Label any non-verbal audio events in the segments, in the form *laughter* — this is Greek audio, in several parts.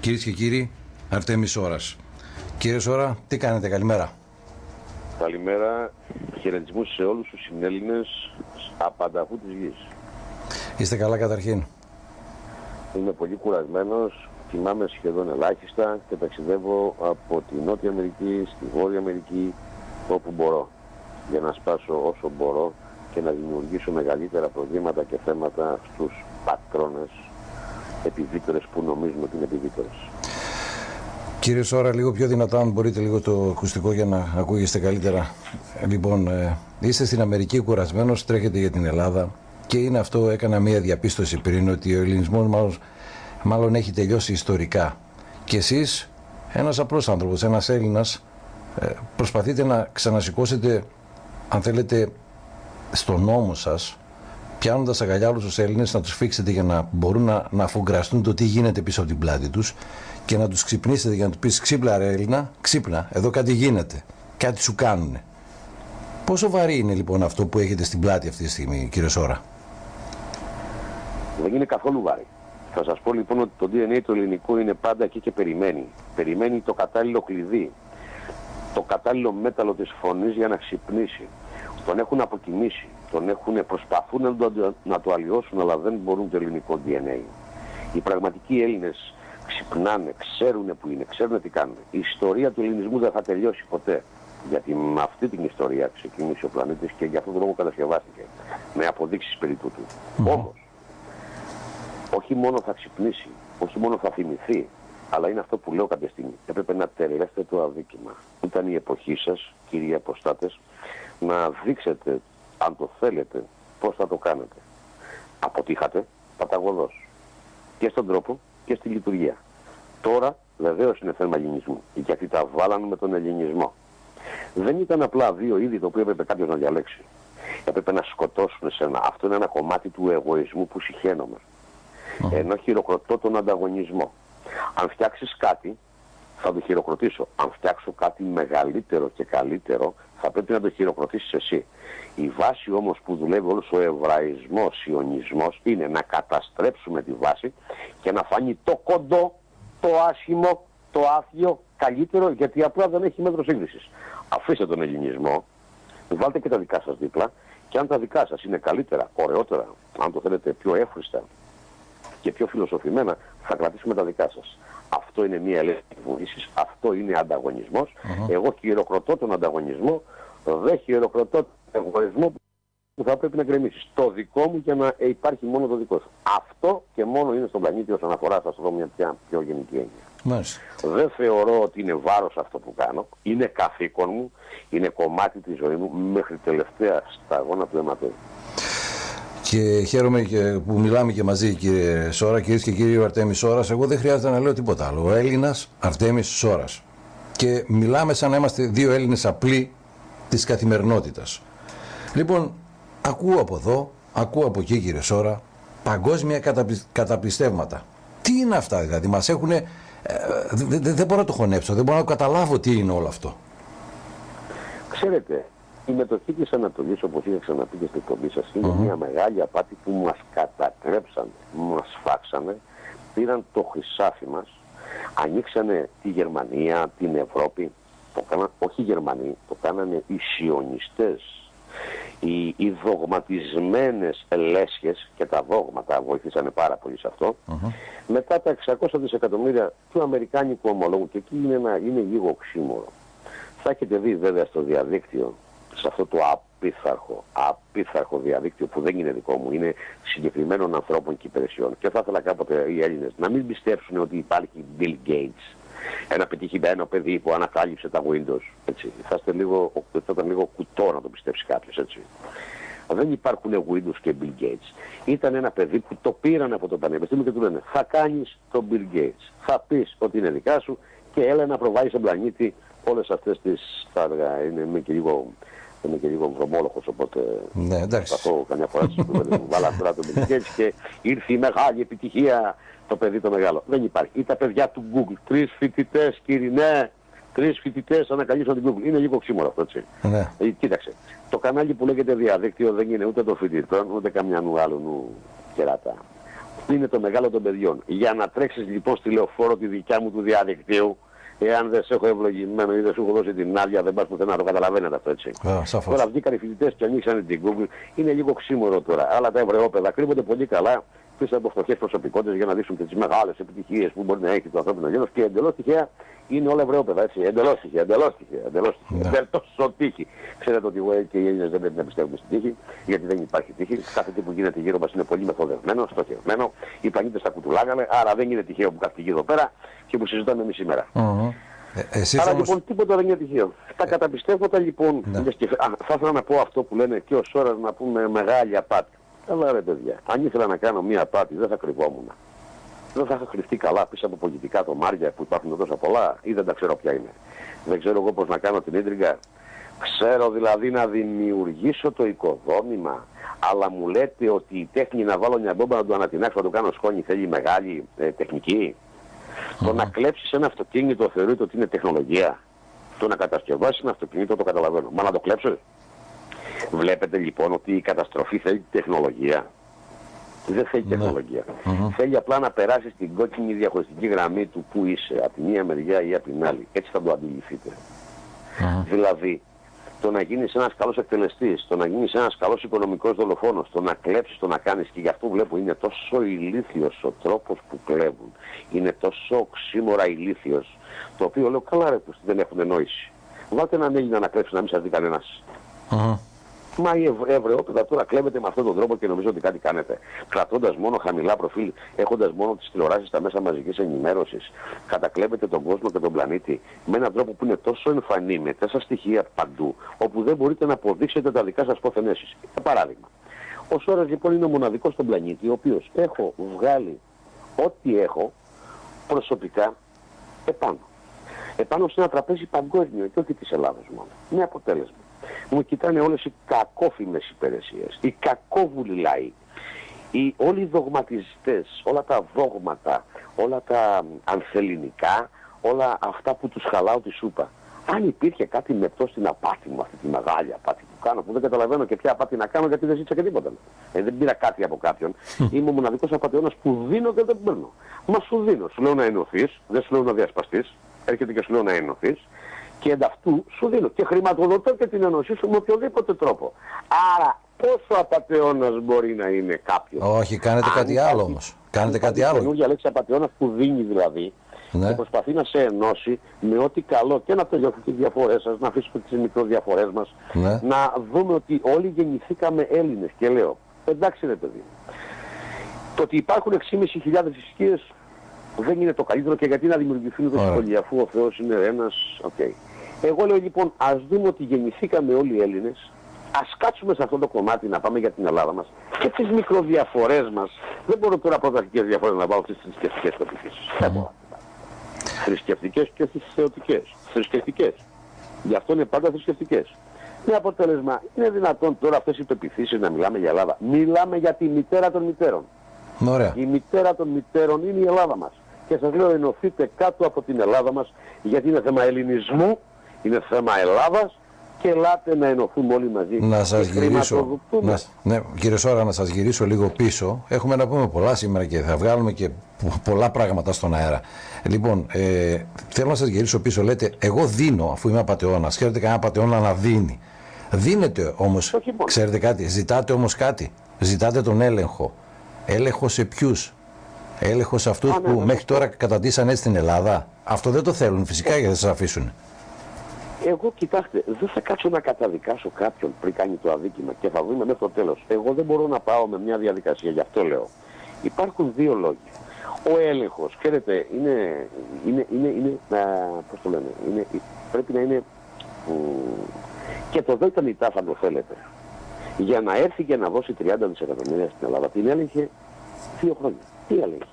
Κυρίες και κύριοι, Αρτέμι Σόρα. Κύριε Σόρα, τι κάνετε, καλημέρα. Καλημέρα, χαιρετισμού σε όλους τους συνέλληνες απανταχού της γης. Είστε καλά καταρχήν. Είμαι πολύ κουρασμένος, κοιμάμαι σχεδόν ελάχιστα και ταξιδεύω από τη Νότια Αμερική στη Βόρεια Αμερική όπου μπορώ για να σπάσω όσο μπορώ και να δημιουργήσω μεγαλύτερα προβλήματα και θέματα στους πατρόνες επιβίτορες που νομίζουν ότι είναι επιβίτορες. Κύριε Σόρα, λίγο πιο δυνατά, αν μπορείτε λίγο το ακουστικό για να ακούγεστε καλύτερα. Λοιπόν, ε, είστε στην Αμερική κουρασμένος, τρέχετε για την Ελλάδα και είναι αυτό, έκανα μία διαπίστωση πριν, ότι ο ελληνισμός μάλλον, μάλλον έχει τελειώσει ιστορικά. Και εσείς, ένας απλός άνθρωπος, ένας Έλληνας, ε, προσπαθείτε να ξανασηκώσετε, αν θέλετε, στον νόμο σας, πιάνοντας αγκαλιά όλου τους Έλληνες, να τους φίξετε για να μπορούν να, να αφουγκραστούν το τι γίνεται πίσω από την πλάτη τους και να τους ξυπνήσετε για να τους πεις: Ξύπνα, ρε Έλληνα, ξύπνα, εδώ κάτι γίνεται. Κάτι σου κάνουν. Πόσο βαρύ είναι λοιπόν αυτό που έχετε στην πλάτη αυτή τη στιγμή, κύριε Σόρα; Δεν είναι καθόλου βάρη. Θα σας πω λοιπόν ότι το DNA το ελληνικό είναι πάντα εκεί και περιμένει. Περιμένει το κατάλληλο κλειδί, το κατάλληλο μέταλλο της φωνής για να ξυπνήσει. Τον έχουν αποκοιμήσει, τον έχουν, προσπαθούν να το, να το αλλοιώσουν αλλά δεν μπορούν το ελληνικό DNA. Οι πραγματικοί Έλληνες ξυπνάνε, ξέρουν που είναι, ξέρουν τι κάνουν. Η ιστορία του ελληνισμού δεν θα τελειώσει ποτέ. Γιατί με αυτή την ιστορία ξεκίνησε ο πλανήτης και για αυτόν τον λόγο κατασκευάστηκε. Με αποδείξεις περί τούτου. Mm. Όμως, όχι μόνο θα ξυπνήσει, όχι μόνο θα θυμηθεί, αλλά είναι αυτό που λέω κάποια στιγμή. Έπρεπε να τελειώσετε το αδίκημα. Ήταν η εποχή σας, κύριοι αποστάτες, να δείξετε, αν το θέλετε, πώς θα το κάνετε. Αποτύχατε παταγωδός. Και στον τρόπο και στη λειτουργία. Τώρα βεβαίως είναι θέμα ελληνισμού. Γιατί τα βάλανε με τον ελληνισμό. Δεν ήταν απλά δύο είδη το οποίο έπρεπε κάποιος να διαλέξει. Έπρεπε να σκοτώσουν εσένα. Αυτό είναι ένα κομμάτι του εγωισμού που συχαίνομαι. Ενώ χειροκροτώ τον ανταγωνισμό. Αν φτιάξεις κάτι, θα το χειροκροτήσω. Αν φτιάξω κάτι μεγαλύτερο και καλύτερο, θα πρέπει να το χειροκροτήσεις εσύ. Η βάση όμως που δουλεύει όλος ο εβραϊσμός, ιονισμός, είναι να καταστρέψουμε τη βάση και να φανεί το κοντό, το άσχημο, το άθιο καλύτερο, γιατί απλά δεν έχει μέτρο σύγκρισης. Αφήστε τον ελληνισμό, βάλτε και τα δικά σας δίπλα και αν τα δικά σας είναι καλύτερα, ωραιότερα, αν το θέλετε πιο εύχριστα και πιο φιλοσοφημένα, θα κρατήσουμε τα δικά σας. Αυτό είναι μια ελεύθερη βοήθεια, αυτό είναι ανταγωνισμός. Εγώ χειροκροτώ τον ανταγωνισμό, δεν χειροκροτώ τον εγωισμό που θα πρέπει να γκρεμίσεις. Το δικό μου για να υπάρχει μόνο το δικό σου. Αυτό και μόνο είναι στον πλανήτη όσον αφορά, θα σου δω μια πια πιο γενική έννοια. Μάλιστα. Δεν θεωρώ ότι είναι βάρος αυτό που κάνω. Είναι καθήκον μου, είναι κομμάτι της ζωής μου μέχρι τελευταία σταγόνα του αιματός. Και χαίρομαι και που μιλάμε και μαζί, κύριε Σόρα, κυρίες και κύριοι, ο Αρτέμις Σόρας. Εγώ δεν χρειάζεται να λέω τίποτα άλλο. Ο Έλληνας Αρτέμις Σόρας. Και μιλάμε σαν να είμαστε δύο Έλληνες απλοί της καθημερινότητας. Λοιπόν, ακούω από εδώ, ακούω από εκεί, κύριε Σόρα, παγκόσμια καταπι... καταπιστεύματα. Τι είναι αυτά, δηλαδή, μας έχουν. Ε, δεν δε μπορώ να το χωνέψω, δεν μπορώ να καταλάβω τι είναι όλο αυτό. Ξέρετε, η μετοχή της Ανατολής, όπως είχα ξαναπεί και στην εκπομπή σας, είναι μια μεγάλη απάτη που μας κατατρέψανε, μας φάξανε, πήραν το χρυσάφι μας, ανοίξανε τη Γερμανία, την Ευρώπη, το κάναν, όχι οι Γερμανοί, το κάνανε οι σιωνιστές, οι, οι δογματισμένες λέσχες και τα δόγματα βοηθήσανε πάρα πολύ σε αυτό. Μετά τα 600 δισεκατομμύρια του Αμερικάνικου ομολόγου και εκεί είναι, ένα, είναι λίγο οξύμορο. Θα έχετε δει βέβαια στο διαδίκτυο σε αυτό το απίθαρχο, απίθαρχο διαδίκτυο που δεν είναι δικό μου, είναι συγκεκριμένων ανθρώπων και υπηρεσιών. Και θα ήθελα κάποτε οι Έλληνες να μην πιστέψουν ότι υπάρχει Bill Gates, ένα πετυχημένο παιδί που ανακάλυψε τα Windows. Έτσι. Θα, είστε λίγο, θα ήταν λίγο κουτό να το πιστέψει κάποιος. Έτσι. Δεν υπάρχουν Windows και Bill Gates. Ήταν ένα παιδί που το πήραν από το πανεπιστήμιο και του λένε θα κάνεις τον Bill Gates. Θα πεις ότι είναι δικά σου και έλα να προβάλλεις στον πλανήτη όλες αυτές τις, θα έλεγα, είναι και λίγο είμαι και λίγο βρωμόλοχος, οπότε ναι, εντάξει. θα πω καμιά φορά στις κουβέντες μου, βάλα τώρα το Μπιλγκέτς και ήρθε η μεγάλη επιτυχία το παιδί το μεγάλο. Δεν υπάρχει. Ή τα παιδιά του Google, τρεις φοιτητές κύριε, ναι, τρεις φοιτητές ανακαλύψαν την Google. Είναι λίγο ξύμορο αυτό, έτσι. Ναι. Ε, κοίταξε, το κανάλι που λέγεται διαδίκτυο δεν είναι ούτε το φοιτητών, ούτε καμιά νου άλλου νου κεράτα. είναι το μεγάλο των παιδιών. Για να τρέξεις λοιπόν στη λεωφόρο τη δικιά μου του διαδικτύου, εάν δεν σε έχω ευλογημένο ή δεν σου έχω δώσει την άδεια, δεν πας πουθενά, το καταλαβαίνετε αυτό έτσι. Α, σαφώς. Τώρα βγήκαν οι φοιτητές και ανοίξαν την Google, είναι λίγο ξύμορο τώρα. Αλλά τα ευρεόπαιδα κρύβονται πολύ καλά πίσω από φτωχές προσωπικότητες για να δείξουν τις μεγάλες επιτυχίες που μπορεί να έχει το ανθρώπινο γένος και εντελώς τυχαία είναι όλα ευρεόπαιδα, έτσι. Εντελώς τυχαία, εντελώς τυχαία, εντελώς τυχαία. Ναι. Δεν τόσο τύχη. Ξέρετε ότι εγώ και οι Έλληνες δεν πρέπει να πιστεύουμε στην τύχη, γιατί δεν υπάρχει τύχη. Κάθε τι που γίνεται γύρω μας είναι πολύ μεθοδευμένο, στοχευμένο. Οι πλανήτες τα κουτουλάγανε, άρα δεν είναι τυχαίο που κάθεται εδώ πέρα και που συζητάμε εμείς σήμερα. Μμμ. Ε, εσείς Άρα όμως... λοιπόν τίποτα δεν είναι τυχαίο. Τα καταπιστεύματα λοιπόν, Ναι. λες και, α, θα ήθελα να πω αυτό που λένε και ο Σόρας να πούμε μεγάλη απάτη. Αλλά ρε παιδιά, αν ήθελα να κάνω μία απάτη δεν θα κρυβόμουν. Δεν θα είχα κρυφτεί καλά πίσω από πολιτικά τομάρια που υπάρχουν τόσα πολλά ή δεν τα ξέρω ποια είναι. Δεν ξέρω εγώ πώς να κάνω την ίντριγκα. Ξέρω δηλαδή να δημιουργήσω το οικοδόμημα, αλλά μου λέτε ότι η τέχνη να βάλω μια μπόμπα να το ανατινάξω, να το κάνω σκόνη θέλει μεγάλη ε, τεχνική. Το να κλέψεις ένα αυτοκίνητο θεωρείται ότι είναι τεχνολογία. Το να κατασκευάσεις ένα αυτοκίνητο το καταλαβαίνω. Μα να το κλέψεις. Βλέπετε λοιπόν ότι η καταστροφή θέλει τεχνολογία. Δεν θέλει Ναι. τεχνολογία. Θέλει απλά να περάσει την κόκκινη διαχωριστική γραμμή του που είσαι, από τη μία μεριά ή από την άλλη. Έτσι θα το αντιληφθείτε. Μμμ. Δηλαδή, το να γίνεις ένας καλός εκτελεστής, το να γίνεις ένας καλός οικονομικός δολοφόνος, το να κλέψεις, το να κάνεις και γι' αυτό βλέπω είναι τόσο ηλίθιος ο τρόπος που κλέβουν. Είναι τόσο οξύμορα ηλίθιος, το οποίο λέω καλά ρε πως δεν έχουν νόηση. Βάλτε έναν Έλληνα να κλέψει να μην σας δει κανένας. Μμμ. Μα η Ευ- Ευρεόπεδα τώρα κλέβεται με αυτόν τον τρόπο και νομίζω ότι κάτι κάνετε. Κρατώντας μόνο χαμηλά προφίλ, έχοντας μόνο τις τηλεοράσεις στα μέσα μαζικής ενημέρωσης, κατακλέβετε τον κόσμο και τον πλανήτη με έναν τρόπο που είναι τόσο εμφανή, με τόσα στοιχεία παντού, όπου δεν μπορείτε να αποδείξετε τα δικά σας πόθενέσεις. Για παράδειγμα, ο Σόρας λοιπόν είναι ο μοναδικός στον πλανήτη, ο οποίος έχω βγάλει ό,τι έχω προσωπικά επάνω. Επάνω σε ένα τραπέζι παγκόσμιο και όχι της Ελλάδας μόνο. Με αποτέλεσμα. Μου κοιτάνε όλες οι κακόφημες υπηρεσίες, οι κακόβουλοι λαοί, οι, όλοι οι δογματιστές, όλα τα δόγματα, όλα τα ανθεληνικά, όλα αυτά που τους χαλάω τη σούπα. Αν υπήρχε κάτι μεπτό στην απάτη μου, αυτή τη μεγάλη απάτη που κάνω, που δεν καταλαβαίνω και ποια απάτη να κάνω γιατί δεν ζήτησα και τίποτα. Ε, δεν πήρα κάτι από κάποιον. Είμαι ο μοναδικός απαταιώνας που δίνω και δεν παίρνω. Μα σου δίνω. Σου λέω να ενωθείς, δεν σου λέω να διασπαστείς. Έρχεται και σου λέω να ενωθείς. Και ενταυτού σου δίνω. Και χρηματοδοτώ και την ενωσή σου με οποιοδήποτε τρόπο. Άρα πόσο απατεώνας μπορεί να είναι κάποιος; Όχι, κάνετε Αν κάτι υπάρχει- άλλο όμως. Κάνετε υπάρχει κάτι άλλο. καινούργια λέξη απατεώνας που δίνει δηλαδή Ναι. και προσπαθεί να σε ενώσει με ό,τι καλό και να τελειώσουν τις διαφορές σας, να αφήσουμε τις μικροδιαφορές μας, Ναι. να δούμε ότι όλοι γεννηθήκαμε Έλληνες και λέω, εντάξει ρε παιδί, το ότι υπάρχουν 6.500 θρησκείες δεν είναι το καλύτερο και γιατί να δημιουργηθούν Ωραία. δυσκολία αφού ο Θεός είναι ένας, οκ. Εγώ λέω λοιπόν ας δούμε ότι γεννηθήκαμε όλοι οι Έλληνες, ας κάτσουμε σε αυτό το κομμάτι να πάμε για την Ελλάδα μας και τις μικροδιαφορές μας. Δεν μπορώ τώρα πρωταρχικές διαφορές να βάλω στις θρησκευτικές πεπιθήσεις. Δεν μπορώ. Θρησκευτικές και όχι θεωτικές. Θρησκευτικές. Γι' αυτό είναι πάντα θρησκευτικές. Με αποτέλεσμα, είναι δυνατόν τώρα αυτές οι πεπιθήσεις να μιλάμε για Ελλάδα. Μιλάμε για τη μητέρα των μητέρων. Ωραία. Η μητέρα των μητέρων είναι η Ελλάδα μας. Και σας λέω ενωθείτε κάτω από την Ελλάδα μας γιατί είναι θέμα ελληνισμού, είναι θέμα Ελλάδας και ελάτε να ενωθούμε όλοι μαζί. Να σας και γυρίσω. χρηματοδοτούμε. Να, ναι, κύριε Σόρα, να σας γυρίσω λίγο πίσω. Έχουμε να πούμε πολλά σήμερα και θα βγάλουμε και πο- πολλά πράγματα στον αέρα. Λοιπόν, ε, θέλω να σας γυρίσω πίσω. Λέτε, εγώ δίνω, αφού είμαι απατεώνας. Ξέρετε κανένα απατεώνα να δίνει. Δίνετε όμως, Όχι μόνο. ξέρετε κάτι, ζητάτε όμως κάτι. Ζητάτε τον έλεγχο. Έλεγχος σε ποιους; Έλεγχος σε αυτούς Α, ναι, που ναι, μέχρι τώρα καταντήσαν έτσι στην Ελλάδα; Αυτό δεν το θέλουν φυσικά γιατί θα σας αφήσουν. Εγώ κοιτάξτε, δεν θα κάτσω να καταδικάσω κάποιον πριν κάνει το αδίκημα και θα δούμε μέχρι το τέλος. Εγώ δεν μπορώ να πάω με μια διαδικασία, γι' αυτό λέω. Υπάρχουν δύο λόγοι. Ο έλεγχος, ξέρετε, είναι, είναι, είναι, είναι α, πώς το λένε, είναι, πρέπει να είναι μ, και το δέκα μητά θα το θέλετε. Για να έρθει και να δώσει 30 δισεκατομμύρια στην Ελλάδα, την έλεγχε δύο χρόνια. Τι έλεγχε.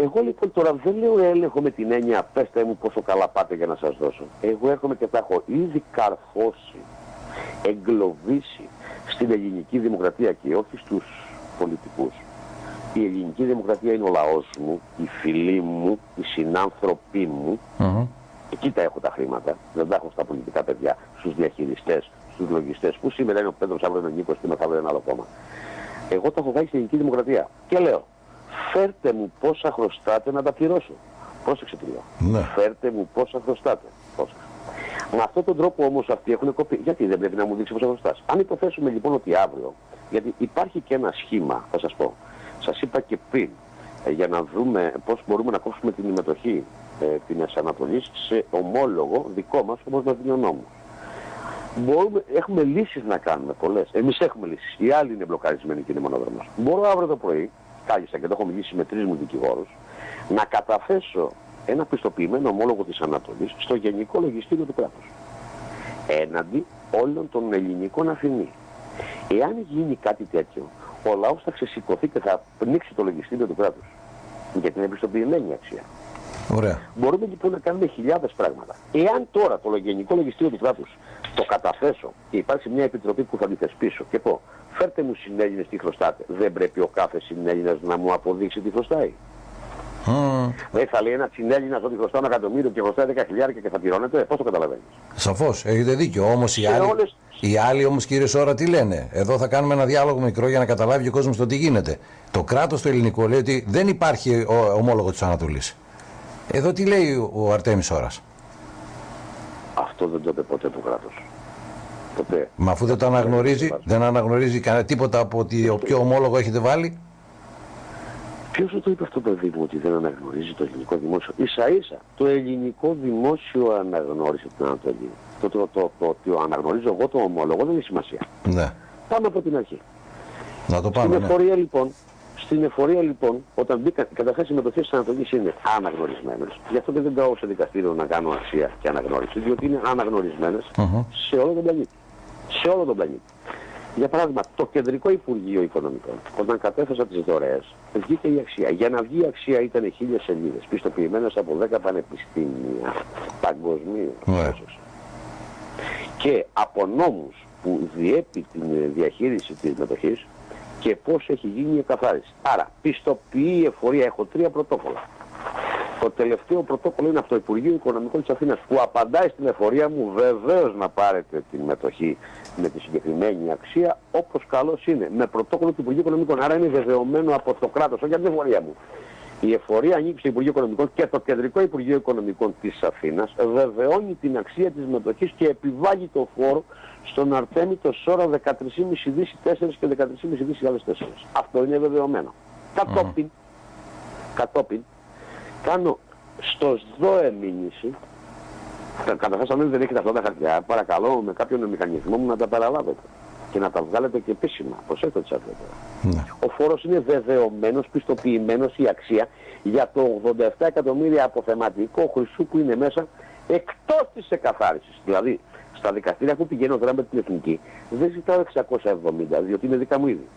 Εγώ λοιπόν τώρα δεν λέω έλεγχο με την έννοια πέστε μου πόσο καλά πάτε για να σας δώσω. Εγώ έρχομαι και τα έχω ήδη καρφώσει, εγκλωβίσει στην ελληνική δημοκρατία και όχι στους πολιτικούς. Η ελληνική δημοκρατία είναι ο λαός μου, οι φίλοι μου, οι συνάνθρωποι μου. Μμμ. Εκεί τα έχω τα χρήματα. Δεν τα έχω στα πολιτικά παιδιά, στους διαχειριστές, στους λογιστές. Που σήμερα είναι ο Πέτρος, αύριο είναι ο Νίκος και μεθαύριο ένα άλλο κόμμα. Εγώ τα έχω βάλει στην ελληνική δημοκρατία. Και λέω, φέρτε μου πόσα χρωστάτε να τα πληρώσω. Πρόσεξε τι λέω. Ναι. Φέρτε μου πόσα χρωστάτε. Πρόσεξε. Με αυτόν τον τρόπο όμως αυτοί έχουν κοπεί. Γιατί δεν πρέπει να μου δείξει πόσα χρωστάς. Αν υποθέσουμε λοιπόν ότι αύριο, γιατί υπάρχει και ένα σχήμα, θα σας πω. Σας είπα και πριν, ε, για να δούμε πώς μπορούμε να κόψουμε την συμμετοχή ε, την Ανατολής σε ομόλογο δικό μας, όπως μας δίνει ο νόμος. Μπορούμε, έχουμε λύσεις να κάνουμε πολλές. Εμείς έχουμε λύσεις. Οι άλλοι είναι μπλοκαρισμένοι και είναι μονόδρομος. Μπορώ αύριο το πρωί, κάλυσα και το έχω μιλήσει με τρεις μου δικηγόρους, να καταθέσω ένα πιστοποιημένο ομόλογο της Ανατολής στο Γενικό Λογιστήριο του κράτους. Έναντι όλων των ελληνικών αφημί. Εάν γίνει κάτι τέτοιο, ο λαός θα ξεσηκωθεί και θα πνίξει το λογιστήριο του κράτους. Γιατί είναι επιστοποιημένη αξία. Ωραία. Μπορούμε λοιπόν να κάνουμε χιλιάδες πράγματα. Εάν τώρα το Γενικό Λογιστήριο του κράτους το καταθέσω και υπάρξει μια επιτροπή που θα τη θεσπίσω και πω φέρτε μου συνέλληνες τι χρωστάτε, δεν πρέπει ο κάθε συνέλληνας να μου αποδείξει τι χρωστάει. Mm. Δεν θα λέει ένα συνέλληνα ότι χρωστά ένα εκατομμύριο και χρωστάει 10 χιλιάρια και θα πληρώνεται. Πώς το καταλαβαίνεις; Σαφώς, έχετε δίκιο. Όμως οι, άλλοι, όλες... οι άλλοι όμως κύριε Σόρα τι λένε; Εδώ θα κάνουμε ένα διάλογο μικρό για να καταλάβει ο κόσμος το τι γίνεται. Το κράτος το ελληνικό λέει ότι δεν υπάρχει ομόλογο της Ανατολής. Εδώ τι λέει ο Αρτέμις Σόρα. Αυτό δεν το είπε ποτέ το κράτος. Ποτέ. Μα αφού δεν το αναγνωρίζει, δεν αναγνωρίζει κανένα τίποτα από ότι ο ποιο ομόλογο έχετε βάλει; Ποιος το είπε αυτό το παιδί μου ότι δεν αναγνωρίζει το ελληνικό δημόσιο; Ίσα ίσα το ελληνικό δημόσιο αναγνώρισε την Ανατολή. Το, το, το, το, ότι αναγνωρίζω εγώ το ομόλογο δεν έχει σημασία. Ναι. Πάμε από την αρχή. Να το πάμε. Στην ναι. εφορία λοιπόν, στην εφορία λοιπόν, όταν μπήκα, καταρχάς οι μετοχές της Ανατολής είναι αναγνωρισμένες. Γι' αυτό και δεν πάω σε δικαστήριο να κάνω αξία και αναγνώριση, διότι είναι αναγνωρισμένες uh -huh. σε όλο τον πλανήτη. Σε όλο τον πλανήτη. Για παράδειγμα, το Κεντρικό Υπουργείο Οικονομικών, όταν κατέθεσα τις δωρεές, βγήκε η αξία. Για να βγει η αξία ήταν χίλιες σελίδες, πιστοποιημένες από 10 πανεπιστήμια παγκοσμίως. Yeah. Και από νόμους που διέπει την διαχείριση της μετοχής και πώς έχει γίνει η εκαθάριση. Άρα, πιστοποιεί η εφορία, έχω τρία πρωτόκολλα. Το τελευταίο πρωτόκολλο είναι από το Υπουργείο Οικονομικών της Αθήνας που απαντάει στην εφορία μου βεβαίως να πάρετε την μετοχή με τη συγκεκριμένη αξία όπως καλώς είναι. Με πρωτόκολλο του Υπουργείου Οικονομικών. Άρα είναι βεβαιωμένο από το κράτος, όχι από την εφορία μου. Η εφορία ανήκει στο Υπουργείο Οικονομικών και το Κεντρικό Υπουργείο Οικονομικών της Αθήνας βεβαιώνει την αξία της μετοχής και επιβάλλει το φόρο στον Αρτέμι το Σόρα 13,5 δις 4 και 13,5 δις 4. Αυτό είναι βεβαιωμένο. Κατόπιν, κατόπιν κάνω στο ΣΔΟΕ μήνυση, καταρχάς αν δεν έχετε αυτά τα χαρτιά, παρακαλώ με κάποιον μηχανισμό μου να τα παραλάβετε και να τα βγάλετε και επίσημα. Προσέξτε τι τώρα. Ναι. Ο φόρος είναι βεβαιωμένος, πιστοποιημένος η αξία για το 87 εκατομμύρια αποθεματικό χρυσού που είναι μέσα εκτός της εκαθάρισης. Δηλαδή, στα δικαστήρια που πηγαίνω τώρα με την εθνική, δεν ζητάω 670, διότι είναι δικά μου ήδη.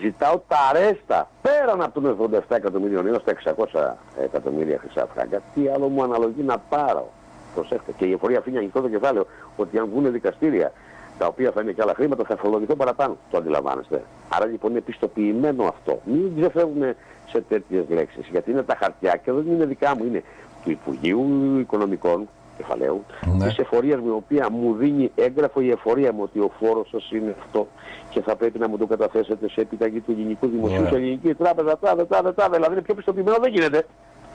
Ζητάω τα αρέστα πέραν από τον 87 εκατομμύριων έως τα 600 εκατομμύρια χρυσά φράγκα. Τι άλλο μου αναλογεί να πάρω. Προσέξτε. Και η εφορία αφήνει ανοιχτό το κεφάλαιο ότι αν βγουν δικαστήρια τα οποία θα είναι και άλλα χρήματα θα φορολογηθώ παραπάνω. Το αντιλαμβάνεστε. Άρα λοιπόν είναι πιστοποιημένο αυτό. Μην ξεφεύγουμε σε τέτοιες λέξεις. Γιατί είναι τα χαρτιά και δεν είναι δικά μου. Είναι του Υπουργείου Οικονομικών κεφαλαίου, ναι. της εφορίας μου, η οποία μου δίνει έγγραφο η εφορία μου ότι ο φόρος σας είναι αυτό και θα πρέπει να μου το καταθέσετε σε επιταγή του ελληνικού δημοσίου, ναι. σε ελληνική τράπεζα, τάδε, τάδε, τάδε, δηλαδή είναι πιο πιστοποιημένο, δεν γίνεται.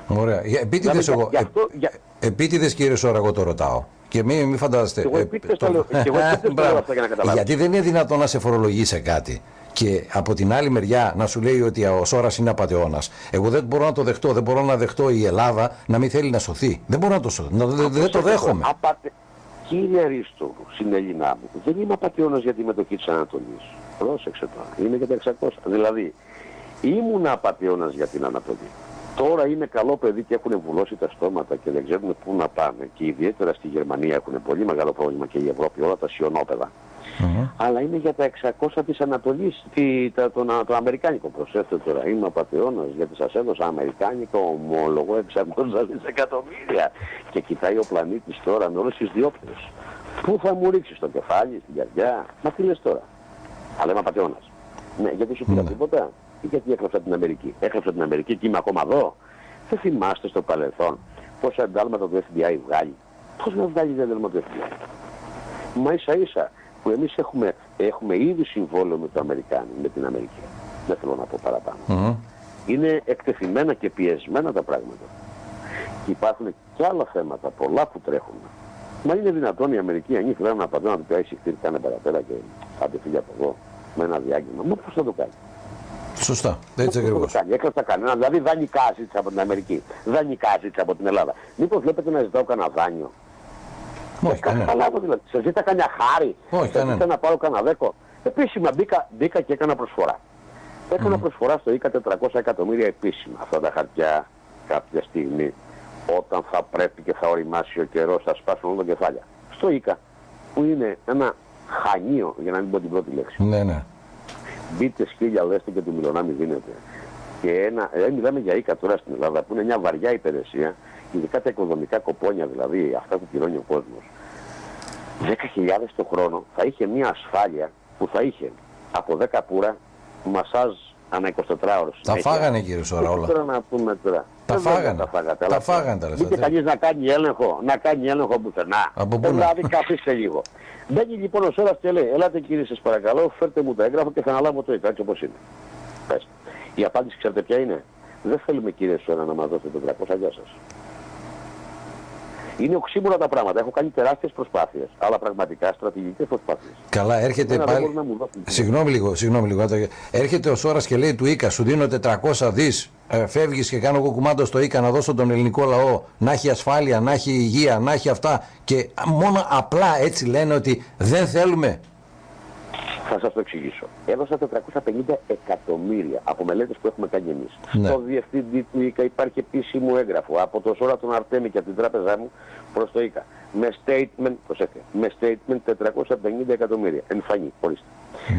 Ωραία. Επίτηδες δηλαδή, εγώ, για, αυτό, για... επίτηδες κύριε Σόρα, εγώ το ρωτάω. Και μην μη φαντάζεστε. Και εγώ επίτηδες το λέω, και εγώ *laughs* αυτά για να καταλάβω. Γιατί δεν είναι δυνατόν να σε φορολογεί σε κάτι και από την άλλη μεριά να σου λέει ότι ο Σόρας είναι απαταιώνας. Εγώ δεν μπορώ να το δεχτώ. Δεν μπορώ να δεχτώ η Ελλάδα να μην θέλει να σωθεί. Δεν μπορώ να το σωθεί. δεν το δέχομαι. Απατε... Κύριε Ρίστο, συνέλληνά μου, δεν είμαι απαταιώνας για τη μετοχή της Ανατολής. Πρόσεξε τώρα. Είμαι για τα 600. Δηλαδή, ήμουν απαταιώνας για την Ανατολή. Τώρα είναι καλό παιδί και έχουν βουλώσει τα στόματα και δεν ξέρουν πού να πάνε. Και ιδιαίτερα στη Γερμανία έχουν πολύ μεγάλο πρόβλημα και η Ευρώπη, όλα τα σιωνόπεδα. Mm-hmm. Αλλά είναι για τα 600 της Ανατολής, τη, τα, το, το, Αμερικάνικο. Προσέξτε τώρα, είμαι απαταιώνας γιατί σας έδωσα Αμερικάνικο ομόλογο 600 δισεκατομμύρια. Και κοιτάει ο πλανήτης τώρα με όλες τις διόπτες. Πού θα μου ρίξεις το κεφάλι, στην καρδιά; Μα τι λες τώρα; Αλλά είμαι απαταιώνας. Ναι, γιατί σου πήρα mm-hmm. τίποτα; Ή γιατί έγραψα την Αμερική; Έγραψα την Αμερική και είμαι ακόμα εδώ. Δεν θυμάστε στο παρελθόν πόσα εντάλματα το FBI βγάλει. Πώς να βγάλει το εντάλματα το FBI. Μα ίσα ίσα που εμείς έχουμε έχουμε ήδη συμβόλαιο με το Αμερικάνι, με την Αμερική. Δεν θέλω να πω παραπάνω. Είναι εκτεθειμένα και πιεσμένα τα πράγματα. Και υπάρχουν και άλλα θέματα, πολλά που τρέχουν. Μα είναι δυνατόν η Αμερική αν ήθελε να απαντώ να του πει χτύρι κάνε παραπέρα και άντε φύγει από εδώ με ένα διάγγελμα. Μα πώς θα το κάνει; Σωστά, έτσι ακριβώς. Έκλαψα κανένα, δηλαδή δανεικά ζήτησα από την Αμερική, δανεικά ζήτησα από την Ελλάδα. Μήπως βλέπετε να ζητάω κανένα δάνειο; Όχι, κανένα. Καταλάβω δηλαδή. Σε ζήτα κανένα χάρη. Όχι, κανένα. να πάρω κανένα δέκο. Επίσημα μπήκα, μπήκα και έκανα προσφορά. Έκανα mm. προσφορά στο ΙΚΑ 400 εκατομμύρια επίσημα αυτά τα χαρτιά κάποια στιγμή όταν θα πρέπει και θα οριμάσει ο καιρός θα σπάσουν όλα τα κεφάλια. Στο ΙΚΑ που είναι ένα χανίο για να μην πω την πρώτη λέξη. Ναι, ναι. Μπείτε σκύλια λέστε και του μιλωνά μη δίνετε. Και ένα, ε, μιλάμε για ΙΚΑ τώρα στην Ελλάδα που είναι μια βαριά υπηρεσία, ειδικά τα οικοδομικά κοπόνια δηλαδή, αυτά που πληρώνει ο κόσμος. 10.000 το χρόνο θα είχε μια ασφάλεια που θα είχε από 10 πουρα μασάζ ανά 24 ώρες. Τα φάγανε κύριε Σόρα όλα. Τώρα να πούμε τώρα. Τα φάγανε. Τα φάγατε. Τα φάγανε τα λεφτά. Ούτε κανείς να κάνει έλεγχο, να κάνει έλεγχο πουθενά. Από πού να. Δηλαδή καθίστε λίγο. Μπαίνει λοιπόν ο Σόρας και λέει, ελάτε κύριε σας παρακαλώ, φέρτε μου τα έγγραφα και θα αναλάβω το έτσι όπως είναι. Πες. Η απάντηση ξέρετε ποια είναι; Δεν θέλουμε κύριε Σόρα να μας δώσετε το 300 γεια σας. Είναι οξύμορα τα πράγματα. Έχω κάνει τεράστιες προσπάθειες. Αλλά πραγματικά στρατηγικές προσπάθειες. Καλά, έρχεται Εμένα δεν πάλι. μπορούν να μου δώσουν. Συγγνώμη λίγο, συγγνώμη λίγο. Έρχεται ο Σόρας και λέει του ΙΚΑ, σου δίνω 400 δις. Ε, Φεύγεις και κάνω εγώ κουμάντο στο ΙΚΑ να δώσω τον ελληνικό λαό να έχει ασφάλεια, να έχει υγεία, να έχει αυτά. Και μόνο απλά έτσι λένε ότι δεν θέλουμε. Θα σας το εξηγήσω. Έδωσα 450 εκατομμύρια από μελέτες που έχουμε κάνει εμείς. Ναι. Στο διευθυντή του ΙΚΑ υπάρχει επίσημο έγγραφο από το Σόρα τον Αρτέμι και από την τράπεζά μου προς το ΙΚΑ. Με statement, προσέξτε, με statement 450 εκατομμύρια. Εμφανή, ορίστε.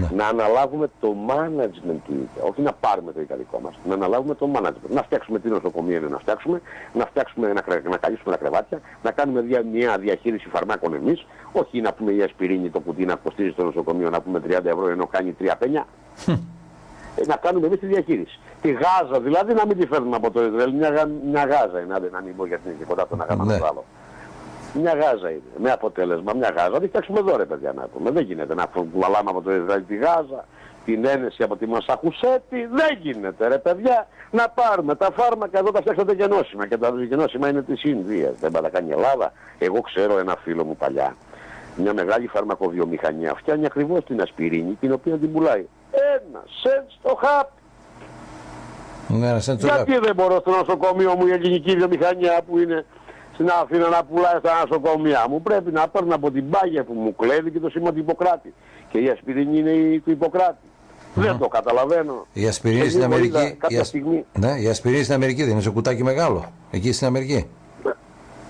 Ναι. Να αναλάβουμε το management του ΙΚΑ, όχι να πάρουμε το ΙΚΑ δικό μας, να αναλάβουμε το management. Να φτιάξουμε τι νοσοκομεία είναι να φτιάξουμε, να φτιάξουμε, να, κρε- να καλύψουμε τα κρεβάτια, να κάνουμε δια, μια διαχείριση φαρμάκων εμείς, όχι να πούμε η ασπιρίνη το κουτί να κοστίζει στο νοσοκομείο να πούμε 30 ευρώ ενώ κάνει 3 πένια. Ε, να κάνουμε εμείς τη διαχείριση. Τη Γάζα δηλαδή να μην τη φέρνουμε από το Ισραήλ, μια, γα- μια Γάζα είναι, άντε, να μην πω γιατί είναι και κοντά το ένα γάμα Ναι. το άλλο. Μια Γάζα είναι. Με αποτέλεσμα, μια Γάζα. Να τη φτιάξουμε εδώ, ρε παιδιά, να πούμε. Δεν γίνεται να κουβαλάμε από το Ισραήλ τη Γάζα, την ένεση από τη Μασαχουσέτη. Δεν γίνεται, ρε παιδιά, να πάρουμε τα φάρμακα εδώ τα φτιάξατε γενώσιμα. Και τα γενώσιμα είναι της Ινδίας. Δεν πάει να κάνει η Ελλάδα. Εγώ ξέρω ένα φίλο μου παλιά. Μια μεγάλη φαρμακοβιομηχανία φτιάχνει ακριβώς την ασπιρίνη, την οποία την πουλάει. Ένα σεντ στο χάπι. Ναι, ένα σέντσο Γιατί δεν μπορώ στο νοσοκομείο μου η ελληνική βιομηχανία που είναι στην Αθήνα να πουλάει στα νοσοκομεία μου. Πρέπει να παίρνω από την πάγια που μου κλέβει και το σήμα του Ιπποκράτη. Και η ασπιρίνη είναι η του Ιπποκράτη. Δεν το καταλαβαίνω. Η ασπιρίνη Σε στην λίγο είδα Αμερική. Κάποια η ασ- στιγμή. Ναι, η ασπιρίνη στην Αμερική δεν είναι σε κουτάκι μεγάλο. Εκεί στην Αμερική.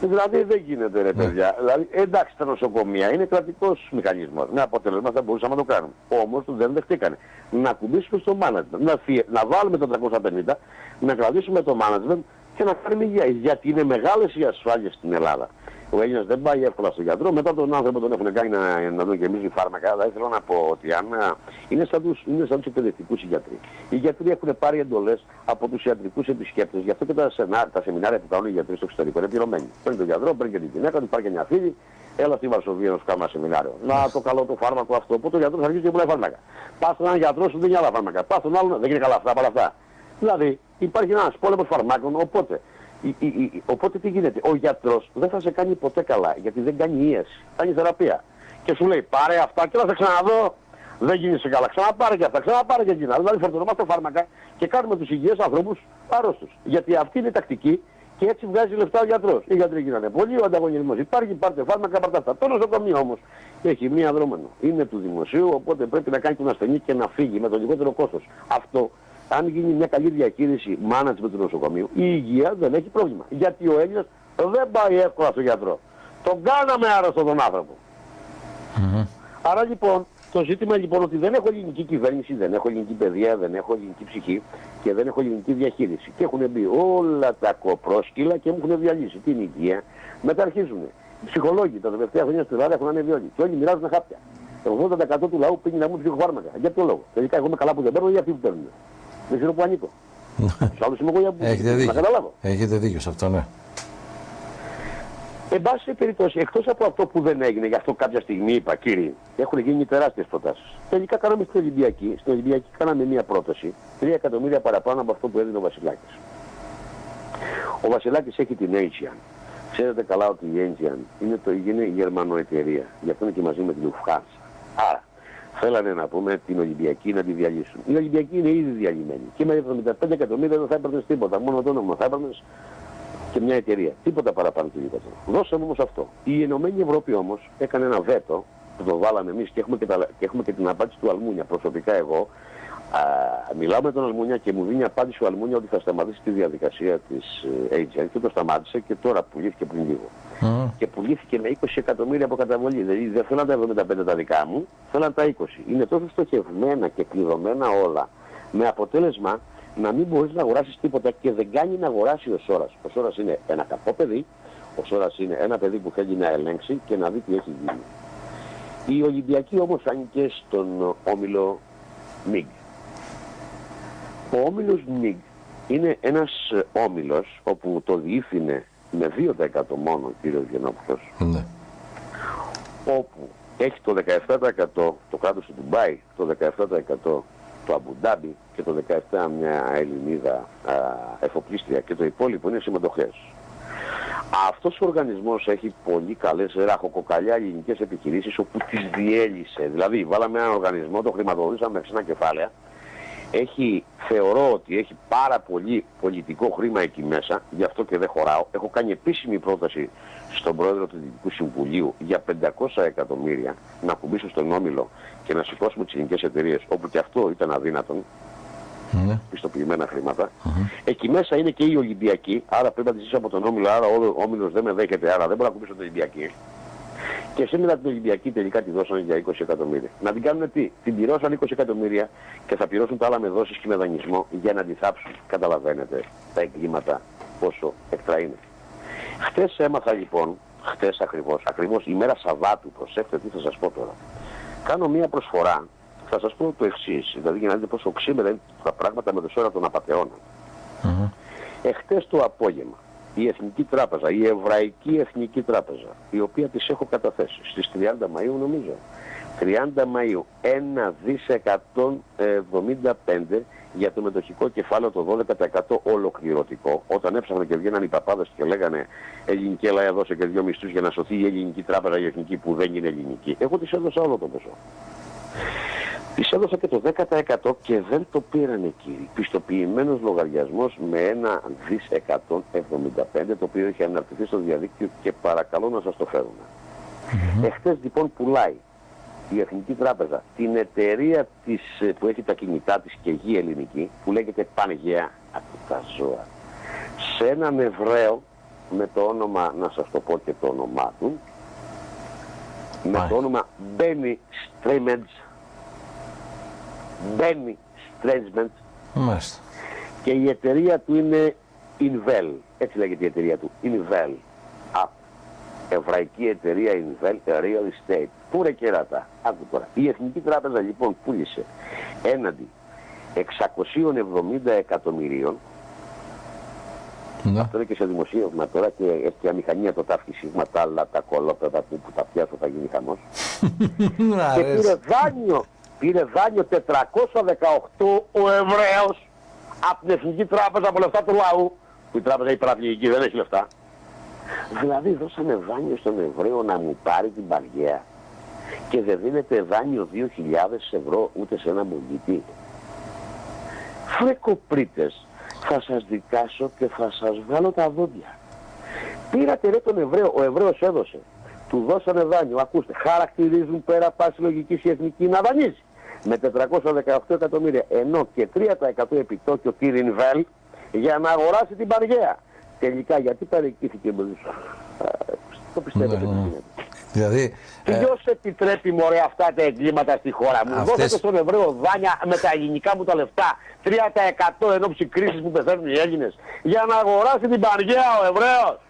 Δηλαδή δεν γίνεται ρε παιδιά. Δηλαδή, εντάξει τα νοσοκομεία είναι κρατικός μηχανισμός. Με αποτέλεσμα θα μπορούσαμε να το κάνουμε. Όμως δεν δεχτήκανε. Να κουμπίσουμε στο management. Να, φυ- να βάλουμε τα 350, να κρατήσουμε το management και να κάνουμε υγεία. Γιατί είναι μεγάλες οι ασφάλειες στην Ελλάδα. Ο Έλληνας δεν πάει εύκολα στον γιατρό, μετά τον άνθρωπο τον έχουν κάνει να, να δουν γεμίζει φάρμακα. Αλλά ήθελα να πω ότι αν, α, είναι σαν τους, είναι σαν τους εκπαιδευτικούς οι γιατροί. Οι γιατροί έχουν πάρει εντολές από τους ιατρικούς επισκέπτες. Γι' αυτό και τα, σενά, τα σεμινάρια που κάνουν οι γιατροί στο εξωτερικό είναι πληρωμένοι. Παίρνει τον γιατρό, παίρνει και την γυναίκα του, υπάρχει και μια φίλη, έλα στη Βαρσοβία να σου κάνω ένα σεμινάριο. Να το καλό το φάρμακο αυτό. Οπότε ο γιατρός αρχίζει και πουλάει φάρμακα. Πας στον έναν γιατρό σου δίνει άλλα φάρμακα. Πας στον άλλον δεν είναι καλά αυτά, παρά αυτά. Δηλαδή υπάρχει ένας πόλεμος φαρμάκων, οπότε η- η- η- οπότε τι γίνεται, ο γιατρός δεν θα σε κάνει ποτέ καλά, γιατί δεν κάνει ίαση, κάνει θεραπεία. Και σου λέει πάρε αυτά και θα σε ξαναδώ, δεν γίνεσαι καλά, ξαναπάρε και αυτά, ξαναπάρε και εκείνα. Δηλαδή φορτωνόμαστε φάρμακα και κάνουμε τους υγιείς ανθρώπους άρρωστους. Γιατί αυτή είναι η τακτική και έτσι βγάζει λεφτά ο γιατρός. Οι γιατροί γίνανε πολύ, ο ανταγωνισμός υπάρχει, πάρτε φάρμακα, πάρτε αυτά. Το νοσοκομείο όμως έχει μία δρόμενο. Είναι του δημοσίου, οπότε πρέπει να κάνει τον ασθενή και να φύγει με το λιγότερο κόστος. Αυτό αν γίνει μια καλή διαχείριση management του νοσοκομείου, η υγεία δεν έχει πρόβλημα. Γιατί ο Έλληνας δεν πάει εύκολα στο γιατρό. Τον κάναμε άρρωστο τον άνθρωπο. Άρα λοιπόν, το ζήτημα λοιπόν ότι δεν έχω ελληνική κυβέρνηση, δεν έχω ελληνική παιδεία, δεν έχω ελληνική ψυχή και δεν έχω ελληνική διαχείριση. Και έχουν μπει όλα τα κοπρόσκυλα και μου έχουν διαλύσει την υγεία. Μετά αρχίζουν. Οι ψυχολόγοι τα τελευταία χρόνια στην Ελλάδα έχουν ανέβει όλοι. Και όλοι μοιράζουν χάπια. Το 80% του λαού πήγαινε να μου ψυχοφάρμακα. Για ποιο λόγο; Τελικά εγώ είμαι καλά που δεν παίρνω ή αυτοί που παίρνουν. Δεν ξέρω που ανήκω. Στους άλλους είμαι εγώ για που Έχετε να δίκιο. καταλάβω. Έχετε δίκιο σε αυτό, ναι. Εν πάση περιπτώσει, εκτός από αυτό που δεν έγινε, γι' αυτό κάποια στιγμή είπα, κύριοι, έχουν γίνει τεράστιες προτάσεις. Τελικά κάναμε στην Ολυμπιακή. Στην Ολυμπιακή κάναμε μία πρόταση, 3 εκατομμύρια παραπάνω από αυτό που έδινε ο Βασιλάκης. Ο Βασιλάκης έχει την Aegean. Ξέρετε καλά ότι η Aegean είναι, το, είναι η Γερμανό εταιρεία. Γι' αυτό είναι και μαζί με την Lufthansa. Άρα, θέλανε να πούμε την Ολυμπιακή να τη διαλύσουν. Η Ολυμπιακή είναι ήδη διαλυμένη. Και με 75 εκατομμύρια δεν θα έπαιρνε τίποτα. Μόνο το όνομα θα έπαιρνες και μια εταιρεία. Τίποτα παραπάνω και τίποτα. Δώσαμε όμως αυτό. Η Ενωμένη Ευρώπη όμως έκανε ένα βέτο που το βάλαμε εμείς και, έχουμε και, και έχουμε και την απάντηση του Αλμούνια. Προσωπικά εγώ α, μιλάω με τον Αλμούνια και μου δίνει απάντηση ο Αλμούνια ότι θα σταματήσει τη διαδικασία της ε, Agent και το σταμάτησε και τώρα πουλήθηκε πριν λίγο. Mm. Και πουλήθηκε με 20 εκατομμύρια από καταβολή. Δηλαδή δεν θέλαν τα 75 τα δικά μου, θέλαν τα 20. Είναι τόσο στοχευμένα και κλειδωμένα όλα με αποτέλεσμα να μην μπορείς να αγοράσεις τίποτα και δεν κάνει να αγοράσει ο Σόρας. Ο Σόρας είναι ένα κακό παιδί, ο Σόρας είναι ένα παιδί που θέλει να ελέγξει και να δει τι έχει γίνει. Η Ολυμπιακή όμως φάνηκε στον όμιλο ΜΙΓ. Ο όμιλος ΜΙΓ είναι ένας όμιλος όπου το διήθυνε με 2% μόνο ο κύριος Γενόπουλο. Ναι. Όπου έχει το 17% το κράτος του Ντουμπάι, το 17% το Αμπουντάμπι και το 17 μια Ελληνίδα α, εφοπλίστρια και το υπόλοιπο είναι συμμετοχές. Αυτός ο οργανισμός έχει πολύ καλές ραχοκοκαλιά ελληνικές επιχειρήσεις όπου τις διέλυσε. Δηλαδή βάλαμε έναν οργανισμό, το χρηματοδοτήσαμε με ξένα κεφάλαια. Έχει, θεωρώ ότι έχει πάρα πολύ πολιτικό χρήμα εκεί μέσα, γι' αυτό και δεν χωράω. Έχω κάνει επίσημη πρόταση στον πρόεδρο του Δυτικού Συμβουλίου για 500 εκατομμύρια να κουμπίσω στον Όμιλο και να σηκώσουμε τις ελληνικέ εταιρείες, όπου και αυτό ήταν αδύνατον, ναι. πιστοποιημένα χρήματα. Εκεί μέσα είναι και η Ολυμπιακή, άρα πρέπει να τη ζήσω από τον Όμιλο, άρα ο Όμιλος δεν με δέχεται, άρα δεν μπορώ να κουμπίσω την Ολυμπιακή. Και σήμερα την Ολυμπιακή τελικά τη δώσανε για 20 εκατομμύρια. Να την κάνουν τι, την πληρώσαν 20 εκατομμύρια και θα πληρώσουν τα άλλα με δόσεις και με δανεισμό για να τη θάψουν. Καταλαβαίνετε τα εγκλήματα πόσο εκτρά είναι. Χτε έμαθα λοιπόν, χτε ακριβώς, ακριβώς η μέρα Σαββάτου, προσέξτε τι θα σας πω τώρα κάνω μία προσφορά. Θα σας πω το εξής, δηλαδή για να δείτε πόσο ξύμερα είναι τα πράγματα με το σώμα των απαταιώνων. Mm-hmm. Εχθές το απόγευμα, η Εθνική Τράπεζα, η Εβραϊκή Εθνική Τράπεζα, η οποία τις έχω καταθέσει στις 30 Μαΐου νομίζω, 30 Μαΐου 1 δις 175 για το μετοχικό κεφάλαιο το 12% ολοκληρωτικό. Όταν έψαχναν και βγαίναν οι παπάδες και λέγανε ελληνική Ελλάδα έδωσε και δύο μισθούς για να σωθεί η ελληνική τράπεζα η εθνική που δεν είναι ελληνική. Εγώ τις έδωσα όλο το ποσό. Τις έδωσα και το 10% και δεν το πήραν εκεί. Πιστοποιημένος λογαριασμός με ένα δις 175 το οποίο έχει αναρτηθεί στο διαδίκτυο και παρακαλώ να σας το φέρουν. Mm Εχθές λοιπόν πουλάει η Εθνική Τράπεζα την εταιρεία της, ε, που έχει τα κινητά της και γη ελληνική που λέγεται Πανγέα από τα ζώα σε έναν Εβραίο με το όνομα, να σας το πω και το όνομά του με το όνομα Μπένι Στρέμεντς Μπένι Στρέμεντς και η εταιρεία του είναι Invel έτσι λέγεται η εταιρεία του Invel εβραϊκή εταιρεία Invel Real Estate. Πού ρε κεράτα. Άκου τώρα. Η Εθνική Τράπεζα λοιπόν πούλησε έναντι 670 εκατομμυρίων ναι. Αυτό είναι και σε δημοσίευμα τώρα και έχει και αμηχανία το τάφκι σίγμα, τα άλλα, τα κολόπεδα που, που τα πιάσω θα γίνει χαμός. *laughs* και πήρε δάνειο, πήρε δάνειο 418 ο Εβραίος από την Εθνική Τράπεζα από λεφτά του λαού, που η τράπεζα η παραπληγική δεν έχει λεφτά. Δηλαδή δώσανε δάνειο στον Εβραίο να μου πάρει την παριέα και δεν δίνεται δάνειο 2.000 ευρώ ούτε σε ένα μογγίτη. Φρεκοπρίτες, θα σας δικάσω και θα σας βγάλω τα δόντια. Πήρατε ρε τον Εβραίο, ο Εβραίος έδωσε. Του δώσανε δάνειο, ακούστε, χαρακτηρίζουν πέρα πάση λογικής η εθνική να δανείζει. Με 418 εκατομμύρια, ενώ και 3% επιτόκιο κύριε Βέλ για να αγοράσει την παργαία. Τελικά γιατί παρεκκήθηκε με Το πιστεύω ότι ναι, Δηλαδή, ε... Ποιος επιτρέπει μωρέ αυτά τα εγκλήματα στη χώρα μου; Αυτές... Δώσατε στον Εβραίο δάνεια με τα ελληνικά μου τα λεφτά 3% εν ώψη κρίσης που πεθαίνουν οι Έλληνες για να αγοράσει την Πανγέα ο Εβραίος.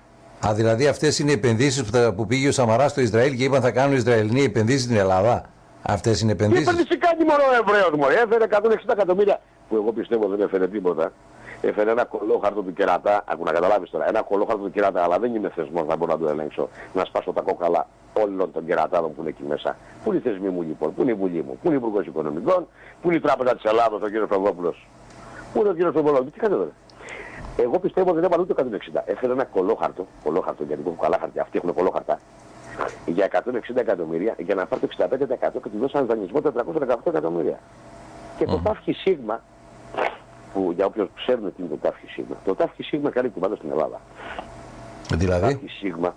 Α, δηλαδή αυτές είναι οι επενδύσεις που, που πήγε ο Σαμαράς στο Ισραήλ και είπαν θα κάνουν οι Ισραηλοί επενδύσεις στην Ελλάδα; Αυτές είναι επενδύσεις. Τι επενδύσει κάνει μόνο ο Εβραίος μωρέ. Έφερε 160 εκατομμύρια που εγώ πιστεύω δεν έφερε τίποτα Έφερε ένα κολόχαρτο του κερατά, ακού να καταλάβεις τώρα, ένα κολόχαρτο του κερατά, αλλά δεν είμαι θεσμός να μπορώ να το ελέγξω. Να σπάσω τα κόκαλα όλων των κερατάδων που είναι εκεί μέσα. Πού είναι οι θεσμοί μου λοιπόν, πού είναι η Βουλή μου, πού είναι η Υπουργός Οικονομικών, πού είναι η Τράπεζα της Ελλάδα, ο κ. Φραγκόπουλο. Πού είναι ο κ. Φραγκόπουλο, τι κάνετε τώρα. Εγώ πιστεύω ότι δεν έπανε ούτε 160. Έφερε ένα κολόχαρτο, κολόχαρτο γιατί έχουν καλά χαρτιά, αυτοί έχουν κολόχαρτα, για 160 εκατομμύρια για να πάρει το 65% και του δώσαν δανεισμό 418 εκατομμύρια. Και το τάφχη σίγμα, που για όποιον ξέρουν τι είναι το τάφχη σίγμα, το τάφχη σίγμα κάνει κουμπάτα στην Ελλάδα. Δηλαδή; Το τάφχη σίγμα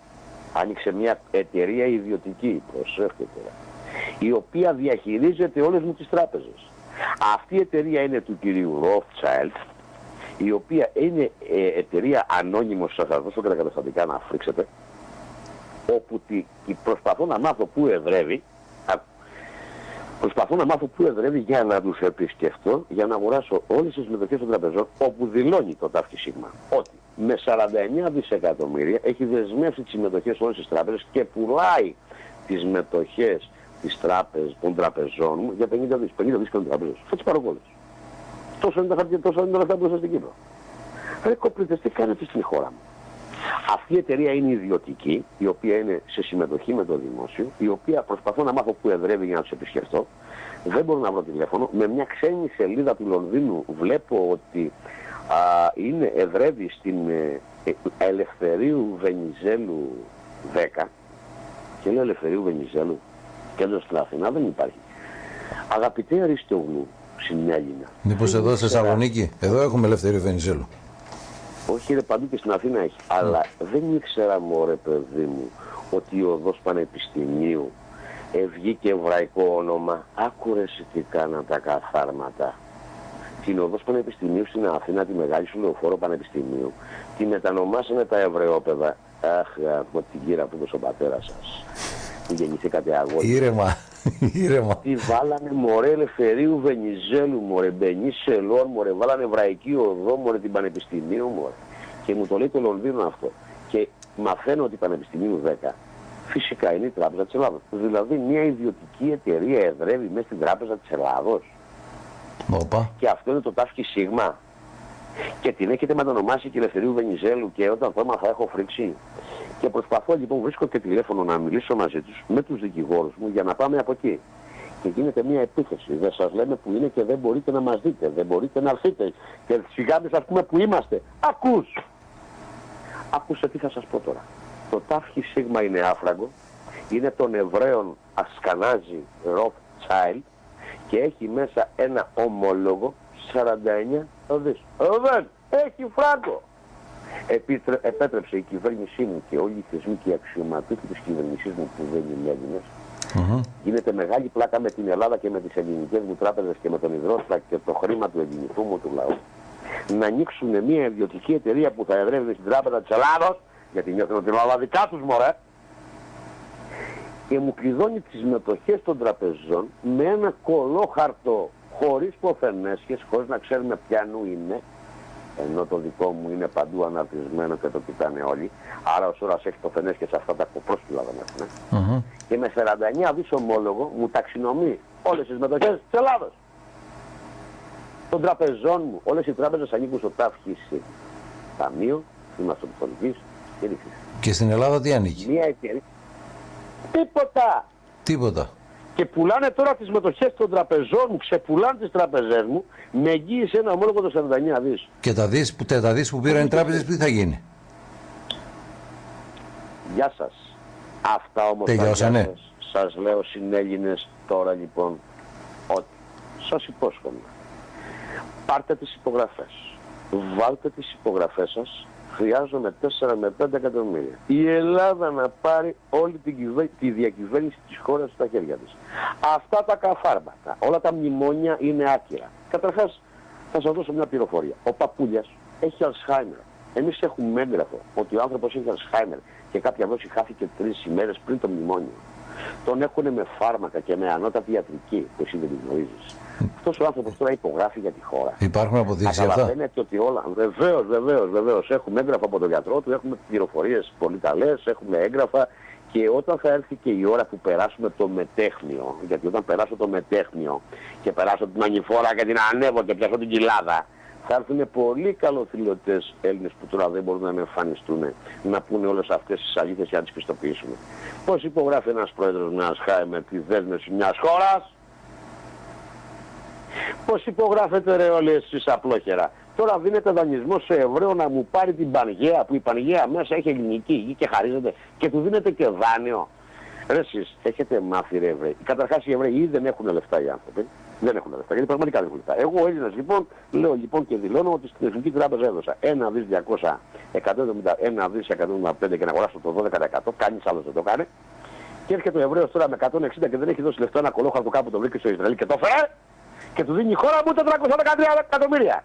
άνοιξε μια εταιρεία ιδιωτική, προσέχετε η οποία διαχειρίζεται όλες μου τις τράπεζες. Αυτή η εταιρεία είναι του κυρίου Rothschild, η οποία είναι ε, εταιρεία ανώνυμος, σας θα δώσω και τα καταστατικά να φρίξετε, όπου τη, προσπαθώ να μάθω πού εδρεύει, προσπαθώ να μάθω πού εδρεύει για να τους επισκεφτώ, για να αγοράσω όλες τις μετοχές των τραπεζών, όπου δηλώνει το ΤΑΦΚΙ ΣΥΓΜΑ ότι με 49 δισεκατομμύρια έχει δεσμεύσει τις μετοχές όλες τις τράπεζες και πουλάει τις μετοχές της τράπεζας, των τραπεζών μου για 50 δις, 50 δις των τραπεζών. Θα τις πάρω όλες. Τόσο είναι τα χαρτιά, τόσο είναι τα λεφτά που στην Κύπρο. Ρε κοπρίτες, τι κάνετε στην χώρα μου; Αυτή η εταιρεία είναι ιδιωτική, η οποία είναι σε συμμετοχή με το δημόσιο, η οποία προσπαθώ να μάθω πού εδρεύει για να τους επισκεφτώ. Δεν μπορώ να βρω τηλέφωνο. Με μια ξένη σελίδα του Λονδίνου βλέπω ότι α, είναι, εδρεύει στην ε, ε Ελευθερίου Βενιζέλου 10. Και λέω Ελευθερίου Βενιζέλου, κέντρο στην Αθηνά δεν υπάρχει. Αγαπητέ Αριστογλου, συνέλληνα. Μήπως εδώ στη Θεσσαλονίκη, εδώ έχουμε Ελευθερίου Βενιζέλου. Όχι, είναι παντού και στην Αθήνα έχει. Mm. Αλλά δεν ήξερα, μωρέ παιδί μου, ότι η οδός Πανεπιστημίου βγήκε εβραϊκό όνομα. Άκουρε τι κάναν τα καθάρματα. Την οδός Πανεπιστημίου στην Αθήνα, τη μεγάλη σου λεωφόρο Πανεπιστημίου, τη μετανομάσανε τα Εβραιόπαιδα. Αχ, από την κύρα που έδωσε ο πατέρα σας. Γεννηθήκατε αγόρι. Ήρεμα. *laughs* Ήρεμα. Τι βάλανε μωρέ Ελευθερίου Βενιζέλου, μωρέ Μπενί Σελών, μωρέ βάλανε Εβραϊκή Οδό, μωρέ την Πανεπιστημίου, μωρέ. Και μου το λέει το Λονδίνο αυτό. Και μαθαίνω ότι η Πανεπιστημίου 10 φυσικά είναι η Τράπεζα της Ελλάδος. Δηλαδή μια ιδιωτική εταιρεία εδρεύει μέσα στην Τράπεζα της Ελλάδος. Οπα. Και αυτό είναι το τάφκι σίγμα. Και την έχετε μετανομάσει και Ελευθερίου Βενιζέλου και όταν το έμαθα έχω φρίξει. Και προσπαθώ λοιπόν, βρίσκω και τηλέφωνο να μιλήσω μαζί τους, με τους δικηγόρους μου για να πάμε από εκεί. Και γίνεται μια επίθεση. Δεν σας λέμε που είναι και δεν μπορείτε να μας δείτε, δεν μπορείτε να έρθετε. Και σιγά μην σας πούμε που είμαστε. Ακούς! Άκουσε τι θα σας πω τώρα. Το τάφχη σίγμα είναι άφραγκο, είναι των Εβραίων Ασκανάζη Rothschild και έχει μέσα ένα ομόλογο 49 δις. Δεν έχει φράγκο. Επίτρε, επέτρεψε η κυβέρνησή μου και όλοι οι θεσμοί και οι αξιωματούχοι της κυβέρνησής μου που δεν είναι Έλληνες. Mm-hmm. γίνεται μεγάλη πλάκα με την Ελλάδα και με τις ελληνικές μου τράπεζες και με τον Ιδρώστα και το χρήμα του ελληνικού μου του λαού. Να ανοίξουν μια ιδιωτική εταιρεία που θα εδρεύει στην τράπεζα της Ελλάδος γιατί νιώθουν ότι είναι όλα δικά τους μωρέ. Και μου κλειδώνει τις μετοχές των τραπεζών με ένα κολόχαρτο χωρίς ποθενέσχες, χωρίς να ξέρουμε ποιανού είναι ενώ το δικό μου είναι παντού αναρτισμένο και το κοιτάνε όλοι. Άρα ο Σούρας έχει το φενές και σε αυτά τα κοπρόσκυλα δεν έχουν. Mm -hmm. Και με 49 δις ομόλογο μου ταξινομεί όλες τις μετοχές της Ελλάδος. Των τραπεζών μου, όλες οι τράπεζες ανήκουν στο ΤΑΦΧΙΣ, Ταμείο Χρηματοπιστωτικής και Ρήξης. Και στην Ελλάδα τι ανήκει; Μία εταιρεία. Τίποτα. Τίποτα και πουλάνε τώρα τις μετοχές των τραπεζών μου, ξεπουλάνε τις τραπεζές μου με εγγύηση ένα ομόλογο το 49 δις. Και τα δις που, τα δις που πήραν οι τράπεζες τι θα γίνει; Γεια σας. Αυτά όμως Τελειώσανε. τα σας λέω συνέλληνες τώρα λοιπόν ότι σας υπόσχομαι πάρτε τις υπογραφές βάλτε τις υπογραφές σας χρειάζομαι 4 με 5 εκατομμύρια. Η Ελλάδα να πάρει όλη την τη διακυβέρνηση της χώρας στα χέρια της. Αυτά τα καφάρματα, όλα τα μνημόνια είναι άκυρα. Καταρχάς θα σας δώσω μια πληροφορία. Ο Παπούλιας έχει Αλσχάιμερ. Εμείς έχουμε έγγραφο ότι ο άνθρωπος έχει Αλσχάιμερ και κάποια δόση χάθηκε τρεις ημέρες πριν το μνημόνιο. Τον έχουν με φάρμακα και με ανώτατη ιατρική που εσύ δεν την γνωρίζεις. Αυτός ο άνθρωπος τώρα υπογράφει για τη χώρα. Υπάρχουν αποδείξεις αυτά; Καταλαβαίνετε ότι όλα. Βεβαίως, βεβαίως, βεβαίως. Έχουμε έγγραφα από τον γιατρό του, έχουμε πληροφορίες πολύ καλές, έχουμε έγγραφα. Και όταν θα έρθει και η ώρα που περάσουμε το μετέχνιο, γιατί όταν περάσω το μετέχνιο και περάσω την ανηφόρα και την ανέβω και πιάσω την κοιλάδα, θα έρθουν πολύ καλοθυλωτές Έλληνες που τώρα δεν μπορούν να εμφανιστούν να πούνε όλες αυτές τις αλήθειες για να τις πιστοποιήσουμε. Πώς υπογράφει ένας πρόεδρος μιας ΧΑΕ με τη δέσμευση μιας χώρας, Πώς υπογράφετε ρε όλοι εσείς απλόχερα; Τώρα δίνεται δανεισμό σε Εβραίο να μου πάρει την Πανγέα που η Πανγέα μέσα έχει ελληνική γη και χαρίζεται και του δίνετε και δάνειο. Ρε εσείς έχετε μάθει ρε Εβραίοι. Καταρχάς οι Εβραίοι ήδη δεν έχουν λεφτά οι άνθρωποι. Δεν έχουν λεφτά, γιατί πραγματικά δεν έχουν λεφτά. Εγώ ο Έλληνας λοιπόν, λέω λοιπόν και δηλώνω ότι στην Εθνική Τράπεζα έδωσα 1 δις 200, 171 δις 175 και να αγοράσω το 12%, κανείς άλλος δεν το κάνει. Και έρχεται ο Εβραίος τώρα με 160 και δεν έχει δώσει λεφτά ένα κολόχαρτο κάπου το βρήκε στο Ισραήλ και το φέρε και του δίνει η χώρα μου 413 εκατομμύρια.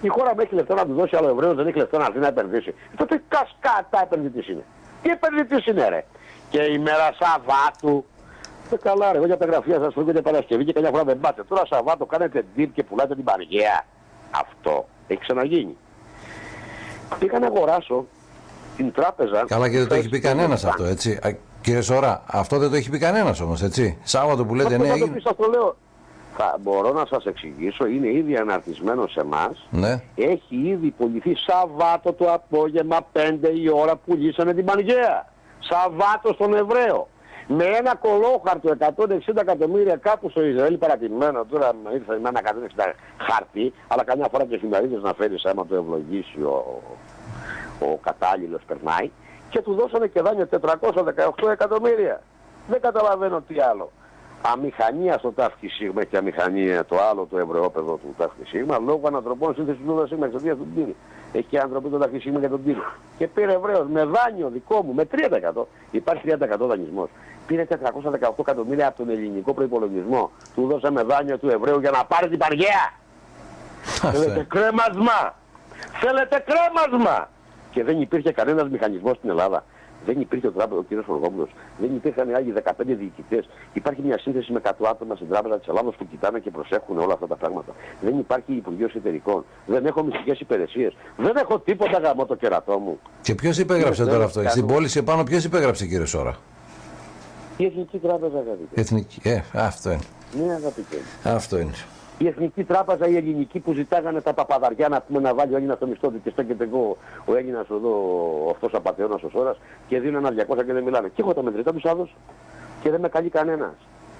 Η χώρα μου έχει λεφτά να του δώσει, άλλο Εβραίος δεν έχει λεφτά να έρθει να επενδύσει. Τότε κασκάτα επενδυτής είναι. Τι επενδυτής είναι ρε. Και η μέρα Σαββάτου ε, καλά ρε, εγώ για τα γραφεία σας φεύγετε Παρασκευή και καμιά φορά δεν πάτε. Τώρα Σαββάτο κάνετε deal και πουλάτε την Πανηγαία. Αυτό έχει ξαναγίνει. Πήγα να αγοράσω; Την τράπεζα... Καλά και δεν το έχει πει κανένας αυτό, έτσι. Κύριε Σωρά, αυτό δεν το έχει πει κανένας όμως, έτσι. Σάββατο που λέτε ναι. έγινε... το λέω. Θα μπορώ να σας εξηγήσω, είναι ήδη αναρτισμένο σε εμάς. Ναι. Έχει ήδη πουληθεί Σαββάτο το απόγευμα 5 η ώρα που λύσανε την Πανηγαία. Σαββάτο στον Εβραίο με ένα κολόχαρτο 160 εκατομμύρια κάπου στο Ισραήλ παρατημένο, τώρα ήρθε με ένα 160 χαρτί, αλλά καμιά φορά και εφημερίδες να φέρεις άμα το ευλογήσει ο, ο κατάλληλος περνάει, και του δώσανε και δάνειο 418 εκατομμύρια. Δεν καταλαβαίνω τι άλλο. Αμηχανία στο τάφκι σίγμα και αμηχανία το άλλο το ευρωόπεδο του τάφκι σίγμα λόγω ανατροπών σύνθεσης του δώδα σίγμα εξαιτίας του πύρη. Έχει άνθρωποι το τάφκι σίγμα για τον πύρη. Και πήρε Εβραίος με δάνειο δικό μου με 30%. Υπάρχει 30% δανεισμός πήρε 418 εκατομμύρια από τον ελληνικό προϋπολογισμό. Του δώσαμε δάνειο του Εβραίου για να πάρει την Παργαία. Θέλετε κρέμασμα. Θέλετε κρέμασμα. Και δεν υπήρχε κανένας μηχανισμός στην Ελλάδα. Δεν υπήρχε ο, τράπεζα, ο κ. Φοργόπουλος, δεν υπήρχαν άλλοι 15 διοικητές. Υπάρχει μια σύνθεση με 100 άτομα στην τράπεζα της Ελλάδας που κοιτάνε και προσέχουν όλα αυτά τα πράγματα. Δεν υπάρχει Υπουργείο Εταιρικών. Δεν έχω μυστικές υπηρεσίες. Δεν έχω τίποτα γαμό το κερατό μου. Και ποιος υπέγραψε τώρα αυτό; Στην πόλη επάνω ποιος υπέγραψε κύριε Σόρα; Η Εθνική Τράπεζα, αγαπητέ. Εθνική, ε, αυτό είναι. Ναι, αγαπητέ. Αυτό είναι. Η Εθνική Τράπεζα, η ελληνική που ζητάγανε τα παπαδαριά να πούμε να βάλει ο Έλληνας στο μισθό του και στέκεται εγώ ο Έλληνας εδώ, αυτός ο απαταιώνας ο Σόρα και δίνουν ένα 200 και δεν μιλάνε. Και έχω τα μετρητά τους άδω και δεν με καλεί κανένας.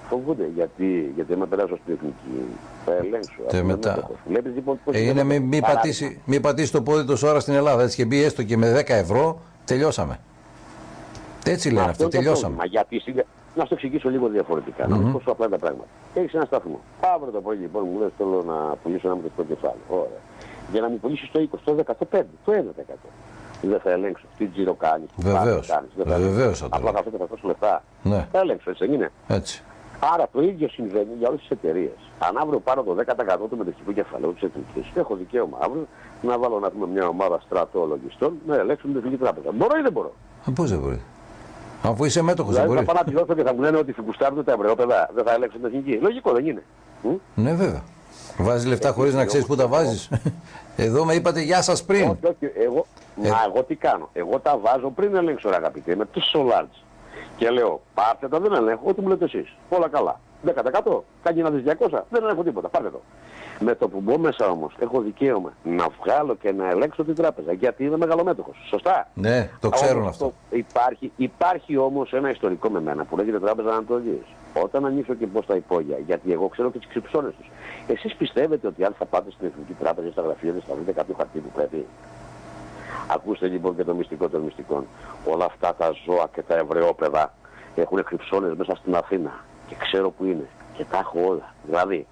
Φοβούνται γιατί, γιατί με περάσω στην εθνική. Θα ελέγξω. Και μετά. Βλέπεις, λοιπόν, πώς ε, είναι μη, μη, πατήσει, μη πατήσει το πόδι του ώρα στην Ελλάδα. Έτσι και μπει έστω και με 10 ευρώ, τελειώσαμε. Έτσι λένε αυτό, τελειώσαμε. Μα γιατί να σου το εξηγήσω λίγο διαφορετικά. Mm-hmm. Να πόσο απλά τα πράγματα. Έχεις ένα σταθμό. Αύριο το πρωί λοιπόν μου λες: Θέλω να πουλήσω ένα μικρό κεφάλαιο. Ωραία. Για να μου πουλήσεις το 20, το 10, το 5, το 1%. Δεν θα ελέγξω. Τι τζίρο κάνεις. Βεβαίως. Βεβαίως θα το Απλά θα αυτό θα δώσω λεφτά. Ναι. Θα ελέγξω, έτσι δεν είναι; Έτσι. Άρα το ίδιο συμβαίνει για όλες τις εταιρείες. Αν αύριο πάρω το 10% του μετοχικού κεφαλαίου της εθνικής, έχω δικαίωμα αύριο να βάλω να πούμε μια ομάδα στρατολογιστών να ελέγξουν την εθνική τράπεζα. Μπορώ ή δεν μπορώ; Ε, Πώς δεν μπορείς; Αφού είσαι μέτοχος, δηλαδή, δεν μπορείς. Θα πάω να πληρώσω και θα μου λένε ότι φουγκουστάρουν τα ευρωπαϊκά. Δεν θα ελέγξουν την εθνική. Λογικό δεν είναι. Ναι, βέβαια. Βάζεις λεφτά χωρίς να ξέρεις πού τα βάζεις. Εδώ με είπατε γεια σας πριν. Όχι, όχι. Εγώ, ε... Μα εγώ τι κάνω. Εγώ τα βάζω πριν ελέγξω, ρε αγαπητέ, με του σολάρτ. Και λέω, πάρτε τα, δεν ελέγχω, ό,τι μου λέτε εσείς. Όλα καλά. 10%, κάνει ένα 200, δεν ελέγχω τίποτα. Πάρτε το. Με το που μπω μέσα όμως έχω δικαίωμα να βγάλω και να ελέγξω την τράπεζα γιατί είμαι μεγαλομέτωχος. Σωστά; Ναι, το ξέρουν αυτό. υπάρχει υπάρχει όμως ένα ιστορικό με μένα που λέγεται Τράπεζα Ανατολή. Όταν ανοίξω και πω τα υπόγεια, γιατί εγώ ξέρω και τις κρυψώνε τους. Εσείς πιστεύετε ότι αν θα πάτε στην Εθνική Τράπεζα ή στα γραφεία δεν θα βρείτε κάποιο χαρτί που πρέπει; Ακούστε λοιπόν και το μυστικό των μυστικών. Όλα αυτά τα ζώα και τα ευρεόπεδα έχουν κρυψώνε μέσα στην Αθήνα και ξέρω που είναι και τα έχω όλα. Δηλαδή,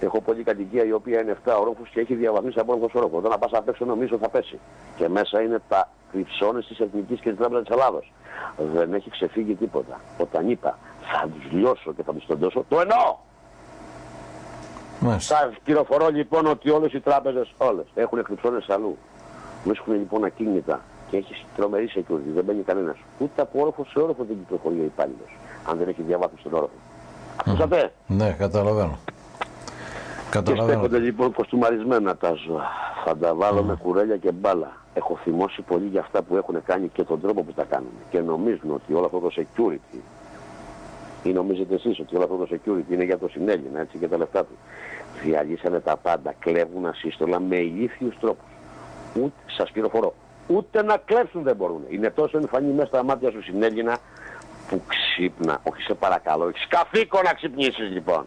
Έχω κατοικία η οποία είναι 7 ορόφους και έχει διαβαθμίσει από όροφο όροφο. Όταν να πας απ' έξω νομίζω θα πέσει. Και μέσα είναι τα κρυψώνες της Εθνικής και της Τράπεζας της Ελλάδος. Δεν έχει ξεφύγει τίποτα. Όταν είπα θα τους λιώσω και θα τους τεντώσω, το εννοώ. Θα πληροφορώ λοιπόν ότι όλες οι τράπεζες, όλες, έχουν κρυψώνες αλλού. Βρίσκουν λοιπόν ακίνητα και έχει τρομερή security, δεν μπαίνει κανένας. Ούτε από όροφο σε όροφο δεν κυκλοφορεί ο υπάλληλος, αν δεν έχει διαβάθμιση στον όροφο. Ακούσατε; Ναι, καταλαβαίνω. Και στέκονται λοιπόν κοστούμαρισμένα τα ζώα. Θα τα βάλω με κουρέλια και μπάλα. Έχω θυμώσει πολύ για αυτά που έχουν κάνει και τον τρόπο που τα κάνουν. Και νομίζουν ότι όλο αυτό το security Ή νομίζετε εσείς ότι όλο αυτό το security είναι για το συνέλληνα έτσι και τα λεφτά του. Διαλύσανε τα πάντα, κλέβουν ασύστολα με ηλίθιους τρόπους. Ούτε, σας πληροφορώ, ούτε να κλέψουν δεν μπορούν. Είναι τόσο εμφανή μέσα στα μάτια σου συνέλληνα που ξύπνα. Όχι σε παρακαλώ, έχει καθήκον να ξυπνήσεις λοιπόν.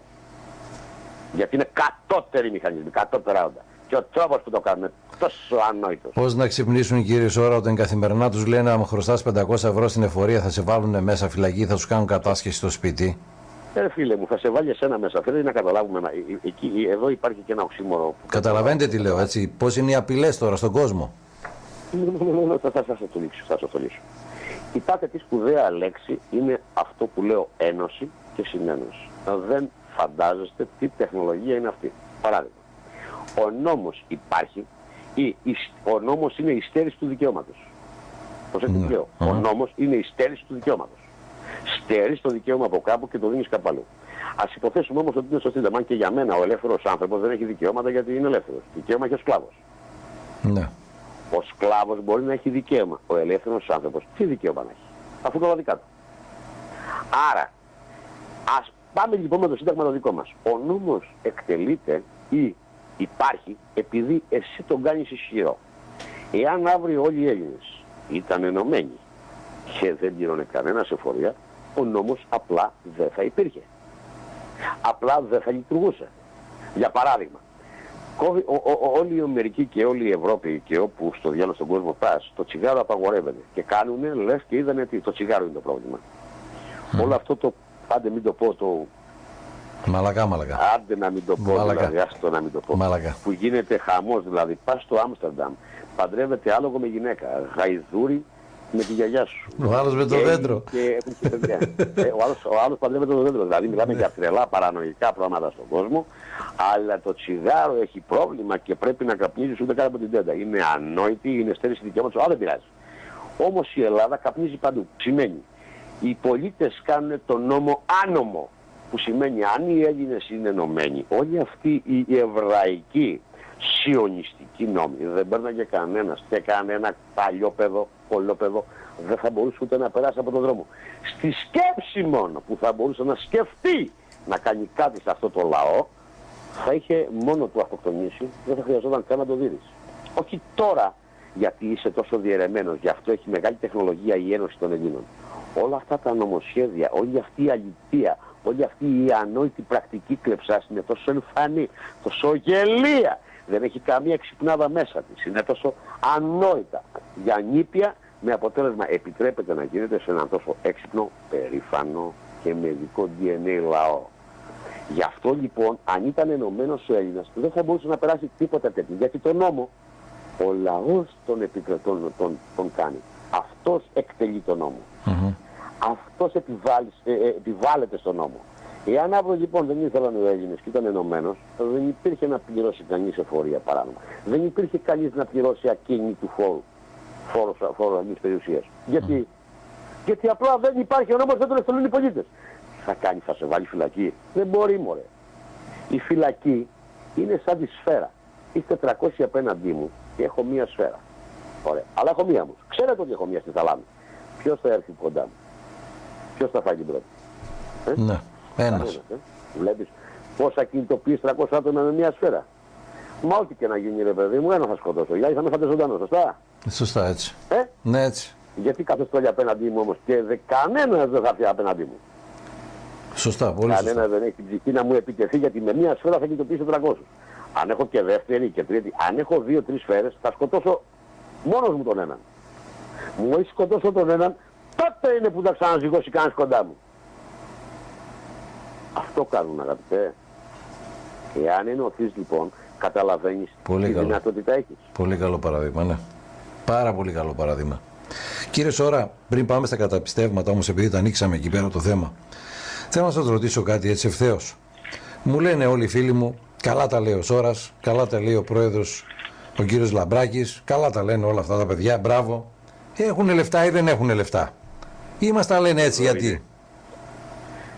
Γιατί είναι κατώτεροι μηχανισμοί, κατώτερα όντα. Και ο τρόπος που το κάνουν τόσο ανόητος. Πώς να ξυπνήσουν κύριε Σόρα όταν καθημερινά τους λένε αν χρωστάς 500 ευρώ στην εφορία θα σε βάλουν μέσα φυλακή, θα τους κάνουν κατάσχεση στο σπίτι. Ε, φίλε μου, θα σε βάλει εσένα μέσα. Θέλει να καταλάβουμε. Ε, ε, εκεί, εδώ υπάρχει και ένα οξύμορο. Καταλαβαίνετε τι λέω, έτσι. Πώς είναι οι απειλές τώρα στον κόσμο; *laughs* θα, θα, θα, σε το λύσω, θα σε το λύσω. Η τάτε της σπουδαία λέξη είναι αυτό που λέω ένωση και συνένωση. Δεν φαντάζεστε τι τεχνολογία είναι αυτή. Παράδειγμα, ο νόμος υπάρχει ή ο νόμος είναι η στέρηση του δικαιώματος. Προσέξτε τι λέω. Ο νόμος είναι η στέρηση του δικαιώματος. Στέρεις το δικαίωμα από κάπου και το δίνεις κάπου αλλού. Α υποθέσουμε όμως ότι είναι σωστή λεμάν και για μένα ο ελεύθερος άνθρωπος δεν έχει δικαιώματα γιατί είναι ελεύθερος. Δικαίωμα έχει ο σκλάβος. Ναι. Ο σκλάβος μπορεί να έχει δικαίωμα. Ο ελεύθερος άνθρωπος τι δικαίωμα να έχει; Αφού το δικά του. Άρα, ας πάμε λοιπόν με το σύνταγμα το δικό μας. Ο νόμος εκτελείται ή υπάρχει επειδή εσύ τον κάνεις ισχυρό. Εάν αύριο όλοι οι Έλληνες ήταν ενωμένοι και δεν πλήρωνε κανένα σε φορεία, ο νόμος απλά δεν θα υπήρχε. Απλά δεν θα λειτουργούσε. Για παράδειγμα, όλοι οι Αμερικοί και όλη η Ευρώπη και όπου στο διάλογο στον κόσμο πας, το τσιγάρο απαγορεύεται. Και κάνουν λες και είδανε ότι το τσιγάρο είναι το πρόβλημα. Όλο αυτό το, πάντε μην το πω, το Μαλακά, μαλακά. Άντε να μην το πω, μαλακά. δηλαδή, άστο να μην το πω. Μαλακά. Που γίνεται χαμός, δηλαδή, πας στο Άμστερνταμ, παντρεύεται άλογο με γυναίκα, γαϊδούρι με τη γιαγιά σου. Ο άλλος με το και, δέντρο. Και, και ε, ο, άλλος, ο άλλος παντρεύεται το δέντρο, δηλαδή μιλάμε για τρελά παρανοϊκά πράγματα στον κόσμο, αλλά το τσιγάρο έχει πρόβλημα και πρέπει να καπνίζεις ούτε κάτω από την τέντα. Είναι ανόητη, είναι στέρηση δικαιώματος, αλλά δεν πειράζει. Όμως η Ελλάδα καπνίζει παντού. Σημαίνει, οι πολίτες κάνουν τον νόμο άνομο που σημαίνει αν οι Έλληνες είναι ενωμένοι, όλοι αυτοί οι εβραϊκοί σιωνιστικοί νόμοι δεν παίρναγε κανένας και κανένα παλιό παιδό, δεν θα μπορούσε ούτε να περάσει από τον δρόμο. Στη σκέψη μόνο που θα μπορούσε να σκεφτεί να κάνει κάτι σε αυτό το λαό, θα είχε μόνο του αυτοκτονήσει, δεν θα χρειαζόταν καν να το δεις. Όχι τώρα γιατί είσαι τόσο διαιρεμένος, γι' αυτό έχει μεγάλη τεχνολογία η Ένωση των Ελλήνων. Όλα αυτά τα νομοσχέδια, όλη αυτή η αλήθεια, όλη αυτή η ανόητη πρακτική κλεψάς είναι τόσο εμφανή, τόσο γελία. Δεν έχει καμία ξυπνάδα μέσα της. Είναι τόσο ανόητα. Για νήπια με αποτέλεσμα επιτρέπεται να γίνεται σε έναν τόσο έξυπνο, περήφανο και με δικό DNA λαό. Γι' αυτό λοιπόν, αν ήταν ενωμένος ο Έλληνας, δεν θα μπορούσε να περάσει τίποτα τέτοιο. Γιατί τον νόμο, ο λαός των επιτρετών τον, τον κάνει. Αυτός εκτελεί τον νόμο αυτός ε, ε, επιβάλλεται στον νόμο. Εάν αύριο λοιπόν δεν ήθελαν οι Έλληνες και ήταν ενωμένος, δεν υπήρχε να πληρώσει κανείς εφορία παράδειγμα. Δεν υπήρχε κανείς να πληρώσει ακίνητου φόρου, φόρου, φόρου περιουσίας. Γιατί, γιατί απλά δεν υπάρχει ο νόμος, δεν τον εκτελούν οι πολίτες. Θα κάνει, θα σε βάλει φυλακή. Δεν μπορεί, μωρέ. Η φυλακή είναι σαν τη σφαίρα. Είστε 400 απέναντί μου και έχω μία σφαίρα. Ωραία. Αλλά έχω μία μου. Ξέρετε ότι έχω μία στη θαλάμη. Ποιος θα έρθει κοντά μου; Ποιος θα φάει την πρώτη; Ε; Ναι, ένας. Ε; Βλέπεις πόσα κινητοποιείς 300 άτομα με μια σφαίρα; Μα ό,τι και να γίνει, ρε παιδί μου, ένα θα σκοτώσω. Για θα με φάτε ζωντανό, σωστά; Σωστά, έτσι. Ε; Ναι, έτσι. Γιατί κάθε όλοι απέναντί μου όμως και δε, κανένας δεν θα έρθει απέναντί μου. Σωστά, πολύ Κανένας δεν έχει την ψυχή να μου επιτεθεί γιατί με μια σφαίρα θα κινητοποιήσω 300. Αν έχω και δεύτερη και τρίτη, αν έχω δύο-τρει σφαίρες, θα σκοτώσω μόνος μου τον έναν. Μου έχει σκοτώσω τον έναν, τότε είναι που θα ξαναζυγώσει κανείς κοντά μου. Αυτό κάνουν αγαπητέ. Εάν ενωθείς λοιπόν, καταλαβαίνεις πολύ τι καλό. δυνατότητα έχεις. Πολύ καλό παράδειγμα, ναι. Πάρα πολύ καλό παράδειγμα. Κύριε Σόρα, πριν πάμε στα καταπιστεύματα όμως, επειδή τα ανοίξαμε εκεί πέρα το θέμα, θέλω να σας ρωτήσω κάτι έτσι ευθέως. Μου λένε όλοι οι φίλοι μου, καλά τα λέει ο Σόρας, καλά τα λέει ο πρόεδρος, ο κύριος Λαμπράκης, καλά τα λένε όλα αυτά τα παιδιά, μπράβο. Έχουν λεφτά ή δεν έχουν λεφτά. Ή μας τα λένε έτσι γιατί;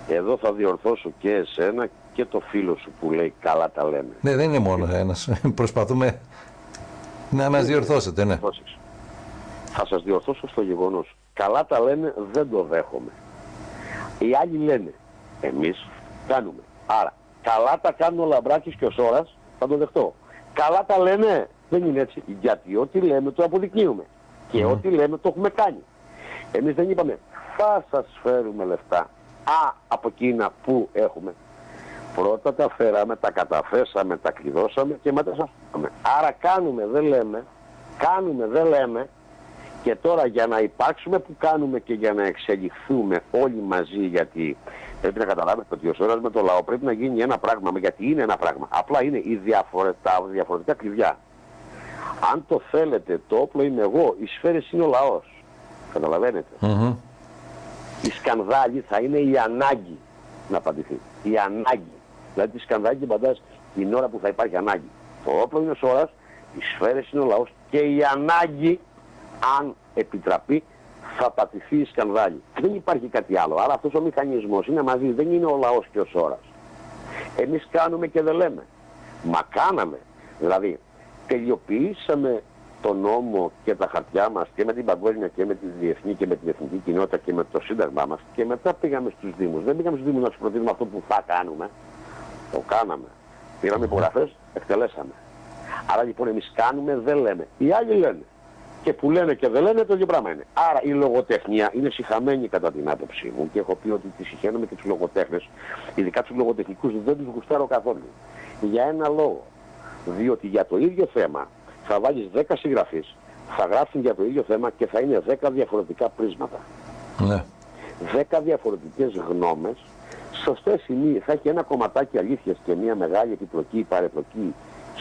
Εδώ θα διορθώσω και εσένα και το φίλο σου που λέει καλά τα λένε. Ναι, δεν είναι μόνο ένας. *laughs* Προσπαθούμε να μας διορθώσετε, ναι. Θα σας διορθώσω στο γεγονός. Καλά τα λένε, δεν το δέχομαι. Οι άλλοι λένε, Εμείς κάνουμε. Άρα, καλά τα κάνουν ο Λαμπράκης και ο Σόρας, θα το δεχτώ. Καλά τα λένε, δεν είναι έτσι. Γιατί ό,τι λέμε το αποδεικνύουμε. Και ό,τι λέμε το έχουμε κάνει. Εμείς δεν είπαμε, θα σας φέρουμε λεφτά. Α, από εκείνα που έχουμε. Πρώτα τα φέραμε, τα καταφέσαμε, τα κλειδώσαμε και μετά σας φέραμε. Άρα κάνουμε, δεν λέμε, κάνουμε, δεν λέμε και τώρα για να υπάρξουμε που κάνουμε και για να εξελιχθούμε όλοι μαζί γιατί πρέπει να καταλάβετε ότι ο Σόρας με το λαό πρέπει να γίνει ένα πράγμα γιατί είναι ένα πράγμα. Απλά είναι οι διαφορετικά, διαφορετικά κλειδιά. Αν το θέλετε το όπλο είμαι εγώ, οι σφαίρες είναι ο λαός. Καταλαβαίνετε. Mm-hmm. Η σκανδάλη θα είναι η ανάγκη να απαντηθεί. Η ανάγκη. Δηλαδή τη σκανδάλη την παντάς την ώρα που θα υπάρχει ανάγκη. Το όπλο είναι ο Σόρας, οι σφαίρες είναι ο λαός και η ανάγκη αν επιτραπεί, θα πατηθεί η σκανδάλη. Δεν υπάρχει κάτι άλλο. Άρα αυτός ο μηχανισμός είναι μαζί, δεν είναι ο λαός και ο σώρας. Εμείς κάνουμε και δεν λέμε. Μα κάναμε. Δηλαδή, τελειοποιήσαμε τον νόμο και τα χαρτιά μας και με την παγκόσμια και με τη διεθνή και με την εθνική κοινότητα και με το σύνταγμά μας και μετά πήγαμε στους Δήμους. Δεν πήγαμε στους Δήμους να τους προτείνουμε αυτό που θα κάνουμε. Το κάναμε. Πήραμε υπογραφές, εκτελέσαμε. Άρα λοιπόν εμείς κάνουμε, δεν λέμε. Οι άλλοι λένε και που λένε και δεν λένε το ίδιο πράγμα είναι. Άρα η λογοτεχνία είναι συχαμένη κατά την άποψή μου και έχω πει ότι τη συχαίνομαι και τους λογοτέχνες, ειδικά τους λογοτεχνικούς δεν τους γουστάρω καθόλου. Για ένα λόγο. Διότι για το ίδιο θέμα θα βάλεις 10 συγγραφείς, θα γράψουν για το ίδιο θέμα και θα είναι 10 διαφορετικά πρίσματα. Ναι. 10 διαφορετικές γνώμες, σωστές ή θα έχει ένα κομματάκι αλήθειας και μια μεγάλη επιπλοκή ή παρεπλοκή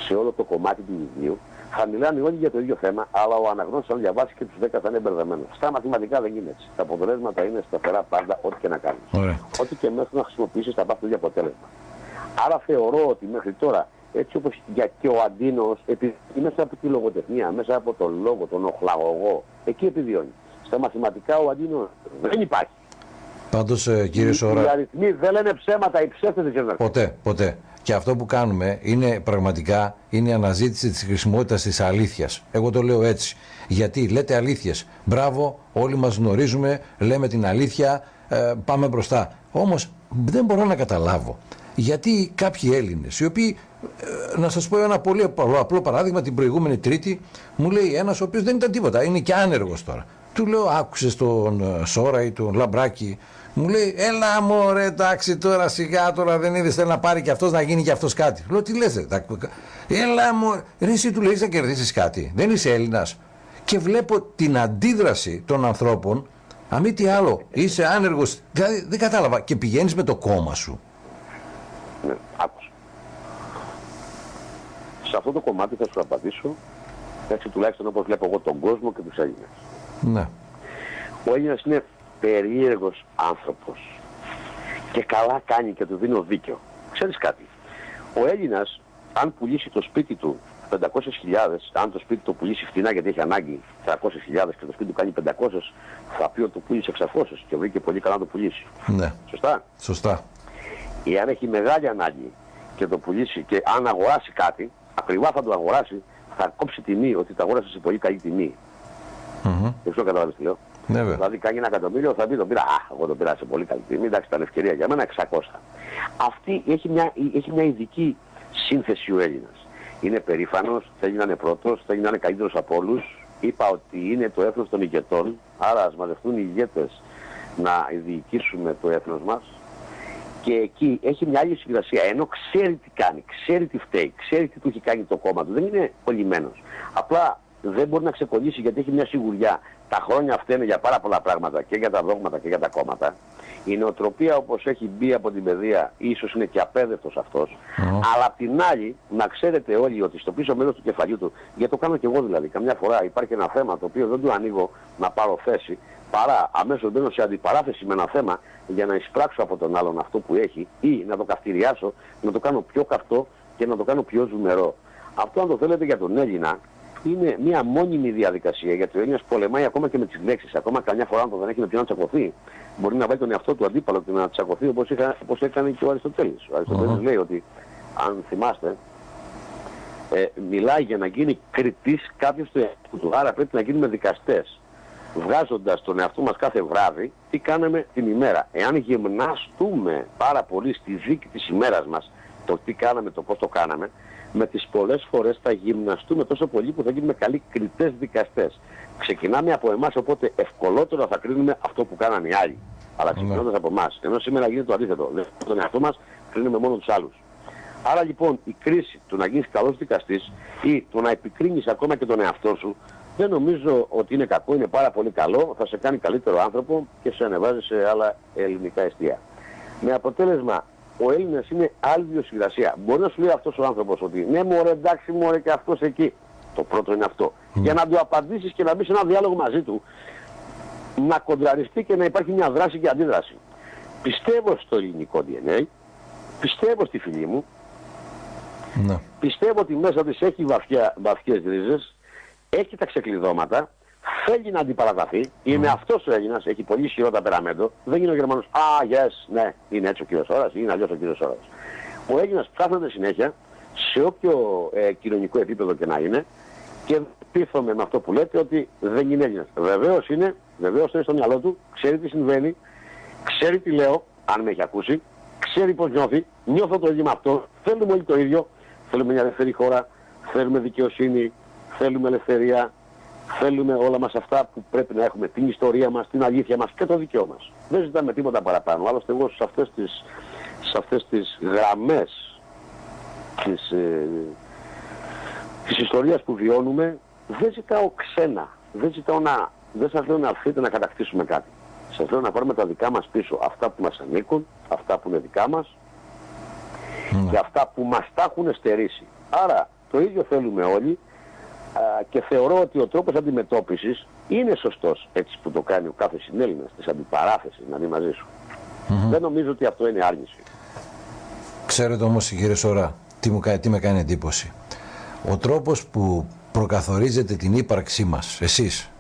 σε όλο το κομμάτι του βιβλίου θα μιλάνε όλοι για το ίδιο θέμα, αλλά ο αναγνώστης αν διαβάσει και τους 10 θα είναι μπερδεμένος. Στα μαθηματικά δεν είναι έτσι. Τα αποτελέσματα είναι σταθερά πάντα ό,τι και να κάνεις. Ό,τι και μέχρι να χρησιμοποιήσεις θα πάρει το ίδιο αποτέλεσμα. Άρα θεωρώ ότι μέχρι τώρα, έτσι όπως και ο Αντίνος, επειδή μέσα από τη λογοτεχνία, μέσα από τον λόγο, τον οχλαγωγό, εκεί επιβιώνει. Στα μαθηματικά ο Αντίνος δεν υπάρχει. Πάντως ε, κύριε Σόρα... Οι αριθμοί δεν λένε ψέματα, οι ψεύτες δεν Ποτέ, ποτέ. Και αυτό που κάνουμε είναι πραγματικά είναι η αναζήτηση της χρησιμότητας της αλήθειας. Εγώ το λέω έτσι. Γιατί λέτε αλήθειες. Μπράβο, όλοι μας γνωρίζουμε, λέμε την αλήθεια, ε, πάμε μπροστά. Όμως δεν μπορώ να καταλάβω. Γιατί κάποιοι Έλληνες, οι οποίοι, ε, να σας πω ένα πολύ απλό παράδειγμα, την προηγούμενη Τρίτη μου λέει ένας ο οποίος δεν ήταν τίποτα, είναι και άνεργος τώρα. Του λέω άκουσες τον ε, Σόρα ή τον Λαμπράκη; Μου λέει, έλα μωρέ, εντάξει τώρα σιγά τώρα δεν είδες θέλει να πάρει και αυτός να γίνει και αυτός κάτι. Λέω, τι λες, έλα μωρέ, ρε, εσύ του λέει να κερδίσεις κάτι. Δεν είσαι Έλληνας. Και βλέπω την αντίδραση των ανθρώπων, αμή τι άλλο, είσαι άνεργος. Δηλαδή δεν κατάλαβα. Και πηγαίνεις με το κόμμα σου. Ναι, άκουσα. Σε αυτό το κομμάτι θα σου απαντήσω έτσι τουλάχιστον όπως βλέπω εγώ τον κόσμο και τους Έλληνες. Ναι. Ο Έλληνας είναι περίεργος άνθρωπος. Και καλά κάνει και του δίνω δίκιο. Ξέρεις κάτι. Ο Έλληνας, αν πουλήσει το σπίτι του 500.000, αν το σπίτι του πουλήσει φτηνά γιατί έχει ανάγκη 300.000 και το σπίτι του κάνει 500, θα πει ότι το πουλήσει 600 και βρήκε πολύ καλά να το πουλήσει. Ναι. Σωστά; Σωστά. Ή αν έχει μεγάλη ανάγκη και το πουλήσει και αν αγοράσει κάτι, ακριβά θα το αγοράσει, θα κόψει τιμή ότι το αγόρασε σε πολύ καλή τιμή. Mm-hmm. Δεν ξέρω καταλάβεις τι λέω. Ναι, δηλαδή κάνει ένα εκατομμύριο, θα πει τον πήρα. Α, εγώ τον πήρα σε πολύ καλή τιμή. Εντάξει, ήταν ευκαιρία για μένα 600. Αυτή έχει μια, έχει μια ειδική σύνθεση ο Έλληνας. Είναι περήφανος, θέλει να είναι πρώτος, θέλει να είναι καλύτερος από όλους. Είπα ότι είναι το έθνος των ηγετών, άρα ας μαζευτούν οι ηγέτες να διοικήσουμε το έθνος μας. Και εκεί έχει μια άλλη συγκρασία, ενώ ξέρει τι κάνει, ξέρει τι φταίει, ξέρει τι του έχει κάνει το κόμμα του. Δεν είναι κολλημένος. Απλά δεν μπορεί να ξεκολλήσει γιατί έχει μια σιγουριά τα χρόνια αυτά είναι για πάρα πολλά πράγματα και για τα δόγματα και για τα κόμματα. Η νοοτροπία όπως έχει μπει από την παιδεία ίσως είναι και απέδευτος αυτός. Αλλά απ' την άλλη να ξέρετε όλοι ότι στο πίσω μέρος του κεφαλιού του, γιατί το κάνω και εγώ δηλαδή, καμιά φορά υπάρχει ένα θέμα το οποίο δεν του ανοίγω να πάρω θέση, παρά αμέσως μπαίνω σε αντιπαράθεση με ένα θέμα για να εισπράξω από τον άλλον αυτό που έχει ή να το καυτηριάσω, να το κάνω πιο καυτό και να το κάνω πιο ζουμερό. Αυτό αν το θέλετε για τον Έλληνα είναι μια μόνιμη διαδικασία γιατί ο Έλληνας πολεμάει ακόμα και με τις λέξεις. Ακόμα καμιά φορά αν το δεν έχει με ποιον να τσακωθεί, μπορεί να βάλει τον εαυτό του αντίπαλο και να τσακωθεί όπως, είχα, όπως έκανε και ο Αριστοτέλης. Ο αριστοτελης uh-huh. λέει ότι, αν θυμάστε, ε, μιλάει για να γίνει κριτής κάποιος του εαυτού του. Άρα πρέπει να γίνουμε δικαστές. βγάζοντας τον εαυτό μας κάθε βράδυ, τι κάναμε την ημέρα. Εάν γυμναστούμε πάρα πολύ στη δίκη της ημέρας μας, το τι κάναμε, το πώς το κάναμε, με τις πολλές φορές θα γυμναστούμε τόσο πολύ που θα γίνουμε καλοί κριτές δικαστές. Ξεκινάμε από εμάς, οπότε ευκολότερα θα κρίνουμε αυτό που κάνανε οι άλλοι. Αλλά ξεκινώντας από εμάς. Ενώ σήμερα γίνεται το αντίθετο. Δεν τον εαυτό μας κρίνουμε μόνο τους άλλους. Άρα λοιπόν η κρίση του να γίνεις καλός δικαστής ή του να επικρίνεις ακόμα και τον εαυτό σου δεν νομίζω ότι είναι κακό, είναι πάρα πολύ καλό, θα σε κάνει καλύτερο άνθρωπο και σε ανεβάζει σε άλλα ελληνικά εστία. Με αποτέλεσμα ο Έλληνας είναι άλλη βιοσυγρασία. Μπορεί να σου λέει αυτός ο άνθρωπος ότι ναι μωρέ εντάξει μωρέ και αυτός εκεί. Το πρώτο είναι αυτό. Για να του απαντήσεις και να μπεις σε ένα διάλογο μαζί του, να κοντραριστεί και να υπάρχει μια δράση και αντίδραση. Πιστεύω στο ελληνικό DNA, πιστεύω στη φιλή μου, ναι. πιστεύω ότι μέσα της έχει βαθιά, βαθιές ρίζες, έχει τα ξεκλειδώματα, θέλει να αντιπαραταθεί, mm. είναι αυτός ο Έλληνας, έχει πολύ ισχυρό ταπεραμέντο, δεν είναι ο Γερμανός, α, yes, ναι, είναι έτσι ο κύριος Ώρας, είναι αλλιώς ο κύριος Ώρας. Ο Έλληνας ψάχνεται συνέχεια, σε όποιο ε, κοινωνικό επίπεδο και να είναι, και πείθομαι με αυτό που λέτε ότι δεν είναι Έλληνας. Βεβαίως είναι, βεβαίως είναι στο μυαλό του, ξέρει τι συμβαίνει, ξέρει τι λέω, αν με έχει ακούσει, ξέρει πώς νιώθει, νιώθω το ίδιο με αυτό, θέλουμε όλοι το ίδιο, θέλουμε μια ελεύθερη χώρα, θέλουμε δικαιοσύνη, θέλουμε ελευθερία, θέλουμε όλα μας αυτά που πρέπει να έχουμε, την ιστορία μας, την αλήθεια μας και το δικαιό μας. Δεν ζητάμε τίποτα παραπάνω. Άλλωστε εγώ σε αυτές τις, σε αυτές τις γραμμές της, ε, της ιστορίας που βιώνουμε δεν ζητάω ξένα. Δεν ζητάω να, δεν σας λέω να έρθετε να κατακτήσουμε κάτι. Σας λέω να πάρουμε τα δικά μας πίσω, αυτά που μας ανήκουν, αυτά που είναι δικά μας ναι. και αυτά που μας τα έχουν στερήσει. Άρα το ίδιο θέλουμε όλοι και θεωρώ ότι ο τρόπος αντιμετώπισης είναι σωστός έτσι που το κάνει ο κάθε συνέλληνας της αντιπαράθεσης να δει μαζί σου. Δεν νομίζω ότι αυτό είναι άρνηση. Ξέρετε όμως κύριε Σωρά τι, μου, τι με κάνει εντύπωση. Ο τρόπος που προκαθορίζετε την ύπαρξή μας, εσείς,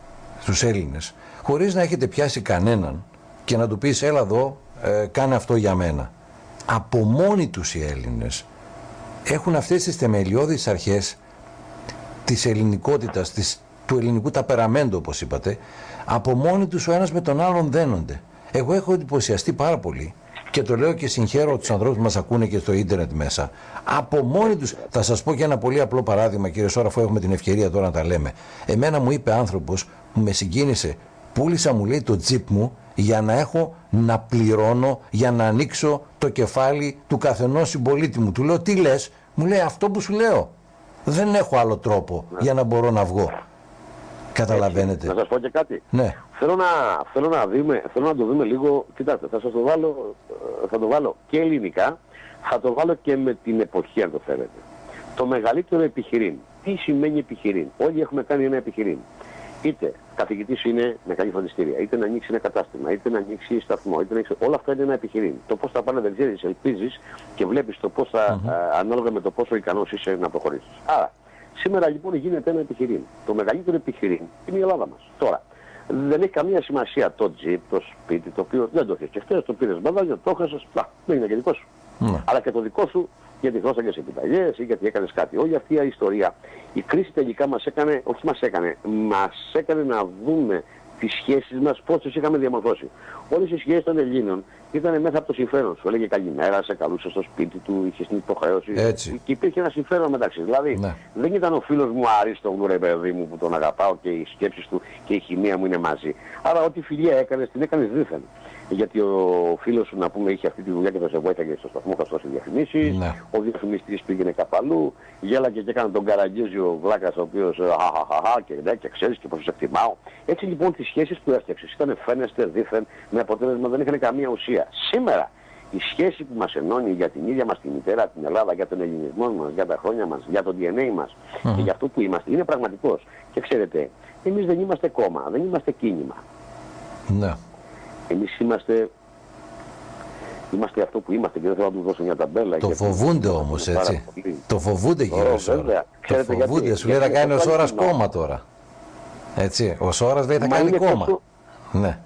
στους Έλληνες, χωρίς να έχετε πιάσει κανέναν και να του πεις έλα εδώ, ε, κάνε αυτό για μένα. Από μόνοι τους οι Έλληνες έχουν αυτές τις θεμελιώδεις αρχές της ελληνικότητας, της, του ελληνικού ταπεραμέντου όπως είπατε, από μόνοι τους ο ένας με τον άλλον δένονται. Εγώ έχω εντυπωσιαστεί πάρα πολύ και το λέω και συγχαίρω τους ανθρώπους που μας ακούνε και στο ίντερνετ μέσα. Από μόνοι τους, θα σας πω και ένα πολύ απλό παράδειγμα κύριε Σόρα, αφού έχουμε την ευκαιρία τώρα να τα λέμε. Εμένα μου είπε άνθρωπος που με συγκίνησε, πούλησα μου λέει το τζιπ μου για να έχω να πληρώνω, για να ανοίξω το κεφάλι του καθενός συμπολίτη μου. Του λέω τι λες, μου λέει αυτό που σου λέω. Δεν έχω άλλο τρόπο ναι. για να μπορώ να βγω. Καταλαβαίνετε. Να σας πω και κάτι. Ναι. Θέλω να, θέλω να, δούμε, θέλω να το δούμε λίγο, κοιτάξτε, θα σας το βάλω, ε, θα το βάλω και ελληνικά, θα το βάλω και με την εποχή αν το θέλετε. Το μεγαλύτερο επιχειρήν. Τι σημαίνει επιχειρήν; Όλοι έχουμε κάνει ένα επιχειρήν είτε καθηγητής είναι με καλή φροντιστήρια, είτε να ανοίξει ένα κατάστημα, είτε να ανοίξει σταθμό, είτε να ανοίξει... όλα αυτά είναι ένα επιχειρήν. Το πώς θα πάνε δεν ξέρεις, ελπίζεις και βλέπεις το πώς θα, mm-hmm. ανάλογα με το πόσο ικανός είσαι να προχωρήσεις. Άρα, σήμερα λοιπόν γίνεται ένα επιχειρήν. Το μεγαλύτερο επιχειρήν είναι η Ελλάδα μας. Τώρα, δεν έχει καμία σημασία το τζιπ, το σπίτι, το οποίο δεν το έχεις. Και χθες το πήρες μπαδάλια, το έχασες, δεν είναι και δικό σου. Mm. Αλλά και το δικό σου γιατί δώσανε σε επιταγές ή γιατί έκανες κάτι. Όλη αυτή η ιστορία, η κρίση τελικά μας έκανε, όχι μας έκανε, μας έκανε να δούμε τις σχέσεις μας πώς τις είχαμε διαμορφώσει. Όλες οι σχέσεις των Ελλήνων ήταν μέσα από το συμφέρον σου. Έλεγε καλημέρα, σε καλούσε στο σπίτι του, είχες την υποχρέωση. Έτσι. Και υπήρχε ένα συμφέρον μεταξύ. Δηλαδή ναι. δεν ήταν ο φίλος μου Αρίστο ρε παιδί μου που τον αγαπάω και οι σκέψεις του και η χημεία μου είναι μαζί. Άρα ό,τι φιλία έκανες την έκανες δίθεν γιατί ο φίλος σου να πούμε είχε αυτή τη δουλειά και θα σε βοήθαγε στο σταθμό, θα σου διαφημίσεις, ναι. ο διαφημιστής πήγαινε καπαλού, γέλαγε και έκανε τον καραγκίζιο βλάκας ο οποίος ε, αχαχαχα και, ναι, και ξέρεις και πώς σε εκτιμάω. Έτσι λοιπόν τις σχέσεις που έφτιαξες ήταν φαίνεστε δίθεν με αποτέλεσμα δεν είχαν καμία ουσία. Σήμερα η σχέση που μας ενώνει για την ίδια μας τη μητέρα, την Ελλάδα, για τον ελληνισμό μας, για τα χρόνια μας, για το DNA μας mm. και για αυτό που είμαστε, είναι πραγματικός. Και ξέρετε, εμείς δεν είμαστε κόμμα, δεν είμαστε κίνημα. Ναι. Εμείς είμαστε, είμαστε αυτό που είμαστε και δεν θέλω να τους δώσω μια ταμπέλα. Το φοβούνται όμως έτσι. Το φοβούνται κύριε Σόρα. Το φοβούνται. Σου λέει θα κάνει ο Σόρας κόμμα τώρα. Έτσι. Ο Σόρας λέει θα κάνει κόμμα. Ναι.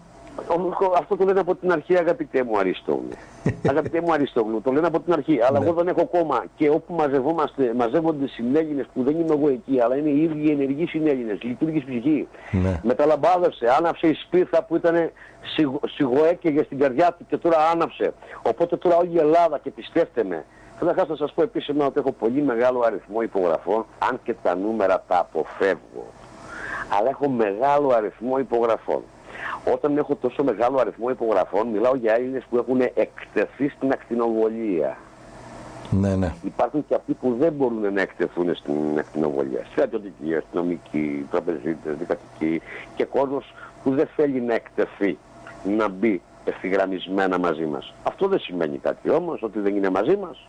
Αυτό το λένε από την αρχή, αγαπητέ μου Αριστόγλου. *laughs* αγαπητέ μου Αριστόγλου, το λένε από την αρχή. Αλλά Ναι. εγώ δεν έχω κόμμα και όπου μαζευόμαστε, μαζεύονται συνέλληνες που δεν είμαι εγώ εκεί, αλλά είναι οι ίδιοι ενεργοί συνέλληνες, λειτουργείς ψυχή. Ναι. Μεταλαμπάδευσε, άναψε η σπίθα που ήταν σιγο, σιγοέκαιγε στην καρδιά του και τώρα άναψε. Οπότε τώρα όλη η Ελλάδα και πιστέψτε με. Καταρχάς να σας πω επίσημα ότι έχω πολύ μεγάλο αριθμό υπογραφών, αν και τα νούμερα τα αποφεύγω. Αλλά έχω μεγάλο αριθμό υπογραφών. Όταν έχω τόσο μεγάλο αριθμό υπογραφών, μιλάω για Έλληνες που έχουν εκτεθεί στην ακτινοβολία. Ναι, ναι. Υπάρχουν και αυτοί που δεν μπορούν να εκτεθούν στην ακτινοβολία. Στρατιωτικοί, αστυνομικοί, τραπεζίτες, δικατικοί και κόσμος που δεν θέλει να εκτεθεί, να μπει ευθυγραμμισμένα μαζί μας. Αυτό δεν σημαίνει κάτι όμως, ότι δεν είναι μαζί μας.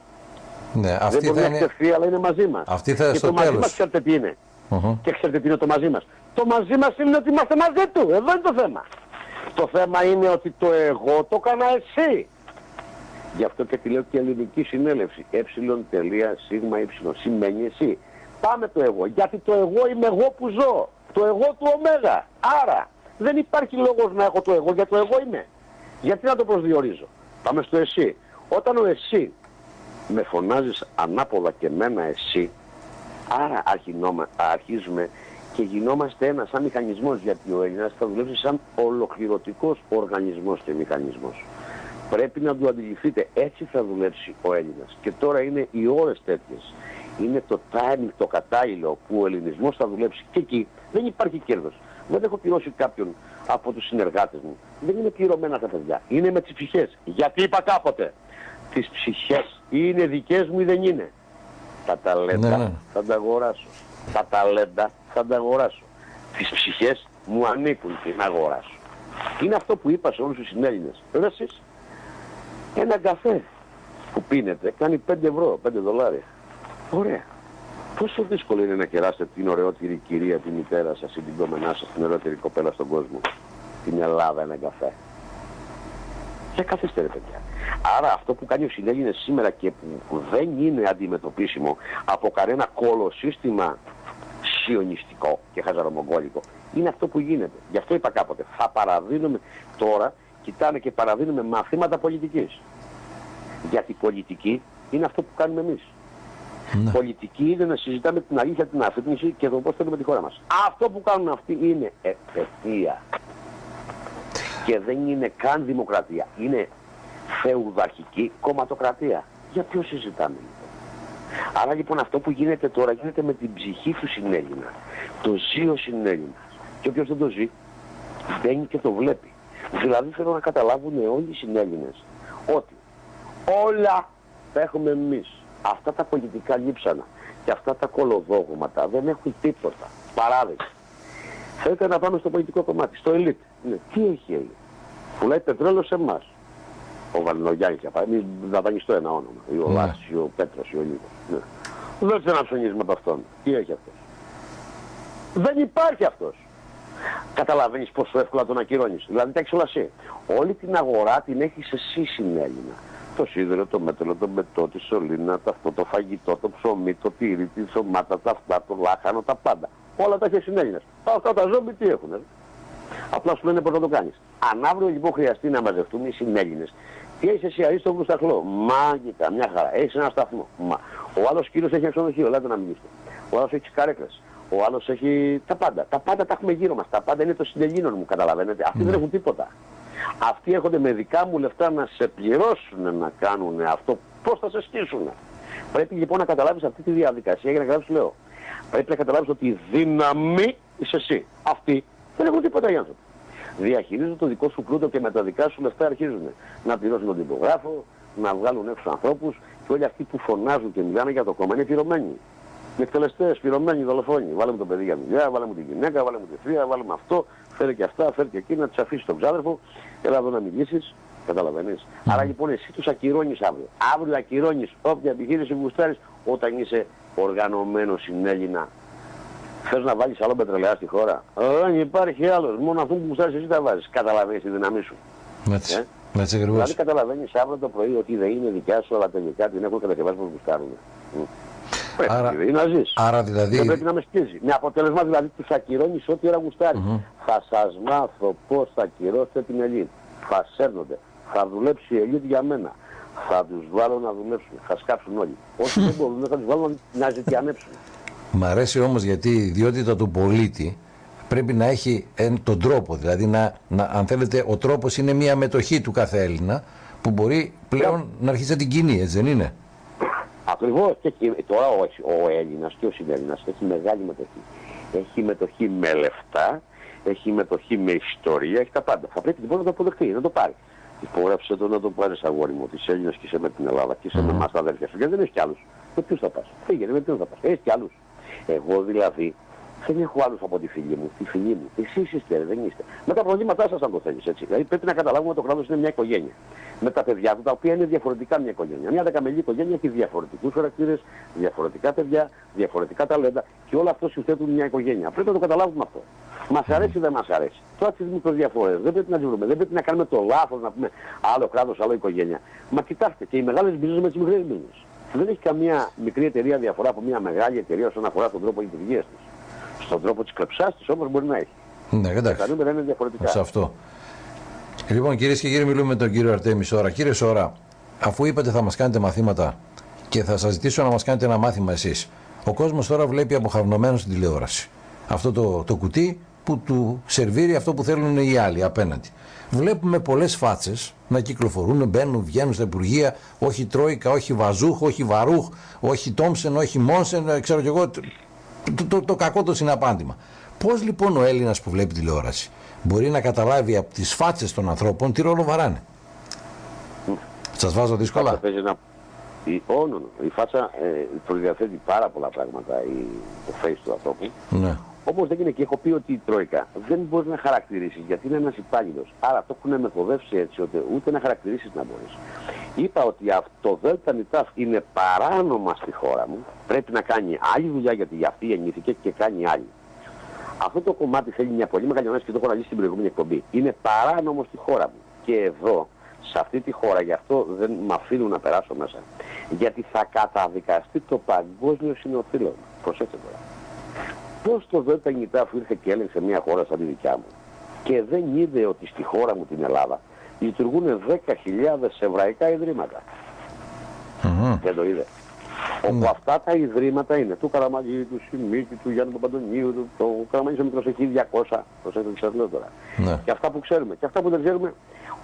ναι. δεν Αυτή μπορεί θα να είναι. εκτεθεί, αλλά είναι μαζί μας. Αυτή θα είναι και στο το μαζί τέλος. μας ξέρετε τι είναι. Μμμ. Και ξέρετε τι είναι το μαζί μας. Το μαζί μας είναι ότι είμαστε μαζί του. Εδώ είναι το θέμα. Το θέμα είναι ότι το εγώ το έκανα εσύ. Γι' αυτό και τη λέω και ελληνική συνέλευση. Ε τελεία σίγμα ε σημαίνει εσύ. Πάμε το εγώ. Γιατί το εγώ είμαι εγώ που ζω. Το εγώ του ωμέγα. Άρα δεν υπάρχει λόγος να έχω το εγώ γιατί το εγώ είμαι. Γιατί να το προσδιορίζω. Πάμε στο εσύ. Όταν ο εσύ με φωνάζεις ανάποδα και μένα εσύ, άρα αρχινόμα- αρχίζουμε και γινόμαστε ένας σαν μηχανισμός γιατί ο Έλληνας θα δουλέψει σαν ολοκληρωτικός οργανισμός και μηχανισμός. Πρέπει να το αντιληφθείτε, έτσι θα δουλέψει ο Έλληνας. Και τώρα είναι οι ώρες τέτοιες. Είναι το timing, το κατάλληλο που ο ελληνισμός θα δουλέψει. Και εκεί δεν υπάρχει κέρδος. Δεν έχω πληρώσει κάποιον από τους συνεργάτες μου. Δεν είναι πληρωμένα τα παιδιά. Είναι με τις ψυχές. Γιατί είπα κάποτε. Τις ψυχές είναι δικές μου ή δεν είναι. Τα ταλέντα Ναι, ναι. θα τα αγοράσω. Τα ταλέντα θα τα αγοράσω. Τις ψυχές μου ανήκουν και να αγοράσω. Είναι αυτό που είπα σε όλους τους συνέλληνες. Ρε εσείς, ένα καφέ που πίνετε κάνει 5 ευρώ, 5 δολάρια. Ωραία. Πόσο δύσκολο είναι να κεράσετε την ωραιότερη κυρία, τη μητέρα σας ή την κόμενά σας, την ωραιότερη κοπέλα στον κόσμο; Την Ελλάδα ένα καφέ. Και καθίστε ρε παιδιά. Άρα αυτό που κάνει ο συνέλληνες σήμερα και που, που δεν είναι αντιμετωπίσιμο από κανένα κολοσύστημα σιωνιστικό και χαζαρομογκόλικο είναι αυτό που γίνεται. Γι' αυτό είπα κάποτε. Θα παραδίνουμε τώρα, κοιτάνε και παραδίνουμε μαθήματα πολιτικής. Γιατί πολιτική είναι αυτό που κάνουμε εμείς. Ναι. Πολιτική είναι να συζητάμε την αλήθεια, την αφύπνιση και το πώς θέλουμε τη χώρα μας. Αυτό που κάνουν αυτοί είναι επαιτία. Και δεν είναι καν δημοκρατία. Είναι φεουδαρχική κομματοκρατία. Για ποιο συζητάμε λοιπόν; Άρα λοιπόν αυτό που γίνεται τώρα γίνεται με την ψυχή του συνέλληνα. Το ζει ο συνέλληνας. Και όποιος δεν το ζει μπαίνει και το βλέπει. Δηλαδή θέλω να καταλάβουν όλοι οι συνέλληνες ότι όλα τα έχουμε εμείς. Αυτά τα πολιτικά λείψανα και αυτά τα κολοδόγματα δεν έχουν τίποτα. Παράδειγμα. Θέλετε να πάμε στο πολιτικό κομμάτι, στο ελίτ. Ναι. Τι έχει ελίτ. Πουλάει πετρέλαιο σε εμάς. Ο Βαλινογιάννης για παράδειγμα, μην δαπανιστώ ένα όνομα. Ή ο Ναι. Λάσης, ή ο Πέτρος, ή ο Λίδος. Ναι. Δεν ξαναψωνίζουμε από αυτόν. Τι έχει αυτός; Δεν υπάρχει αυτός. Καταλαβαίνεις πόσο εύκολα τον ακυρώνεις. Δηλαδή τα έχεις όλα εσύ. Όλη την αγορά την έχεις εσύ συνέλληνα. Το σίδερο, το μέταλλο, το μετό, τη σωλήνα, το αυτό, το φαγητό, το ψωμί, το τύρι, τη σωμάτα, τα αυτά, το λάχανο, τα πάντα. Όλα τα έχει συνέλληνες. Αυτά τα ζόμπι τι έχουνε. Απλά σου λένε πώς να το κάνεις. Αν αύριο λοιπόν χρειαστεί να μαζευτούν οι συνέλληνες, τι έχεις εσύ αρίστο σταχλό. Μάγικα, μια χαρά. Έχεις ένα σταθμό. Μα. Ο άλλος κύριος έχει ένα ξενοδοχείο, λέτε να μιλήσετε. Ο άλλος έχει καρέκλες. Ο άλλος έχει τα πάντα. Τα πάντα τα έχουμε γύρω μας. Τα πάντα είναι των συνελλήνων μου, καταλαβαίνετε. Αυτοί δεν έχουν τίποτα. Αυτοί έρχονται με δικά μου λεφτά να σε πληρώσουν να κάνουν αυτό. Πώς θα σε στήσουν. Πρέπει λοιπόν να καταλάβεις αυτή τη διαδικασία για να καταλάβεις λέω. Πρέπει να καταλάβεις ότι η δύναμη είσαι εσύ. Αυτοί δεν έχουν τίποτα οι άνθρωποι. Διαχειρίζονται το δικό σου πλούτο και με τα δικά σου λεφτά αρχίζουν να πληρώσουν τον τυπογράφο, να βγάλουν έξω ανθρώπους και όλοι αυτοί που φωνάζουν και μιλάνε για το κόμμα είναι πληρωμένοι. Με εκτελεστές, πληρωμένοι, δολοφόνοι. Βάλε μου το παιδί για δουλειά, βάλε μου τη γυναίκα, βάλε μου τη θεία, βάλε μου αυτό, φέρε και αυτά, φέρε και εκείνα, τις αφήσεις τον ξάδερφο, έλα εδώ να μιλήσεις. Καταλαβαίνεις. Άρα λοιπόν εσύ τους ακυρώνεις αύριο. Αύριο ακυρώνεις όποια επιχείρηση που γουστάρεις όταν είσαι οργανωμένος συνέλληνα Θες να βάλεις άλλο πετρελαία στη χώρα; Δεν υπάρχει άλλος. Μόνο αυτό που γουστάρεις εσύ τα βάζεις. Καταλαβαίνεις τη δύναμή σου. Έτσι. Ε; Έτσι Δηλαδή ακριβώς. καταλαβαίνεις αύριο το πρωί ότι δεν είναι δικιά σου, αλλά τελικά την έχουν κατασκευάσει όπως γουστάρουν. Μμ. Πρέπει Άρα- δηλαδή να ζεις. Άρα δηλαδή. Δεν πρέπει να με σκίζει. Με αποτέλεσμα δηλαδή τους ακυρώνεις ό,τι ώρα γουστάρεις. Θα σας μάθω πώς θα ακυρώσετε την ελίτ. Θα σέρνονται. Θα δουλέψει η ελίτ για μένα. Θα τους βάλω να δουλέψουν. Θα σκάψουν όλοι. *laughs* Όσοι δεν μπορούν θα τους βάλω να ζητιανέψουν. Μ' αρέσει όμως γιατί η ιδιότητα του πολίτη πρέπει να έχει εν, τον τρόπο. Δηλαδή, να, να, αν θέλετε, ο τρόπος είναι μια μετοχή του κάθε Έλληνα που μπορεί πλέον να αρχίσει να την κινεί, έτσι δεν είναι; Ακριβώς και εκεί- τώρα ο, ο Έλληνας και ο Συνέλληνας έχει μεγάλη μετοχή. Έχει μετοχή με λεφτά, έχει μετοχή με ιστορία, έχει τα πάντα. Θα πρέπει λοιπόν να το αποδεχτεί, να το πάρει. Υπόγραψε το να το πάρεις αγόρι μου, ότι είσαι Έλληνας και είσαι με την Ελλάδα και είσαι με εμάς τα αδέρφια σου. Γιατί δεν έχεις κι άλλους. Με ποιους θα πας; Φύγε, με ποιους θα πας; Έχεις κι άλλους. Εγώ δηλαδή δεν έχω άλλους από τη φίλη μου, τη φίλη μου. Εσείς είστε, ρε, δεν είστε. Με τα προβλήματά σας αν το θέλεις έτσι. Δηλαδή πρέπει να καταλάβουμε ότι το κράτος είναι μια οικογένεια. Με τα παιδιά του τα οποία είναι διαφορετικά μια οικογένεια. Μια δεκαμελή οικογένεια έχει διαφορετικούς χαρακτήρες, διαφορετικά παιδιά, διαφορετικά ταλέντα και όλα αυτό συνθέτουν μια οικογένεια. Πρέπει να το καταλάβουμε αυτό. Μας αρέσει ή δεν μας αρέσει. Τώρα τις μικροδιαφορές δεν πρέπει να τις βρούμε. Δεν πρέπει να κάνουμε το λάθος να πούμε άλλο κράτος, άλλο οικογένεια. Μα κοιτάξτε και οι μεγάλες business με τις μικρές business. Δεν έχει καμία μικρή εταιρεία διαφορά από μια μεγάλη εταιρεία όσον αφορά τον τρόπο λειτουργίας της. Στον τρόπο της κλεψάς της όμως μπορεί να έχει. Ναι, Τα εντάξει. νούμερα είναι διαφορετικά. Σε αυτό. Λοιπόν, κυρίες και κύριοι, μιλούμε με τον κύριο Αρτέμι Σόρα. Κύριε Σόρα, αφού είπατε θα μας κάνετε μαθήματα και θα σας ζητήσω να μας κάνετε ένα μάθημα εσείς. Ο κόσμος τώρα βλέπει αποχαρνωμένο στην τηλεόραση. Αυτό το, το κουτί που του σερβίρει αυτό που θέλουν οι άλλοι απέναντι. Βλέπουμε πολλές φάτσες να κυκλοφορούν, μπαίνουν, βγαίνουν στα υπουργεία. Όχι Τρόικα, όχι Βαζούχ, όχι Βαρούχ, όχι Τόμσεν, όχι Μόνσεν, ε, ξέρω κι εγώ. Το, το, το, το κακό το συναπάντημα. Πώς λοιπόν ο Έλληνας που βλέπει τηλεόραση μπορεί να καταλάβει από τις φάτσες των ανθρώπων τι ρόλο βαράνε; Σας βάζω δύσκολα. φάτσα παίζει ένα... Η, oh, no, no. η φάτσα ε, προδιαθέτει πάρα πολλά πράγματα η, το face του ανθρώπου. Ναι. Όπω δεν είναι και έχω πει ότι η Τρόικα δεν μπορεί να χαρακτηρίσει γιατί είναι ένας υπάλληλος. Άρα το έχουν μεθοδεύσει έτσι ότι ούτε να χαρακτηρίσει να μπορείς. Είπα ότι αυτό ΔΝΤ ΝΙΤΑΦ είναι παράνομα στη χώρα μου. Πρέπει να κάνει άλλη δουλειά γιατί για αυτή γεννήθηκε και κάνει άλλη. Αυτό το κομμάτι θέλει μια πολύ μεγάλη ανάγκη και το έχω αναλύσει στην προηγούμενη εκπομπή. Είναι παράνομο στη χώρα μου. Και εδώ, σε αυτή τη χώρα, γι' αυτό δεν με αφήνουν να περάσω μέσα. Γιατί θα καταδικαστεί το παγκόσμιο συνοφίλο. Προσέξτε τώρα. Πώς το ΔΝΤ ΝΙΤΑΦ ήρθε και έλεγξε μια χώρα σαν τη δικιά μου και δεν είδε ότι στη χώρα μου την Ελλάδα λειτουργούν 10.000 εβραϊκά ιδρύματα. Μμμ. Δεν το είδε. Όπου αυτά τα ιδρύματα είναι του Καραμαγγί, του Σιμίτη, του Γιάννη Παπαντονίου, του, το Καραμαγγί ο μικρός έχει 200, προσέξτε τι σας λέω τώρα. Ναι. Και αυτά που ξέρουμε. Και αυτά που δεν ξέρουμε,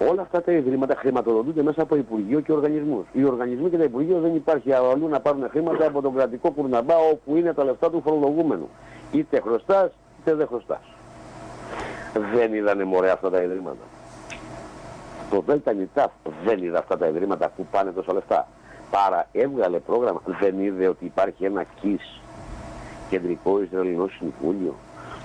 όλα αυτά τα ιδρύματα χρηματοδοτούνται μέσα από Υπουργείο και οργανισμούς. Οι οργανισμοί και τα Υπουργεία δεν υπάρχει αλλού να πάρουν χρήματα από τον κρατικό κουρναμπά όπου είναι τα λεφτά του φορολογούμενου. Είτε χρωστάς, είτε δεν χρωστάς. Δεν είδανε μωρέ αυτά τα ιδρύματα. Το ΔΝΤ ΝΙΤΑΦ δεν είδε αυτά τα ιδρύματα που πάνε τόσα λεφτά. Πάρα έβγαλε πρόγραμμα, δεν είδε ότι υπάρχει ένα ΚΙΣ, Κεντρικό Ισραηλινό Συμβούλιο,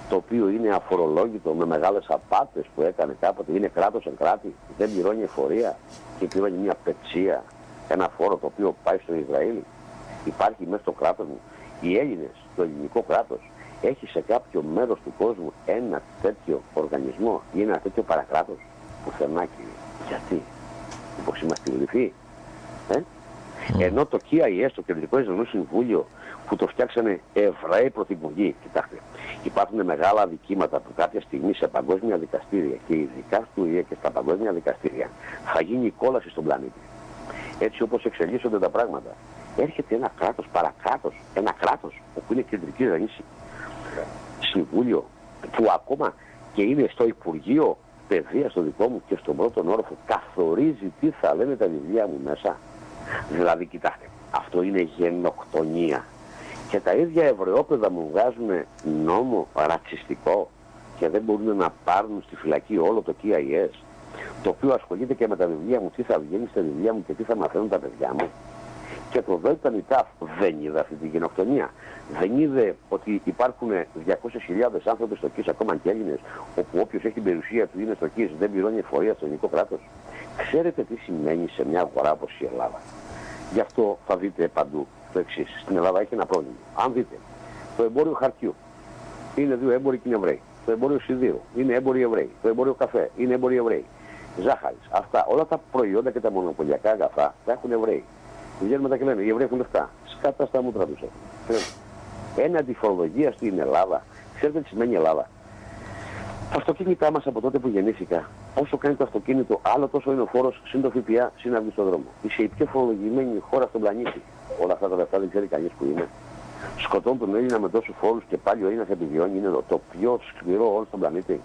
το οποίο είναι αφορολόγητο με μεγάλες απάτες που έκανε κάποτε, είναι κράτος εν κράτη, δεν πληρώνει εφορία και πληρώνει μια πετσία, ένα φόρο το οποίο πάει στο Ισραήλ. Υπάρχει μέσα στο κράτος μου. Οι Έλληνες, το ελληνικό κράτος, έχει σε κάποιο μέρος του κόσμου ένα τέτοιο οργανισμό ή ένα τέτοιο παρακράτος πουθενά κύριε. Γιατί, μήπως είμαστε λυθοί. Ε; Ενώ το KIS, το Κεντρικό Ισραηλινό Συμβούλιο, που το φτιάξανε Εβραίοι πρωθυπουργοί, κοιτάξτε, υπάρχουν μεγάλα αδικήματα που κάποια στιγμή σε παγκόσμια δικαστήρια και ειδικά στο ΙΕ και στα παγκόσμια δικαστήρια θα γίνει η κόλαση στον πλανήτη. Έτσι όπως εξελίσσονται τα πράγματα. Έρχεται ένα κράτος, παρακράτος, ένα κράτος όπου είναι κεντρική Ισραηλινή Συμβούλιο που ακόμα και είναι στο Υπουργείο Παιδεία στο δικό μου και στον πρώτο όροφο καθορίζει τι θα λένε τα βιβλία μου μέσα. Δηλαδή, κοιτάξτε, αυτό είναι γενοκτονία. Και τα ίδια Εβραιόπαιδα μου βγάζουν νόμο ρατσιστικό και δεν μπορούν να πάρουν στη φυλακή όλο το KIS, το οποίο ασχολείται και με τα βιβλία μου, τι θα βγαίνει στα βιβλία μου και τι θα μαθαίνουν τα παιδιά μου. Και το ΔΝΤ ΝΙΤΑΦ δεν είδε αυτή τη γενοκτονία. Δεν είδε ότι υπάρχουν 200.000 άνθρωποι στο ΚΙΣ, ακόμα και Έλληνες, όπου όποιος έχει την περιουσία του είναι στο ΚΙΣ, δεν πληρώνει εφορία στο ελληνικό κράτος. Ξέρετε τι σημαίνει σε μια αγορά όπως η Ελλάδα. Γι' αυτό θα δείτε παντού το εξής. Στην Ελλάδα έχει ένα πρόβλημα. Αν δείτε το εμπόριο χαρτιού, είναι δύο έμποροι και είναι Εβραίοι. Το εμπόριο σιδήρου είναι έμποροι Εβραίοι. Το εμπόριο καφέ είναι έμποροι Εβραίοι. Ζάχαρης. Αυτά όλα τα προϊόντα και τα μονοπωλιακά αγαθά τα έχουν Εβραίοι. Βγαίνουν μετά και λένε οι Εβραίοι έχουν λεφτά. Σκάτα στα μούτρα τους έχουν. Έναντι φορολογία στην Ελλάδα. Ξέρετε τι σημαίνει Ελλάδα; Τα αυτοκίνητά μας από τότε που γεννήθηκα, όσο κάνει το αυτοκίνητο, άλλο τόσο είναι ο φόρος συν το ΦΠΑ συν αυγή στον δρόμο. Είσαι η πιο φορολογημένη χώρα στον πλανήτη. Όλα αυτά τα λεφτά δεν ξέρει κανείς που είναι. Σκοτώνουν τον Έλληνα με τόσους φόρους και πάλι ο Έλληνας επιβιώνει. Είναι το πιο σκληρό όλο στον πλανήτη.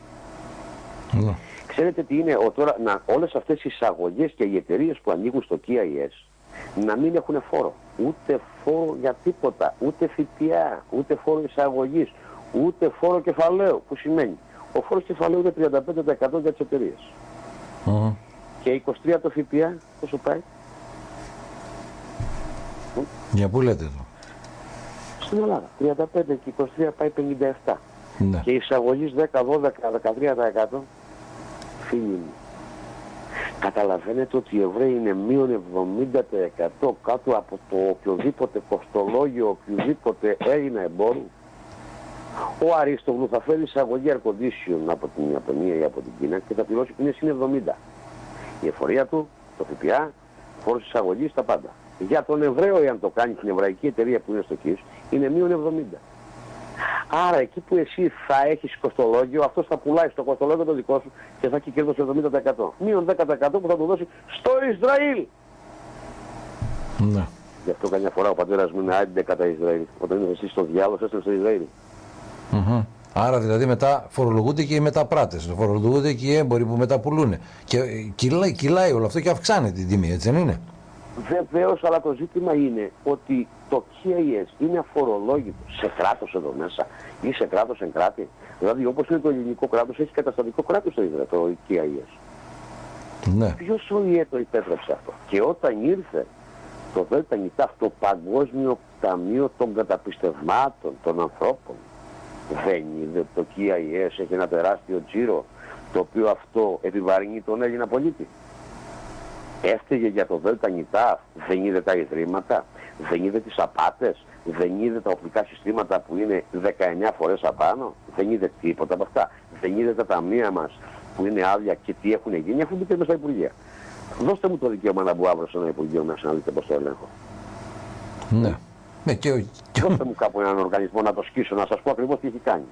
Ναι. Ξέρετε τι είναι ο, τώρα, να, όλες αυτές οι εισαγωγές και οι εταιρείες που ανοίγουν στο KIS να μην έχουν φόρο. Ούτε φόρο για τίποτα, ούτε ΦΠΑ, ούτε φόρο εισαγωγής, ούτε φόρο κεφαλαίου, που σημαίνει ο φόρος κεφαλαίου είναι 35% για τις εταιρείες. Μμμ. Και 23% το ΦΠΑ, πόσο πάει, Για πού λέτε το. στην Ελλάδα. 35 και 23 πάει 57. Ναι. Και η εισαγωγής 10, 12, 13% φίλοι μου. Καταλαβαίνετε ότι οι Εβραίοι είναι μείον 70% κάτω από το οποιοδήποτε κοστολόγιο, οποιοδήποτε Έλληνα εμπόρου. Ο Αρίστογλου θα φέρει εισαγωγή air condition από την Ιαπωνία ή από την Κίνα και θα πληρώσει ποινές είναι 70. Η εφορία του, το ΦΠΑ, φόρος εισαγωγής, τα πάντα. Για τον Εβραίο, εάν το κάνει την εβραϊκή εταιρεία που είναι στο ΚΙΣ, είναι μείον 70. Άρα εκεί που εσύ θα έχεις κοστολόγιο, αυτός θα πουλάει στο κοστολόγιο το δικό σου και θα έχει κέρδος 70%. Μείον 10% που θα του δώσει στο Ισραήλ. Ναι. Γι' αυτό καμιά φορά ο πατέρας μου είναι άντε κατά Ισραήλ. Όταν είναι εσύ στο διάλογο, έστω στο Ισραήλ. Μμμ. Άρα δηλαδή μετά φορολογούνται και οι μεταπράτες, φορολογούνται και οι έμποροι που μεταπουλούν. Και ε, κυλάει, κυλάει όλο αυτό και αυξάνει την τιμή, έτσι δεν είναι; Βεβαίως, αλλά το ζήτημα είναι ότι το KIS είναι αφορολόγητο σε κράτος εδώ μέσα ή σε κράτος εν κράτη. Δηλαδή, όπως είναι το ελληνικό κράτος, έχει καταστατικό κράτος το Ισραήλ, το KIS. Ναι. Ποιος ο ΙΕ το υπέτρεψε αυτό; Και όταν ήρθε το ΔΝΤ το Παγκόσμιο Ταμείο των Καταπιστευμάτων των Ανθρώπων, δεν είδε το KIS έχει ένα τεράστιο τζίρο, το οποίο αυτό επιβαρύνει τον Έλληνα πολίτη. Έφταιγε για το ΔΝΤ δεν είδε τα ιδρύματα, δεν είδε τις απάτες, δεν είδε τα οπτικά συστήματα που είναι 19 φορές απάνω, δεν είδε τίποτα από αυτά. Δεν είδε τα ταμεία μας που είναι άδεια και τι έχουν γίνει, έχουν μπει και μέσα στα Υπουργεία. Δώστε μου το δικαίωμα να μπω αύριο σε ένα Υπουργείο μέσα να δείτε πώς το ελέγχω. Ναι. Ναι, και, ο- και ο- Δώστε μου κάπου έναν οργανισμό να το σκίσω, να σας πω ακριβώς τι έχει κάνει.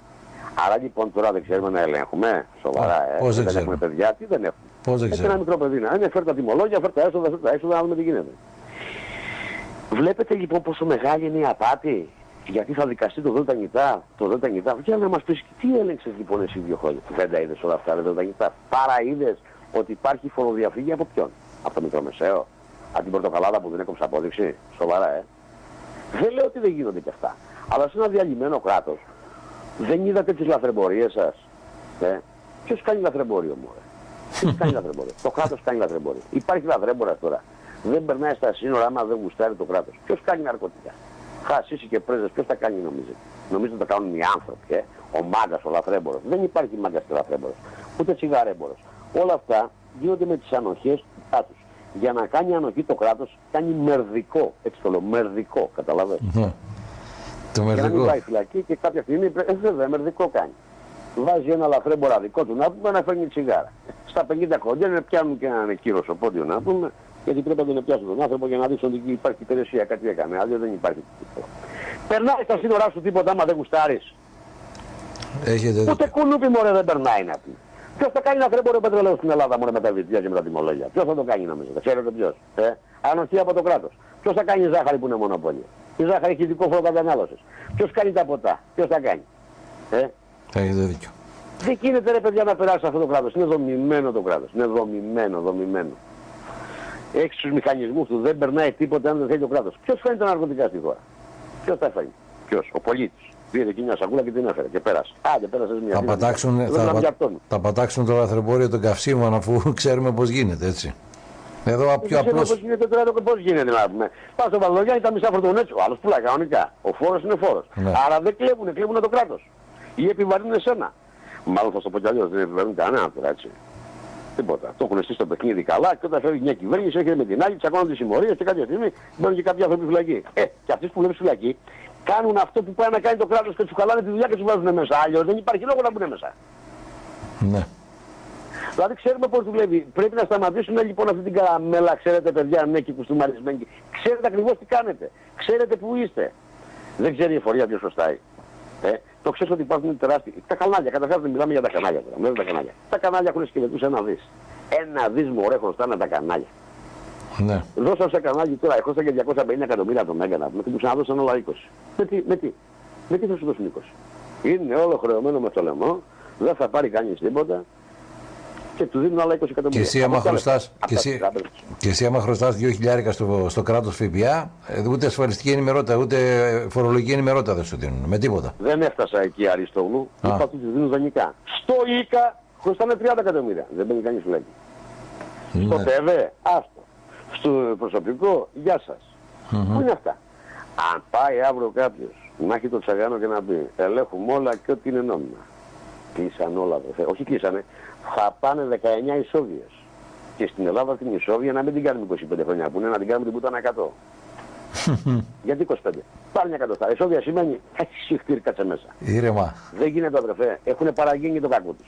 Άρα λοιπόν τώρα δεν ξέρουμε να ελέγχουμε. Σοβαρά, ε. Πώς δεν έχουμε ξέρουμε. παιδιά, τι δεν έχουμε. Πώς δεν Έχει ένα ξέρω. μικρό παιδί να είναι, φέρ τα τιμολόγια, φέρ τα έσοδα, φέρ τα έξοδα, να δούμε τι γίνεται. Βλέπετε λοιπόν πόσο μεγάλη είναι η απάτη; Γιατί θα δικαστεί το ΔΝΤ νητά, το ΔΝΤ νητά. Για να μας πεις τι έλεγξες λοιπόν εσύ δύο χρόνια; Δεν τα είδες όλα αυτά, ρε ΔΝΤ νητά. Παρά είδες ότι υπάρχει φοροδιαφύγη από ποιον; Από το μικρομεσαίο; Από την πορτοκαλάδα που δεν έκοψε απόδειξη; Σοβαρά, ε. Δεν λέω ότι δεν γίνονται και αυτά. Αλλά σε ένα διαλυμένο κράτος δεν είδατε τις λαθρεμπορίες σας. Ε; Ποιος κάνει λαθρεμπόριο μου, ρε. Ποιος κάνει λαθρεμπόριο; Το κράτος κάνει λαθρεμπόριο. Υπάρχει λαθρέμπορας τώρα. Δεν περνάει στα σύνορα άμα δεν γουστάρει το κράτος. Ποιος κάνει ναρκωτικά; Χασίσι και πρέζες, ποιος τα κάνει νομίζετε; Νομίζετε ότι τα κάνουν οι άνθρωποι, ε; Ο μάγκας, ο λαθρέμπορος. Δεν υπάρχει μάγκας και λαθρέμπορος. Ούτε τσιγαρέμπορος. Όλα αυτά γίνονται με τις ανοχές τους κράτους. Για να κάνει ανοχή το κράτος κάνει μερδικό. Έτσι το λέω, μερδικό. Καταλαβαίνετε. Ναι. Το Για να μην μερδικό. πάει φυλακή και κάποια στιγμή πρέ- ε, βέβαια μερδικό κάνει. Βάζει ένα λαθρέμπορα δικό του να πούμε να φέρνει τσιγάρα. Στα 50 κοντέρ πιάνουν και έναν κύριο στο πόντιο να πούμε γιατί πρέπει να τον πιάσουν τον άνθρωπο για να δείξουν ότι υπάρχει υπηρεσία, κάτι έκανε. Αλλιώς δεν υπάρχει τίποτα. Περνάει στα σύνορά σου τίποτα άμα δεν γουστάρεις. Έχετε Ούτε δίκιο. κουνούπι μωρέ δεν περνάει να πει. Ποιος θα κάνει λαθρέμπορο πετρελαίου στην Ελλάδα μωρέ με τα βιτζιά και με τα τιμολόγια. Ποιος θα το κάνει νομίζετε. Ξέρετε ποιος. Ε; Ανοχή από το κράτος. Ποιος θα κάνει ζάχαρη που είναι μονοπόλιο; Η ζάχαρη έχει ειδικό φόρο κατανάλωσης. Ποιος κάνει τα ποτά; Ποιος θα κάνει; Ε; Έχετε δίκιο. Δεν γίνεται ρε παιδιά να περάσει αυτό το κράτος. Είναι δομημένο το κράτος. Είναι δομημένο, δομημένο. Έχεις τους μηχανισμούς του, δεν περνάει τίποτα αν δεν θέλει το κράτος. Ποιος φέρνει τα ναρκωτικά στη χώρα; Ποιος τα φέρνει; Ποιος; Ο πολίτης. Πήρε εκεί μια σακούλα και την έφερε και πέρασε. Άντε πέρασε μια Θα φύλλα. πατάξουν, Δεν θα, να πα- πιαρτώνει. θα πατάξουν το λαθρεμπόριο των καυσίμων αφού *laughs* ξέρουμε πώς γίνεται, έτσι. Εδώ πιο Δεν ξέρω απλώς... πώς γίνεται τώρα το πώς γίνεται να πούμε. Πας στο Βαλογιάννη τα μισά φορτωνέτσι, ο άλλος πουλάει κανονικά. Ο φόρος είναι φόρος. Ναι. Άρα δεν κλέβουνε, κλέβουνε το κράτος. Ή επιβαρύνουν εσένα. Μάλλον θα σου πω κι αλλιώς, δεν επιβαρύνουν κανένα τώρα έτσι. Τίποτα. Το έχουν στήσει το παιχνίδι καλά και όταν φεύγει μια κυβέρνηση έρχεται με την άλλη, τσακώνονται συμμορίες και κάποια στιγμή μπαίνουν και κάποιοι άνθρωποι φυλακή. Ε, και αυτοί που βλέπεις φυλακή κάνουν αυτό που πάει να κάνει το κράτος και τους χαλάνε τη δουλειά και τους βάζουν μέσα. Αλλιώς δεν υπάρχει λόγο να μπουν μέσα. Ναι. Δηλαδή ξέρουμε πώς δουλεύει. Πρέπει να σταματήσουμε λοιπόν αυτή την καραμέλα, ξέρετε παιδιά, ναι, και κουστούμαρισμένοι. Ξέρετε ακριβώς τι κάνετε. Ξέρετε που είστε. Δεν ξέρει η εφορία ποιος σωστά. Ε, το ξέρεις ότι υπάρχουν τεράστιοι. Τα κανάλια, καταρχάς δεν μιλάμε για τα κανάλια τώρα. Μέσα τα κανάλια. Τα κανάλια έχουν σκελετούς ένα δις. Ένα δις μωρέ χρωστάνε τα κανάλια. Ναι. Δώσα σε κανάλι τώρα, έχω και 250 εκατομμύρια τον έκανα. Με την ξαναδώσαν όλα 20. Με τι, με τι, με τι θα σου δώσουν 20. Είναι όλο χρεωμένο με το λαιμό, δεν θα πάρει κανείς τίποτα και του δίνουν άλλα 20 εκατομμύρια. Και εσύ άμα χρωστάς, και εσύ, και εσύ άμα χρωστάς 2.000 στο, στο κράτος ΦΠΑ, ε, ούτε ασφαλιστική ενημερότητα, ούτε φορολογική ενημερότητα δεν σου δίνουν, με τίποτα. Δεν έφτασα εκεί Αριστόγλου, είπα ότι τους δίνουν δανεικά. Στο ΙΚΑ χρωστάνε 30 εκατομμύρια, δεν μπαίνει κανείς φυλακή. Ναι. Στο ΤΕΒΕ, άστο στο προσωπικό, γεια σας. Πού είναι αυτά; Αν πάει αύριο κάποιος να έχει το τσαγάνο και να πει ελέγχουμε όλα και ό,τι είναι νόμιμα. Κλείσαν όλα, βρε. όχι κλείσανε, θα πάνε 19 ισόβιες. Και στην Ελλάδα την ισόβια να μην την κάνουμε 25 χρόνια που είναι να την κάνουμε την πουτάνα 100. Γιατί 25. Πάλι μια εκατοστά. Ισόβια σημαίνει έχει συχτήρ κάτσε μέσα. Ήρεμα. Δεν γίνεται αδερφέ. Έχουν παραγίνει το κακό τους.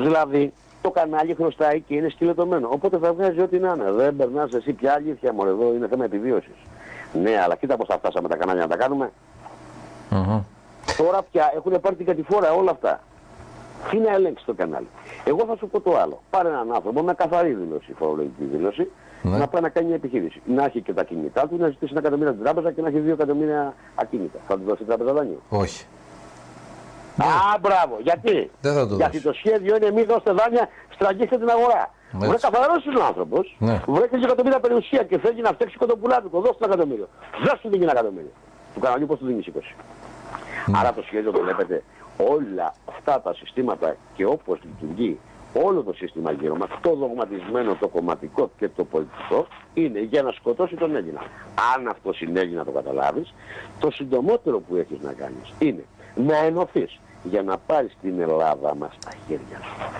Δηλαδή το κανάλι χρωστάει και είναι σκυλετωμένο. Οπότε θα βγάζει ό,τι να είναι. Δεν περνάς εσύ πια αλήθεια μόνο εδώ, είναι θέμα επιβίωσης. Ναι, αλλά κοίτα πώς θα φτάσαμε τα κανάλια να τα κάνουμε. Mm-hmm. Τώρα πια έχουν πάρει την κατηφόρα όλα αυτά. Τι να ελέγξεις το κανάλι. Εγώ θα σου πω το άλλο. Πάρε έναν άνθρωπο με καθαρή δήλωση, φορολογική δήλωση, ναι. να πάει να κάνει μια επιχείρηση. Να έχει και τα κινητά του, να ζητήσει ένα εκατομμύριο την τράπεζα και να έχει δύο εκατομμύρια ακίνητα. Θα του δώσει η τράπεζα δάνειο. Όχι. Ναι. Α, μπράβο. Γιατί; Δεν θα το Γιατί το σχέδιο είναι μη δώστε δάνεια, στραγγίστε την αγορά. Βρε καθαρός είναι ο άνθρωπος, ναι. βρε και εκατομμύρια περιουσία και θέλει να φτιάξει κοντοπουλάκι, το δώσει ένα εκατομμύριο. Δεν σου δίνει ένα εκατομμύριο. Του καναλιού πώς του δίνεις 20. Ναι. Άρα το σχέδιο το βλέπετε όλα αυτά τα συστήματα και όπως λειτουργεί όλο το σύστημα γύρω μας, το δογματισμένο, το κομματικό και το πολιτικό, είναι για να σκοτώσει τον Έλληνα. Αν αυτός συνέβη να το καταλάβεις, το συντομότερο που έχεις να κάνεις είναι να ενωθείς για να πάρεις την Ελλάδα μας στα χέρια σου.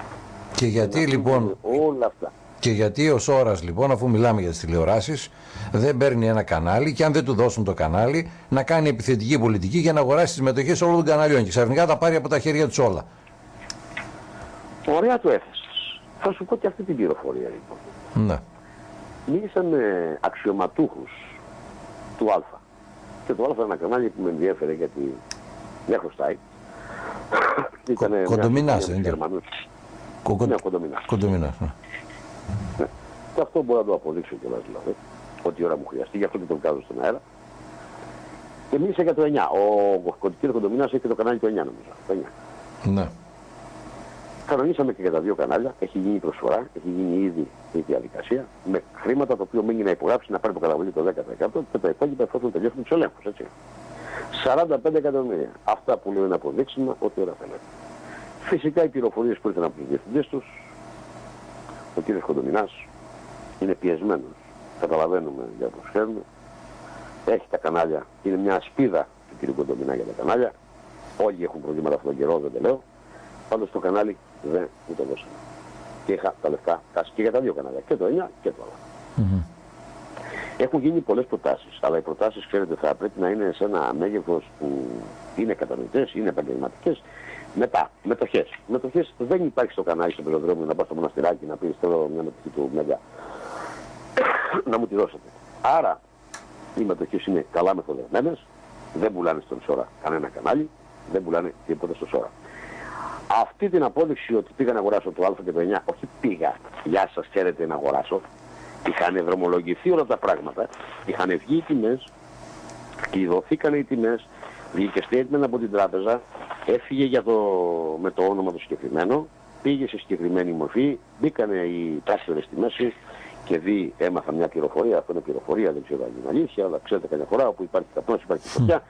Και γιατί λοιπόν... Όλα αυτά. Και γιατί ο Σόρας λοιπόν, αφού μιλάμε για τις τηλεοράσεις, δεν παίρνει ένα κανάλι και αν δεν του δώσουν το κανάλι, να κάνει επιθετική πολιτική για να αγοράσει τις μετοχές όλων των καναλιών και ξαφνικά τα πάρει από τα χέρια τους όλα. Ωραία το έθεσες. Θα σου πω και αυτή την πληροφορία λοιπόν. Ναι. Μίλησα με αξιωματούχους του Α. Και το Α είναι ένα κανάλι που με ενδιέφερε γιατί δεν χρωστάει. Ήτανε κοντομινάς, δεν είναι. Ναι, κοντομινάς. Κοντομινάς, ναι. ναι. Και αυτό μπορώ να το αποδείξω κιόλας δηλαδή. Ό,τι ώρα μου χρειαστεί, γι' αυτό και το βγάζω στον αέρα. Και μίλησα για το 9. Ο κ. Κοντομινάς έχει το κανάλι το 9 νομίζω. Το 9. Ναι. Κανονίσαμε και για τα δύο κανάλια. Έχει γίνει προσφορά, έχει γίνει ήδη η διαδικασία με χρήματα το οποίο μείνει να υπογράψει να πάρει το καταβολή το 10% και τα υπόλοιπα εφόσον τελειώσουν τους ελέγχους. Έτσι. 45 εκατομμύρια. Αυτά που λέω είναι αποδείξιμα ότι όλα φαίνεται. Φυσικά οι πληροφορίες που ήρθαν από τους διευθυντές τους, ο κύριος Κοντομινάς είναι πιεσμένος. Καταλαβαίνουμε για πώς ξέρουμε. Έχει τα κανάλια, είναι μια ασπίδα του κύριου Κοντομινά για τα κανάλια. Όλοι έχουν προβλήματα αυτόν τον καιρό, δεν το λέω. Πάντως το κανάλι δεν μου το δώσανε. Και είχα τα λεφτά και για τα δύο κανάλια, και το 9 και το άλλο. Mm-hmm. Έχουν γίνει πολλές προτάσεις, αλλά οι προτάσεις, ξέρετε, θα πρέπει να είναι σε ένα μέγεθος που είναι κατανοητές, είναι επαγγελματικές. Μετά, μετοχές. Μετοχές δεν υπάρχει στο κανάλι στο πεζοδρόμιο να πας στο μοναστηράκι να πεις θέλω μια μετοχή του Μέγα. να μου τη δώσετε. Άρα, οι μετοχές είναι καλά μεθοδευμένες, δεν πουλάνε στον Σόρα κανένα κανάλι, δεν πουλάνε τίποτα στο Σόρα. Αυτή την απόδειξη ότι πήγα να αγοράσω το Α και το 9, όχι πήγα, γεια σας ξέρετε να αγοράσω, είχαν δρομολογηθεί όλα τα πράγματα, είχαν βγει οι τιμές, κλειδωθήκαν οι τιμές, βγήκε statement από την τράπεζα, έφυγε για το, με το όνομα του συγκεκριμένο, πήγε σε συγκεκριμένη μορφή, μπήκαν οι πράσινες στη μέση και δει, έμαθα μια πληροφορία, αυτό είναι πληροφορία, δεν ξέρω αν είναι αλήθεια, αλλά ξέρετε καμιά φορά όπου υπάρχει καπνός, υπάρχει φωτιά,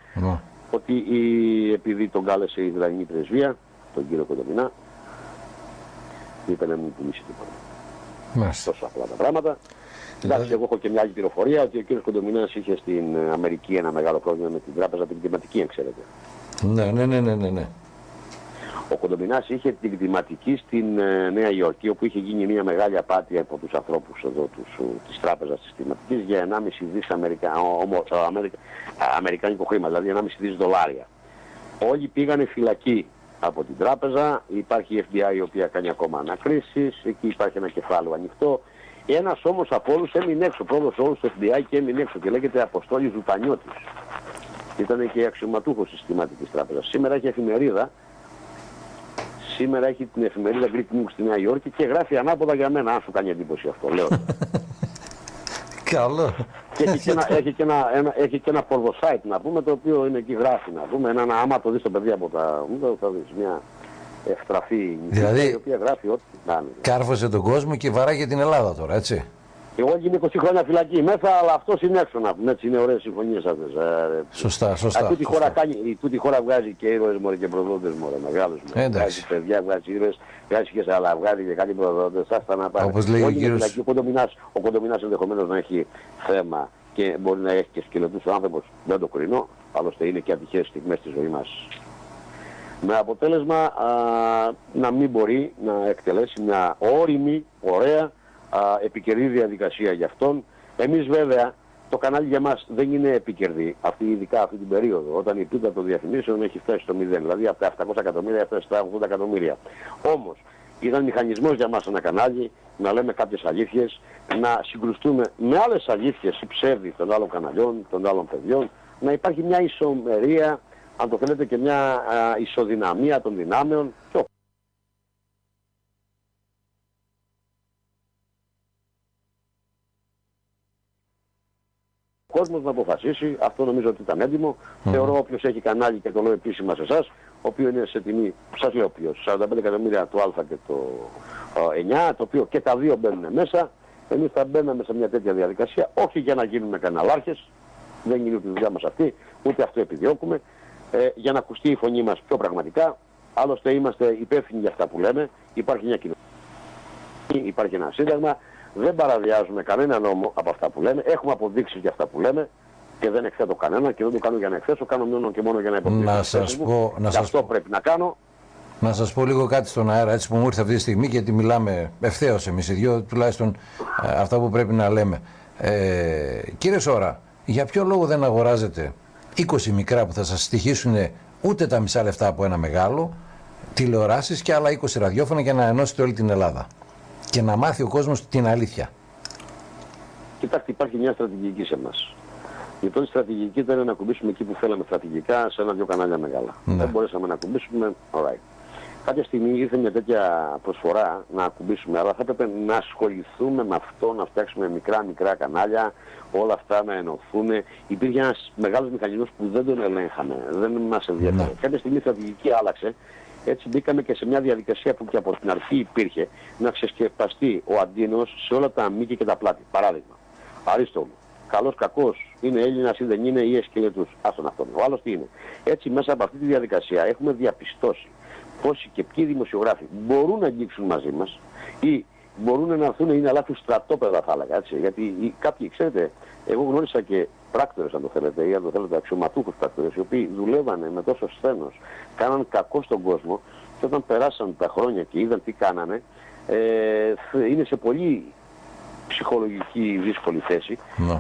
ότι η, επειδή τον κάλεσε η Ισραηλινή πρεσβεία, τον κύριο Κοντομινά, είπε να μην πουλήσει τίποτα. Τόσο απλά τα πράγματα. Εντάξει, εγώ έχω και μια άλλη πληροφορία ότι ο κ. Κοντομινάς είχε στην Αμερική ένα μεγάλο πρόβλημα με την τράπεζα την κτηματική, αν ξέρετε. Ναι, ναι, ναι, ναι, ναι. ναι. Ο Κοντομινάς είχε την κτηματική στην ε, Νέα Υόρκη, όπου είχε γίνει μια μεγάλη απάτη από τους ανθρώπους εδώ τους, της τράπεζας της κτηματικής για 1,5 δις Αμερικα... ομο... Αμερικα... αμερικάνικο χρήμα, δηλαδή 1,5 δις δολάρια. Όλοι πήγανε φυλακή από την τράπεζα, υπάρχει η FBI η οποία κάνει ακόμα ανακρίσεις, εκεί υπάρχει ένα κεφάλαιο ανοιχτό. Ένας όμως από όλους έμεινε έξω, πρώτος όλους του FBI και έμεινε έξω και λέγεται Αποστόλης Ζουπανιώτης. Ήταν και αξιωματούχος συστηματικής τράπεζας. Σήμερα έχει εφημερίδα, σήμερα έχει την εφημερίδα Greek News στη Νέα Υόρκη και γράφει ανάποδα για μένα, αν σου κάνει εντύπωση αυτό, λέω. *laughs* Καλό. Και έχει και, ένα, έχει, και ένα, ένα, έχει και ένα porno να πούμε το οποίο είναι εκεί γράφει να πούμε. Ένα, άμα το δεις το παιδί από τα θα δεις μια ευτραφή δηλαδή, η οποία γράφει ό,τι να είναι. Κάρφωσε τον κόσμο και βαράγει την Ελλάδα τώρα έτσι. Εγώ είμαι 20 χρόνια φυλακή μέσα, αλλά αυτός είναι έξω να πούμε. Έτσι είναι ωραίες συμφωνίες αυτές. Ε, σωστά, σωστά. Αυτή τη χώρα, κάνει, τούτη χώρα βγάζει και ήρωες μωρέ και προδότες μωρέ. Μεγάλους μωρέ. Βγάζει παιδιά, βγάζει ήρωες, βγάζει και σε άλλα, βγάζει και κάτι προδότες. Άστα να πάει. Όπως λέει ο κύριο. Ο κοντομινάς ενδεχομένως να έχει θέμα και μπορεί να έχει και σκελετούς άνθρωπος. Δεν το κρίνω. Άλλωστε είναι και ατυχές στιγμές στη ζωή μας. Με αποτέλεσμα α, να μην μπορεί να εκτελέσει μια όρημη, ωραία α, επικερδή διαδικασία για αυτόν. Εμείς βέβαια το κανάλι για μας δεν είναι επικερδή, αυτή, ειδικά αυτή την περίοδο, όταν η πίτα των διαφημίσεων έχει φτάσει στο 0, δηλαδή από τα 700 εκατομμύρια έφτασε στα 80 εκατομμύρια. Όμως ήταν μηχανισμός για μας ένα κανάλι να λέμε κάποιες αλήθειες, να συγκρουστούμε με άλλες αλήθειες ή ψεύδι των άλλων καναλιών, των άλλων παιδιών, να υπάρχει μια ισομερία, αν το θέλετε και μια α, ισοδυναμία των δυνάμεων και κόσμος να αποφασίσει, αυτό νομίζω ότι ήταν έντιμο. Mm. Θεωρώ όποιος έχει κανάλι και το λέω επίσημα σε εσάς, ο οποίος είναι σε τιμή, σας λέω ποιος, 45 εκατομμύρια του Α και το 9, το οποίο και τα δύο μπαίνουν μέσα. Εμείς θα μπαίναμε σε μια τέτοια διαδικασία, όχι για να γίνουμε καναλάρχες, δεν είναι ούτε η δουλειά μας αυτή, ούτε αυτό επιδιώκουμε, ε, για να ακουστεί η φωνή μας πιο πραγματικά. Άλλωστε είμαστε υπεύθυνοι για αυτά που λέμε, υπάρχει μια κοινωνία, υπάρχει ένα σύνταγμα, δεν παραβιάζουμε κανένα νόμο από αυτά που λέμε. Έχουμε αποδείξεις για αυτά που λέμε και δεν εκθέτω κανένα και δεν το κάνω για να εκθέσω. Κάνω μόνο και μόνο για να υποστηρίξω. Να σας πω, να σας αυτό πρέπει να κάνω. Να σας πω λίγο κάτι στον αέρα έτσι που μου ήρθε αυτή τη στιγμή γιατί μιλάμε ευθέως εμείς οι δυο τουλάχιστον ε, αυτά που πρέπει να λέμε. Ε, κύριε Σόρα, για ποιο λόγο δεν αγοράζετε 20 μικρά που θα σας στοιχήσουν ούτε τα μισά λεφτά από ένα μεγάλο τηλεοράσεις και άλλα 20 ραδιόφωνα για να ενώσετε όλη την Ελλάδα και να μάθει ο κόσμος την αλήθεια. Κοιτάξτε, υπάρχει μια στρατηγική σε εμάς. Η πρώτη στρατηγική ήταν να ακουμπήσουμε εκεί που θέλαμε στρατηγικά σε ένα-δυο κανάλια μεγάλα. Ναι. Δεν μπορέσαμε να ακουμπήσουμε, alright. Κάποια στιγμή ήρθε μια τέτοια προσφορά να ακουμπήσουμε, αλλά θα έπρεπε να ασχοληθούμε με αυτό, να φτιάξουμε μικρά-μικρά κανάλια, όλα αυτά να ενωθούν. Υπήρχε ένας μεγάλος μηχανισμός που δεν τον ελέγχαμε, δεν μας ενδιαφέρει. Ναι. Κάποια στιγμή η στρατηγική άλλαξε έτσι μπήκαμε και σε μια διαδικασία που και από την αρχή υπήρχε να ξεσκεπαστεί ο αντίνος σε όλα τα μήκη και τα πλάτη. Παράδειγμα, Αρίστο καλός κακός, είναι Έλληνας ή δεν είναι ή εσκελετούς. Άστον αυτόν. Ο άλλος τι είναι. Έτσι μέσα από αυτή τη διαδικασία έχουμε διαπιστώσει πόσοι και ποιοι δημοσιογράφοι μπορούν να αγγίξουν μαζί μας ή μπορούν να έρθουν είναι αλλά του στρατόπεδα θα έλεγα έτσι. Γιατί κάποιοι ξέρετε, εγώ γνώρισα και πράκτορες αν το θέλετε ή αν το θέλετε αξιωματούχους πράκτορες οι οποίοι δουλεύανε με τόσο σθένος, κάναν κακό στον κόσμο και όταν περάσαν τα χρόνια και είδαν τι κάνανε ε, είναι σε πολύ ψυχολογική δύσκολη θέση no.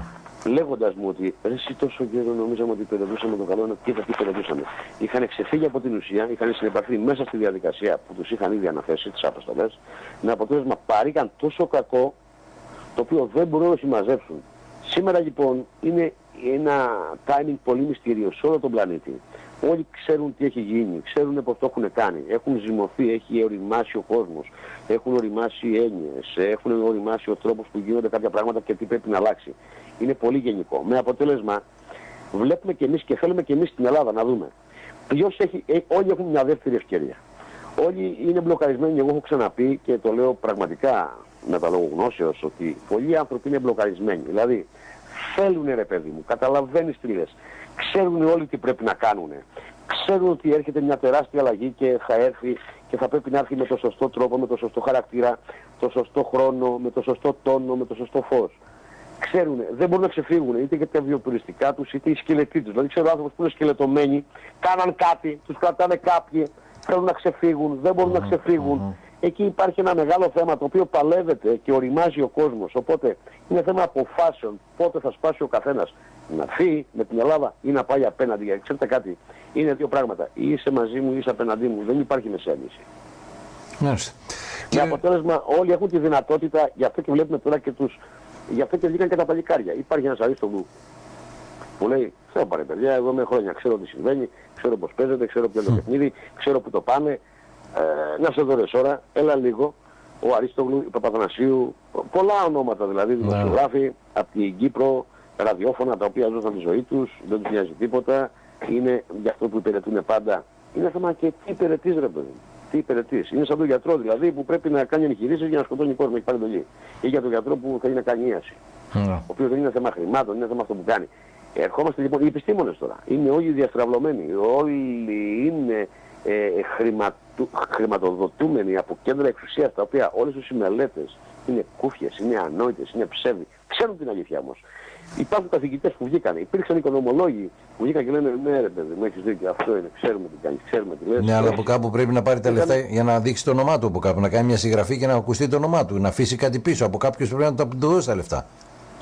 Λέγοντας μου ότι εσύ τόσο καιρό νομίζαμε ότι περιοδούσαμε το καλό και τι περιοδούσαμε. Είχαν ξεφύγει από την ουσία, είχαν συνεπαρθεί μέσα στη διαδικασία που τους είχαν ήδη αναθέσει τις αποστολές με αποτέλεσμα παρήκαν τόσο κακό το οποίο δεν μπορούν να συμμαζέψουν Σήμερα λοιπόν είναι ένα timing πολύ μυστήριο σε όλο τον πλανήτη. Όλοι ξέρουν τι έχει γίνει, ξέρουν πώς το έχουν κάνει. Έχουν ζυμωθεί, έχει οριμάσει ο κόσμος, έχουν οριμάσει οι έννοιες, έχουν οριμάσει ο τρόπος που γίνονται κάποια πράγματα και τι πρέπει να αλλάξει. Είναι πολύ γενικό. Με αποτέλεσμα βλέπουμε και εμείς και θέλουμε και εμείς στην Ελλάδα να δούμε. Ποιος έχει, ε, όλοι έχουν μια δεύτερη ευκαιρία. Όλοι είναι μπλοκαρισμένοι, εγώ έχω ξαναπεί και το λέω πραγματικά με τα λόγω γνώσεως ότι πολλοί άνθρωποι είναι μπλοκαρισμένοι. Δηλαδή θέλουν ρε παιδί μου, καταλαβαίνεις τι λες. Ξέρουν όλοι τι πρέπει να κάνουν. Ξέρουν ότι έρχεται μια τεράστια αλλαγή και θα έρθει και θα πρέπει να έρθει με το σωστό τρόπο, με το σωστό χαρακτήρα, το σωστό χρόνο, με το σωστό τόνο, με το σωστό φως. Ξέρουν, δεν μπορούν να ξεφύγουν είτε για τα βιοπουριστικά τους είτε οι σκελετοί τους. Δηλαδή ξέρω άνθρωποι που είναι σκελετωμένοι, κάναν κάτι, τους κρατάνε κάποιοι, θέλουν να ξεφύγουν, δεν μπορούν να ξεφύγουν. Εκεί υπάρχει ένα μεγάλο θέμα το οποίο παλεύεται και οριμάζει ο κόσμος. Οπότε είναι θέμα αποφάσεων πότε θα σπάσει ο καθένας να έρθει με την Ελλάδα ή να πάει απέναντι. Ξέρετε κάτι, είναι δύο πράγματα. Ή είσαι μαζί μου ή είσαι απέναντί μου. Δεν υπάρχει μεσαία λύση. Μάλιστα. Με αποτέλεσμα όλοι έχουν τη δυνατότητα, γι' αυτό και βλέπουμε τώρα και τους, γι' αυτό και βγήκαν και τα παλικάρια. Υπάρχει ένας αρίστογλου που λέει, ξέρω πάρε παιδιά, εγώ είμαι χρόνια, ξέρω τι συμβαίνει, ξέρω πώς παίζεται, ξέρω ποιο είναι το παιχνίδι, ξέρω που το πάνε, ε, να σε δωρες ώρα, έλα λίγο, ο Αρίστογλου, ο Παπαθανασίου, πολλά ονόματα δηλαδή, ναι. δημοσιογράφοι από την Κύπρο, ραδιόφωνα τα οποία ζούσαν τη ζωή τους, δεν τους νοιάζει τίποτα, είναι για αυτό που υπηρετούν πάντα. Είναι θέμα και τι υπηρετείς ρε παιδί τι υπηρετείς. Είναι σαν τον γιατρό δηλαδή που πρέπει να κάνει εγχειρήσεις για να σκοτώνει κόσμο, έχει πάρει εντολή. Ή για τον γιατρό που θέλει να κάνει ίαση. Ναι. Ο οποίος δεν είναι θέμα χρημάτων, είναι θέμα αυτό που κάνει. Ερχόμαστε λοιπόν, οι επιστήμονες τώρα, είναι όλοι διαστραβλωμένοι, όλοι είναι ε, χρηματο, χρηματοδοτούμενοι από κέντρα εξουσίας τα οποία όλες τους οι μελέτες είναι κούφιες, είναι ανόητες, είναι ψεύδι. Ξέρουν την αλήθεια όμως. Υπάρχουν καθηγητές που βγήκαν, υπήρξαν οικονομολόγοι που βγήκαν και λένε ναι ρε παιδί μου έχεις δίκιο, αυτό είναι, ξέρουμε τι κάνεις, ξέρουμε τι λες. Ναι, αλλά από κάπου πρέπει να πάρει τα λεφτά για να δείξει το όνομά του από κάπου, να κάνει μια συγγραφή και να ακουστεί το όνομά του, να αφήσει κάτι πίσω, από κάποιος πρέπει να του δώσει τα λεφτά.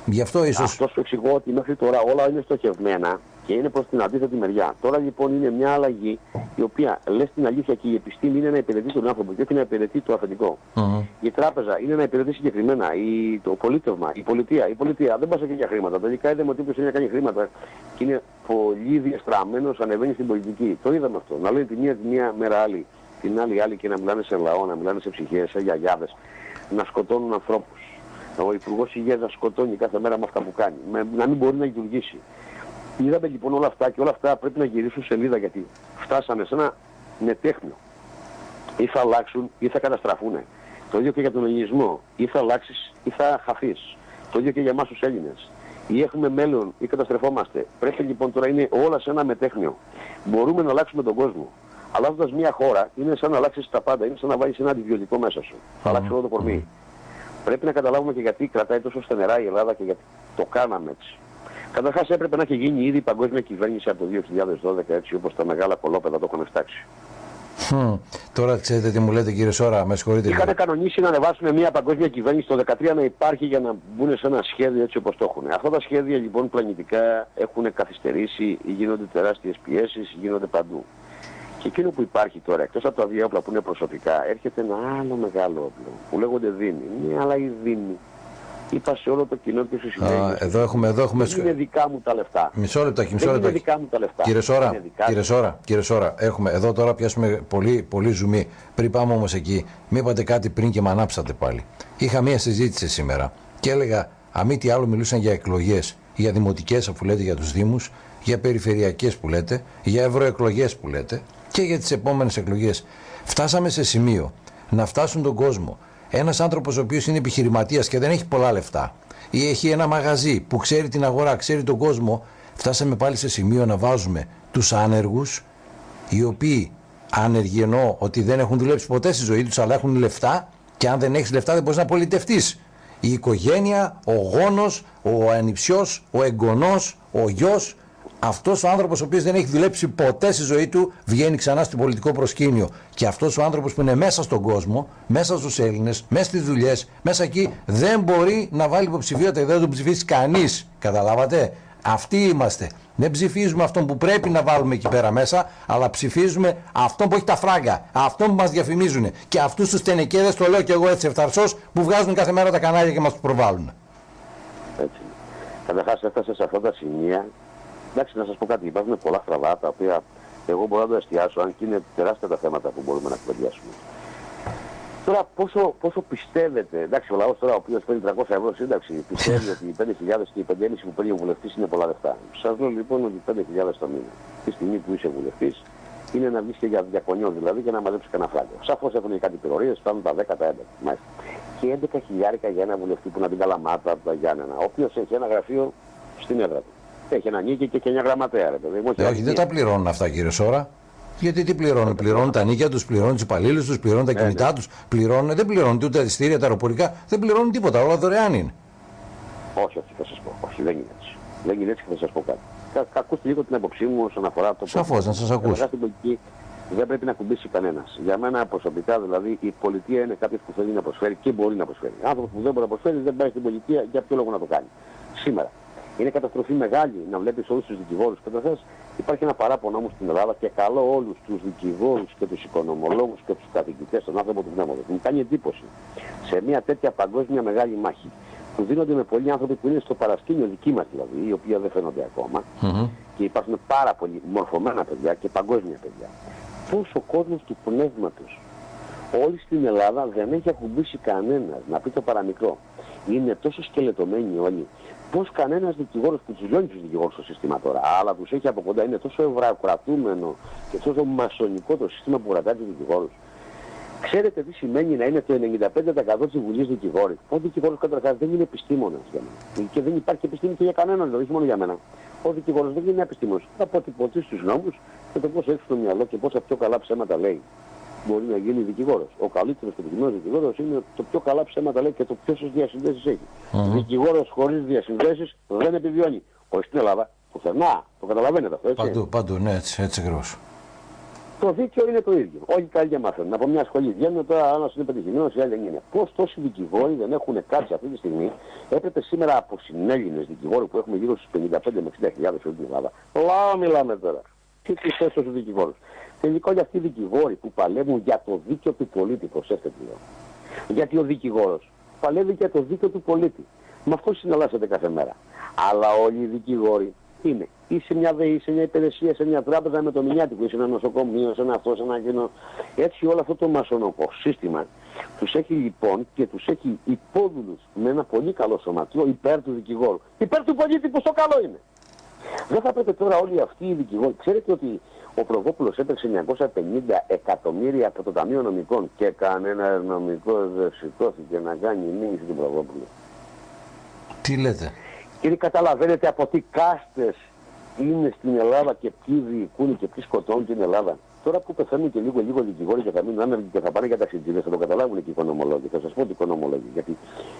Γι' αυτό ίσως... Αυτός σου εξηγώ ότι μέχρι τώρα όλα είναι στοχευμένα και είναι προς την αντίθετη μεριά. Τώρα λοιπόν είναι μια αλλαγή η οποία λες την αλήθεια και η επιστήμη είναι να υπηρετεί τον άνθρωπο και όχι να υπηρετεί το αφεντικό. Mm-hmm. Η τράπεζα είναι να υπηρετεί συγκεκριμένα, η, το πολίτευμα, η πολιτεία. Η πολιτεία δεν πας εκεί για χρήματα. Τελικά είδαμε ότι όποιος είναι να κάνει χρήματα και είναι πολύ διαστραμμένος ανεβαίνει στην πολιτική. Το είδαμε αυτό. Να λέει τη μία τη μία μέρα άλλη, την άλλη άλλη και να μιλάνε σε λαό, να μιλάνε σε ψυχές, σε γιαγιάδες, να σκοτώνουν ανθρώπους. Ο Υπουργός Υγείας να σκοτώνει κάθε μέρα με αυτά που κάνει, με, να μην μπορεί να λειτουργήσει. Είδαμε λοιπόν όλα αυτά και όλα αυτά πρέπει να γυρίσουν σελίδα γιατί φτάσαμε σε ένα μετέχνιο. Ή θα αλλάξουν ή θα καταστραφούν. Το ίδιο και για τον ελληνισμό. Ή θα αλλάξεις ή θα χαθείς. Το ίδιο και για εμάς τους Έλληνες. Ή έχουμε μέλλον ή καταστρεφόμαστε. Πρέπει λοιπόν τώρα είναι όλα σε ένα μετέχνιο. Μπορούμε να αλλάξουμε τον κόσμο. Αλλάζοντας μια χώρα είναι σαν να αλλάξεις τα πάντα. Είναι σαν να βάλεις ένα αντιβιωτικό μέσα σου. Θα αλλάξεις όλο το κορμί. Πρέπει να καταλάβουμε και γιατί κρατάει τόσο στενερά η Ελλάδα και γιατί το κάναμε έτσι. Καταρχάς έπρεπε να έχει γίνει ήδη η παγκόσμια κυβέρνηση από το 2012 έτσι όπως τα μεγάλα κολόπεδα το έχουν φτάξει. Hm. Τώρα ξέρετε τι μου λέτε κύριε Σόρα, με συγχωρείτε. Είχατε κανονίσει να ανεβάσουν μια παγκόσμια κυβέρνηση το 2013 να υπάρχει για να μπουν σε ένα σχέδιο έτσι όπως το έχουν. Αυτά τα σχέδια λοιπόν πλανητικά έχουν καθυστερήσει, γίνονται τεράστιες πιέσεις, γίνονται παντού. Και εκείνο που υπάρχει τώρα, εκτός από τα δύο όπλα που είναι προσωπικά, έρχεται ένα άλλο μεγάλο όπλο που λέγονται δίνη. Μια άλλα δίνη Είπα σε όλο το κοινό και στους συνέχειες. Εδώ έχουμε, εδώ έχουμε... Δεν είναι δικά μου τα λεφτά. Μισό λεπτό, μισό λεπτό. Δεν είναι δικά μου τα λεφτά. Κύριε Σόρα, κύριε Σόρα, κύριε Σόρα, έχουμε εδώ τώρα πιάσουμε πολύ, πολύ ζουμί. Πριν πάμε όμως εκεί, μην είπατε κάτι πριν και με ανάψατε πάλι. Είχα μία συζήτηση σήμερα και έλεγα, αμή τι άλλο μιλούσαν για εκλογές, για δημοτικές αφού λέτε για τους Δήμους, για περιφερειακές που λέτε, για ευρωεκλογές που λέτε και για τις επόμενες εκλογές. Φτάσαμε σε σημείο να φτάσουν τον κόσμο ένας άνθρωπος ο οποίος είναι επιχειρηματίας και δεν έχει πολλά λεφτά ή έχει ένα μαγαζί που ξέρει την αγορά, ξέρει τον κόσμο, φτάσαμε πάλι σε σημείο να βάζουμε τους άνεργους, οι οποίοι άνεργοι εννοώ ότι δεν έχουν δουλέψει ποτέ στη ζωή τους, αλλά έχουν λεφτά και αν δεν έχεις λεφτά δεν μπορείς να πολιτευτείς. Η οικογένεια, ο γόνος, ο ανιψιός, ο εγγονός, ο γιος αυτός ο άνθρωπος ο οποίος δεν έχει δουλέψει ποτέ στη ζωή του βγαίνει ξανά στο πολιτικό προσκήνιο. Και αυτός ο άνθρωπος που είναι μέσα στον κόσμο, μέσα στους Έλληνες, μέσα στις δουλειές, μέσα εκεί δεν μπορεί να βάλει υποψηφιότητα δεν τον ψηφίσει κανείς. Καταλάβατε; Αυτοί είμαστε. Δεν ψηφίζουμε αυτόν που πρέπει να βάλουμε εκεί πέρα μέσα, αλλά ψηφίζουμε αυτόν που έχει τα φράγκα, αυτόν που μας διαφημίζουν. Και αυτούς τους τενεκέδες, το λέω και εγώ έτσι ευθαρσός, που βγάζουν κάθε μέρα τα κανάλια και μας προβάλλουν. Έτσι. Καταρχάς έφτασες σε αυτά τα σημεία Εντάξει, να σας πω κάτι, υπάρχουν πολλά στραβά τα οποία εγώ μπορώ να το εστιάσω, αν και είναι τεράστια τα θέματα που μπορούμε να κουβεντιάσουμε. Τώρα πόσο, πόσο πιστεύετε, εντάξει ο λαός τώρα ο οποίος παίρνει 300 ευρώ σύνταξη πιστεύει ότι οι 5.000 και οι 5.500 που παίρνει ο βουλευτής είναι πολλά λεφτά. Σας λέω λοιπόν ότι 5.000 το μήνα, τη στιγμή που είσαι βουλευτής, είναι να βγεις και για διακονιό δηλαδή και να μαζέψεις κανένα φράγκο. Σαφώς έχουν κάτι πυρορίες, φτάνουν τα 10, τα 11. Μάλιστα. Και 11 χιλιάρικα για ένα βουλευτή που να την καλαμάτα από τα Γιάννενα, ο οποίος έχει ένα γραφείο στην έδρα του. Έχει ένα νίκη και έχει μια γραμματέα, ρε παιδί. όχι, δεν τα πληρώνουν αυτά, κύριε Σόρα. Γιατί τι πληρώνουν, πληρώνουν τα νίκια τους, πληρώνουν τους υπαλλήλους τους, πληρώνουν τα ε, κινητά ναι. τους, πληρώνουν, δεν πληρώνουν ούτε τα ειστήρια, τα αεροπορικά, δεν πληρώνουν τίποτα, όλα δωρεάν είναι. Όχι, όχι, θα σας πω. Όχι, δεν είναι έτσι. Δεν είναι έτσι και θα σας πω κάτι. Κα, ακούστε λίγο την άποψή μου όσον αφορά το Σαφώς, να σας ακούσω. πολιτική δεν πρέπει να κουμπίσει κανένας. Για μένα προσωπικά δηλαδή η πολιτεία είναι κάποιος που θέλει να προσφέρει και μπορεί να προσφέρει. Άνθρωπος που δεν μπορεί να προσφέρει δεν πάει στην πολιτεία, για ποιο λόγο να το κάνει. Σήμερα Είναι καταστροφή μεγάλη να βλέπεις όλους τους δικηγόρους. Καταρχά, υπάρχει ένα παράπονο όμως στην Ελλάδα και καλό όλους τους δικηγόρους και τους οικονομολόγους και τους καθηγητές, τον άνθρωπο του πνεύματος. Μου κάνει εντύπωση σε μια τέτοια παγκόσμια μεγάλη μάχη που δίνονται με πολλοί άνθρωποι που είναι στο παρασκήνιο δική μας δηλαδή, οι οποίοι δεν φαίνονται ακόμα και υπάρχουν πάρα πολλοί μορφωμένα παιδιά και παγκόσμια παιδιά. Πώς ο κόσμος του πνεύματος όλη στην Ελλάδα δεν έχει ακουμπήσει κανένας, να πει το παραμικρό. Είναι τόσο σκελετωμένοι όλοι. Πώς κανένας δικηγόρος που του λιώνει τους δικηγόρους στο σύστημα τώρα, αλλά τους έχει από κοντά, είναι τόσο ευρωκρατούμενο και τόσο μασονικό το σύστημα που κρατάει τους δικηγόρους. Ξέρετε τι σημαίνει να είναι το 95% της Βουλής δικηγόρη. Ο δικηγόρος καταρχάς δεν είναι επιστήμονας για μένα. Και δεν υπάρχει επιστήμη και για κανέναν, δηλαδή, όχι μόνο για μένα. Ο δικηγόρος δεν είναι επιστήμονας. Θα αποτυπωθεί στους νόμους και το πώς έχει στο μυαλό και πόσα πιο καλά ψέματα λέει μπορεί να γίνει δικηγόρος. Ο καλύτερος και δικηγόρο δικηγόρος είναι το πιο καλά ψέματα λέει και το πιο διασυνδέσεις έχει. Mm-hmm. Δικηγόρος χωρίς διασυνδέσεις δεν επιβιώνει. Όχι στην Ελλάδα, πουθενά. Το καταλαβαίνετε αυτό, έτσι. Παντού, παντού, ναι, έτσι, έτσι ακριβώς. Το δίκαιο είναι το ίδιο. Όλοι καλοί και μαθαίνουν. Από μια σχολή βγαίνουν τώρα, ένα είναι πετυχημένος, η άλλη δεν είναι. Πώς τόσοι δικηγόροι δεν έχουν κάτι αυτή τη στιγμή, έπρεπε σήμερα από συνέλληνες δικηγόροι που έχουμε γύρω στους 55 με 60 χιλιάδες όλη την Ελλάδα. Λάω μιλάμε τώρα. Τι τι θέσει του δικηγόρου. Τελικά όλοι αυτοί οι δικηγόροι που παλεύουν για το δίκαιο του πολίτη, προσέξτε τι λέω. Γιατί ο δικηγόρος παλεύει για το δίκαιο του πολίτη. Με αυτό συναλλάσσεται κάθε μέρα. Αλλά όλοι οι δικηγόροι είναι ή σε μια ΔΕΗ, σε μια υπηρεσία, σε μια τράπεζα με το μηνιάτικο, ή σε ένα νοσοκομείο, σε ένα αυτό, σε ένα κοινό. Έτσι όλο αυτό το μασονοκό σύστημα τους έχει λοιπόν και τους έχει υπόδουλους με ένα πολύ καλό σωματείο υπέρ του δικηγόρου. Υπέρ του πολίτη που στο καλό είναι. Δεν θα πρέπει τώρα όλοι αυτοί οι δικηγόροι. Ξέρετε ότι ο Προβόπουλο έπαιξε 950 εκατομμύρια από το Ταμείο Νομικών και κανένα νομικό δεν σηκώθηκε να κάνει μήνυση του Προβόπουλου. Τι λέτε; Κύριε, καταλαβαίνετε από τι κάστες είναι στην Ελλάδα και ποιοι διοικούν και ποιοι σκοτώνουν την Ελλάδα. Τώρα που πεθαίνουν και λίγο λίγο δικηγόροι και θα μείνουν άνεργοι και θα πάνε για ταξιτζίδες, θα το καταλάβουν και οι οικονομολόγοι. Θα σας πω ότι οι οικονομολόγοι. Γιατί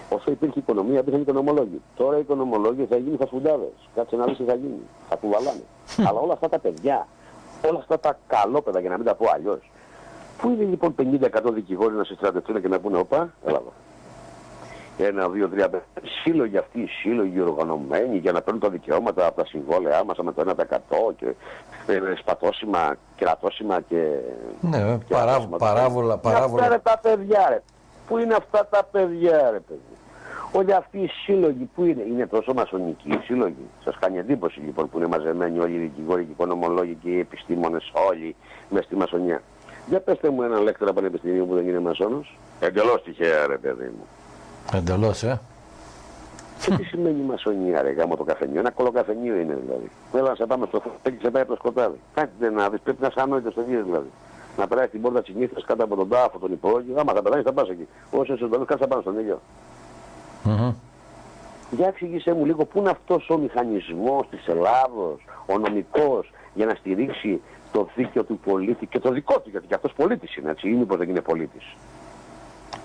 όσο υπήρχε οικονομία, υπήρχαν οικονομολόγοι. Τώρα οι οικονομολόγοι θα γίνουν φασφουντάδε. Κάτσε να δεις τι θα γίνει. Θα κουβαλάνε. Αλλά όλα αυτά τα παιδιά, όλα αυτά τα καλόπαιδα, για να μην τα πω αλλιώς. Πού είναι λοιπόν 50% δικηγόροι να συστρατευτούν και να πούνε, Οπα, έλα εδώ ένα, δύο, τρία, σύλλογοι αυτοί οι σύλλογοι οργανωμένοι για να παίρνουν τα δικαιώματα από τα συμβόλαιά μας με το 1% και ε, σπατώσιμα, κερατώσιμα και... Ναι, και παρά, παράβολα, παράβολα. Αυτά τα παιδιά ρε. Πού είναι αυτά τα παιδιά ρε παιδί; Όλοι αυτοί οι σύλλογοι που είναι, είναι τόσο μασονικοί οι σύλλογοι. Σας κάνει εντύπωση λοιπόν που είναι μαζεμένοι όλοι οι δικηγόροι και οι οικονομολόγοι και οι επιστήμονες όλοι μες στη μασονιά. Για πέστε μου έναν λέκτορα πανεπιστημίου που δεν είναι μασόνος. Εντελώς τυχαία ρε παιδί μου. Εντελώς, ε. Και τι σημαίνει μασονία, ρε γάμο το καφενείο; Ένα κολοκαφενείο είναι δηλαδή. Θέλω να σε πάμε στο φωτό και σε πάει από το σκοτάδι. Κάτι να δεις, πρέπει να σε ανόητος στο γύρο δηλαδή. Να περάσει την πόρτα τη νύχτα κάτω από τον τάφο, τον υπόγειο. Άμα θα περάσει, θα πας εκεί. Όσο είσαι ζωντανό, κάτσε πάνω στον ήλιο. Mm-hmm. Για εξήγησέ μου λίγο πού είναι αυτός ο μηχανισμός της Ελλάδος, ο νομικός, για να στηρίξει το δίκαιο του πολίτη και το δικό του, γιατί και αυτός πολίτης είναι έτσι, ή μήπως δεν είναι πολίτης.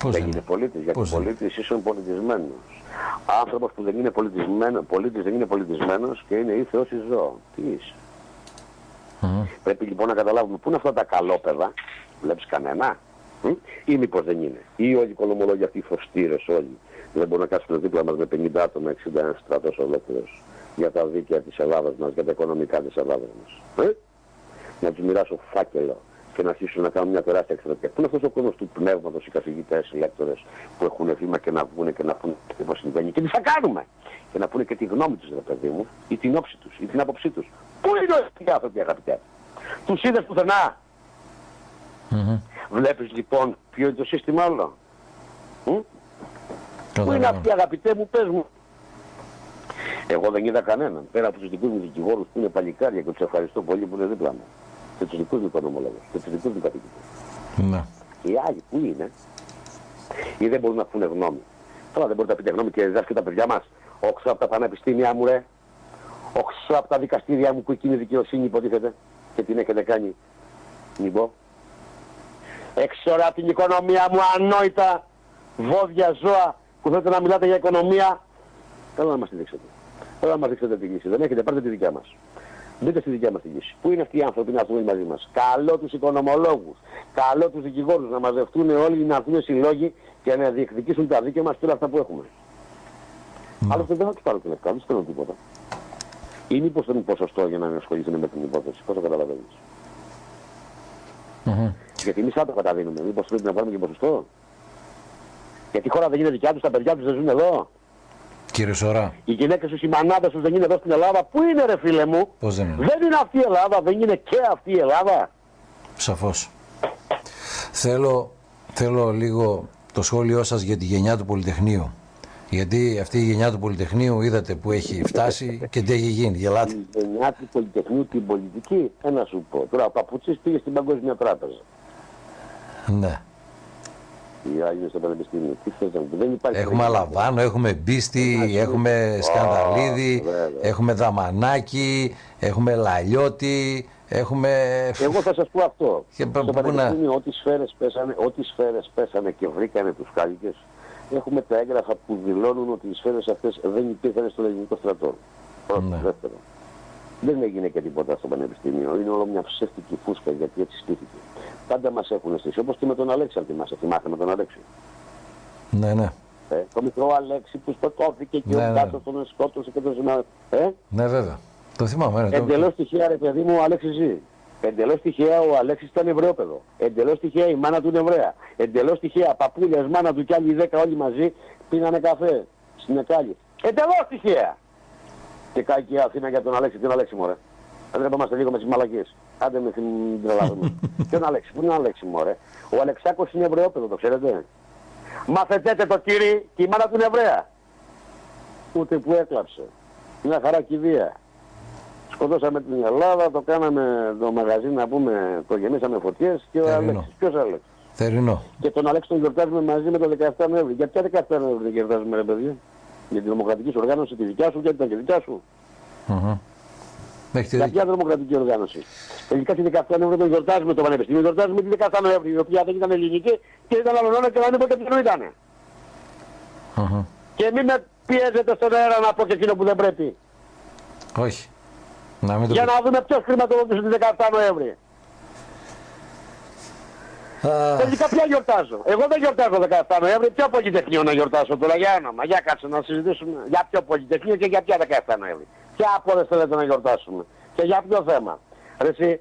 Πώς δεν είναι πολίτης, γιατί ο πολίτης είσαι πολιτισμένος. Άνθρωπος που δεν είναι πολιτισμένος, πολίτης δεν είναι πολιτισμένος και είναι ή Θεός ή ζώο. Τι είσαι; Mm. Πρέπει λοιπόν να καταλάβουμε πού είναι αυτά τα καλόπεδα, βλέπεις κανένα, ή μήπως δεν είναι; Ή όλοι οι οικονομολόγοι αυτοί οι φωστήρες όλοι δεν μπορούν να κάτσουν δίπλα μας με 50 άτομα, 61 στρατός ολόκληρος για τα δίκαια της Ελλάδας μας, για τα οικονομικά της Ελλάδας μας. Ε; Να τους μοιράσω φάκελο και να αρχίσουν να κάνουν μια τεράστια εκστρατεία. Πού είναι αυτός ο κόσμος του πνεύματος, οι καθηγητές, οι λέκτορες που έχουν βήμα και να βγουν και να πούνε τι μας συμβαίνει και τι θα κάνουμε; Και να πούνε και τη γνώμη τους, ρε παιδί μου, ή την όψη τους, ή την άποψή τους. Πού είναι οι άνθρωποι, αγαπητέ; Τους είδες πουθενά; Mm-hmm. Βλέπεις λοιπόν ποιο είναι το σύστημα όλο. Πού είναι αυτοί, αγαπητέ μου, πες μου; Εγώ δεν είδα κανέναν. Πέρα από τους δικούς μου δικηγόρους που είναι παλικάρια και τους ευχαριστώ πολύ που είναι δίπλα μου και τους δικούς μου οικονομολόγου και τους δικούς μου καθηγητέ. Ναι. Οι άλλοι που είναι, ή δεν μπορούν να πούνε γνώμη; Τώρα δεν μπορείτε να πείτε γνώμη και διδάσκετε τα παιδιά μας. Όξω από τα πανεπιστήμια μου, ρε. Όξω από τα δικαστήρια μου που εκείνη η δικαιοσύνη υποτίθεται και την έχετε κάνει. Μην πω. Έξω από την οικονομία μου ανόητα βόδια ζώα που θέλετε να μιλάτε για οικονομία. Θέλω να μας τη δείξετε. Θέλω να μας δείξετε τη λύση. Δεν έχετε, πάρτε τη δικιά μας. Μπείτε στη δικιά μας τη λύση. Πού είναι αυτοί οι άνθρωποι να έρθουν μαζί μας; Καλό τους οικονομολόγους, καλό τους δικηγόρους να μαζευτούν όλοι, να έρθουν συλλόγοι και να διεκδικήσουν τα δίκαια μας και όλα αυτά που έχουμε. Mm. Άλλωστε δεν θα τους πάρω την ευκαιρία, δεν θέλω τίποτα. ή μήπως δεν είναι ποσοστό για να ασχοληθούν με την υπόθεση. Πώς το καταλαβαίνεις; Μμμ. Γιατί εμείς θα το καταδίνουμε. Μήπως πρέπει να βάλουμε και ποσοστό; Γιατί η χώρα δεν είναι δικιά τους, τα παιδιά τους δεν ζουν εδώ; Κύριε Σωρά, Οι γυναίκες τους, οι μανάδες τους δεν είναι εδώ στην Ελλάδα. Πού είναι, ρε φίλε μου; πώς δεν είναι; Δεν είναι αυτή η Ελλάδα, δεν είναι και αυτή η Ελλάδα. Σαφώς. Θέλω, θέλω λίγο το σχόλιο σας για τη γενιά του Πολυτεχνείου. Γιατί αυτή η γενιά του Πολυτεχνείου είδατε που έχει φτάσει και τι έχει γίνει. Γελάτε. Η γενιά του Πολυτεχνείου την πολιτική, ένα σου πω. Τώρα ο Παπουτσής πήγε στην Παγκόσμια Τράπεζα. Ναι. Οι άλλοι είναι στο Πανεπιστήμιο. Τι θες να μου πεις, δεν υπάρχει. Έχουμε Αλαβάνο, έχουμε Μπίστη, έχουμε Σκανδαλίδη, βέβαια. έχουμε Δαμανάκη, έχουμε Λαλιώτη, έχουμε... Εγώ θα σας πω αυτό. Και πα- στο πού να- Πανεπιστήμιο ό,τι σφαίρες πέσανε, ό,τι σφαίρες πέσανε και βρήκανε τους κάλικες, έχουμε τα έγγραφα που δηλώνουν ότι οι σφαίρες αυτές δεν υπήρχαν στο ελληνικό στρατό. Πρώτο, Ναι. δεύτερο. Δεν έγινε και τίποτα στο Πανεπιστήμιο. Είναι όλο μια ψεύτικη φούσκα γιατί έτσι στήθηκε. Πάντα μας έχουν στήσει. Όπως και με τον Αλέξη, αν θυμάσαι. Θυμάστε με τον Αλέξη. Ναι, ναι. Ε, το μικρό Αλέξη που σκοτώθηκε και Ναι, ο ναι. κάτω τον σκότωσε και τον συνάδελφο. Ε, Ναι, βέβαια. Το θυμάμαι. Ναι, το... Εντελώς τυχαία, ρε παιδί μου, ο Αλέξης ζει. Εντελώς τυχαία ο Αλέξης ήταν Εβραιόπεδο. Εντελώς τυχαία η μάνα του είναι Εβραία. Εντελώς τυχαία παππούλιας, μάνα του και άλλοι δέκα όλοι μαζί πίνανε καφέ στην Εκάλη. Εντελώς τυχαία. Και κάει και η Αθήνα για τον Αλέξη. Τον Αλέξη, μωρέ. Δεν τρεπόμαστε λίγο με τις μαλακίες. Άντε με την τρελάδουμε. *laughs* Ποιον Αλέξη, πού είναι ο Αλέξη, μωρέ; Ο Αλεξάκος είναι Εβραιόπεδο, το ξέρετε; Μαθετέτε το κύρι και η μάνα του είναι Εβραία. Ούτε που έκλαψε. Μια χαρά κηδεία. Σκοτώσαμε την Ελλάδα, το κάναμε το μαγαζί να πούμε, το γεμίσαμε φωτιές και ο Θερινό. Αλέξης. Ποιος Αλέξης; Θερινό. Και τον Αλέξη τον γιορτάζουμε μαζί με το 17 Νοέμβρη. Για ποια 17 Νοέμβρη δεν γιορτάζουμε ρε παιδί; Για την δημοκρατική σου οργάνωση τη δικιά σου και ήταν και δικιά σου. Μμμ. Έχετε Για δίκιο. ποια δημοκρατική οργάνωση. Τελικά τη 17 Νοέμβρη τον γιορτάζουμε το Πανεπιστήμιο, γιορτάζουμε τη 17 Νοέμβρη, η οποία δεν ήταν ελληνική και ήταν αλλονόνα και δεν είπε ποιο ήταν. Μμμ. Και μην με πιέζετε στον αέρα να πω και εκείνο που δεν πρέπει. Όχι. Να μην το Για πει. να δούμε ποιος χρηματοδότησε τη 17 Νοέμβρη. Α, Τελικά ποια γιορτάζω. Εγώ δεν γιορτάζω 17 Νοέμβρη. Ποιο πολυτεχνείο να γιορτάσω τώρα για όνομα. Για κάτσε να συζητήσουμε για ποιο πολυτεχνείο και για ποια 17 Νοέμβρη. Ποια από όλες θέλετε να γιορτάσουμε. Και για ποιο θέμα. Ρε εσύ,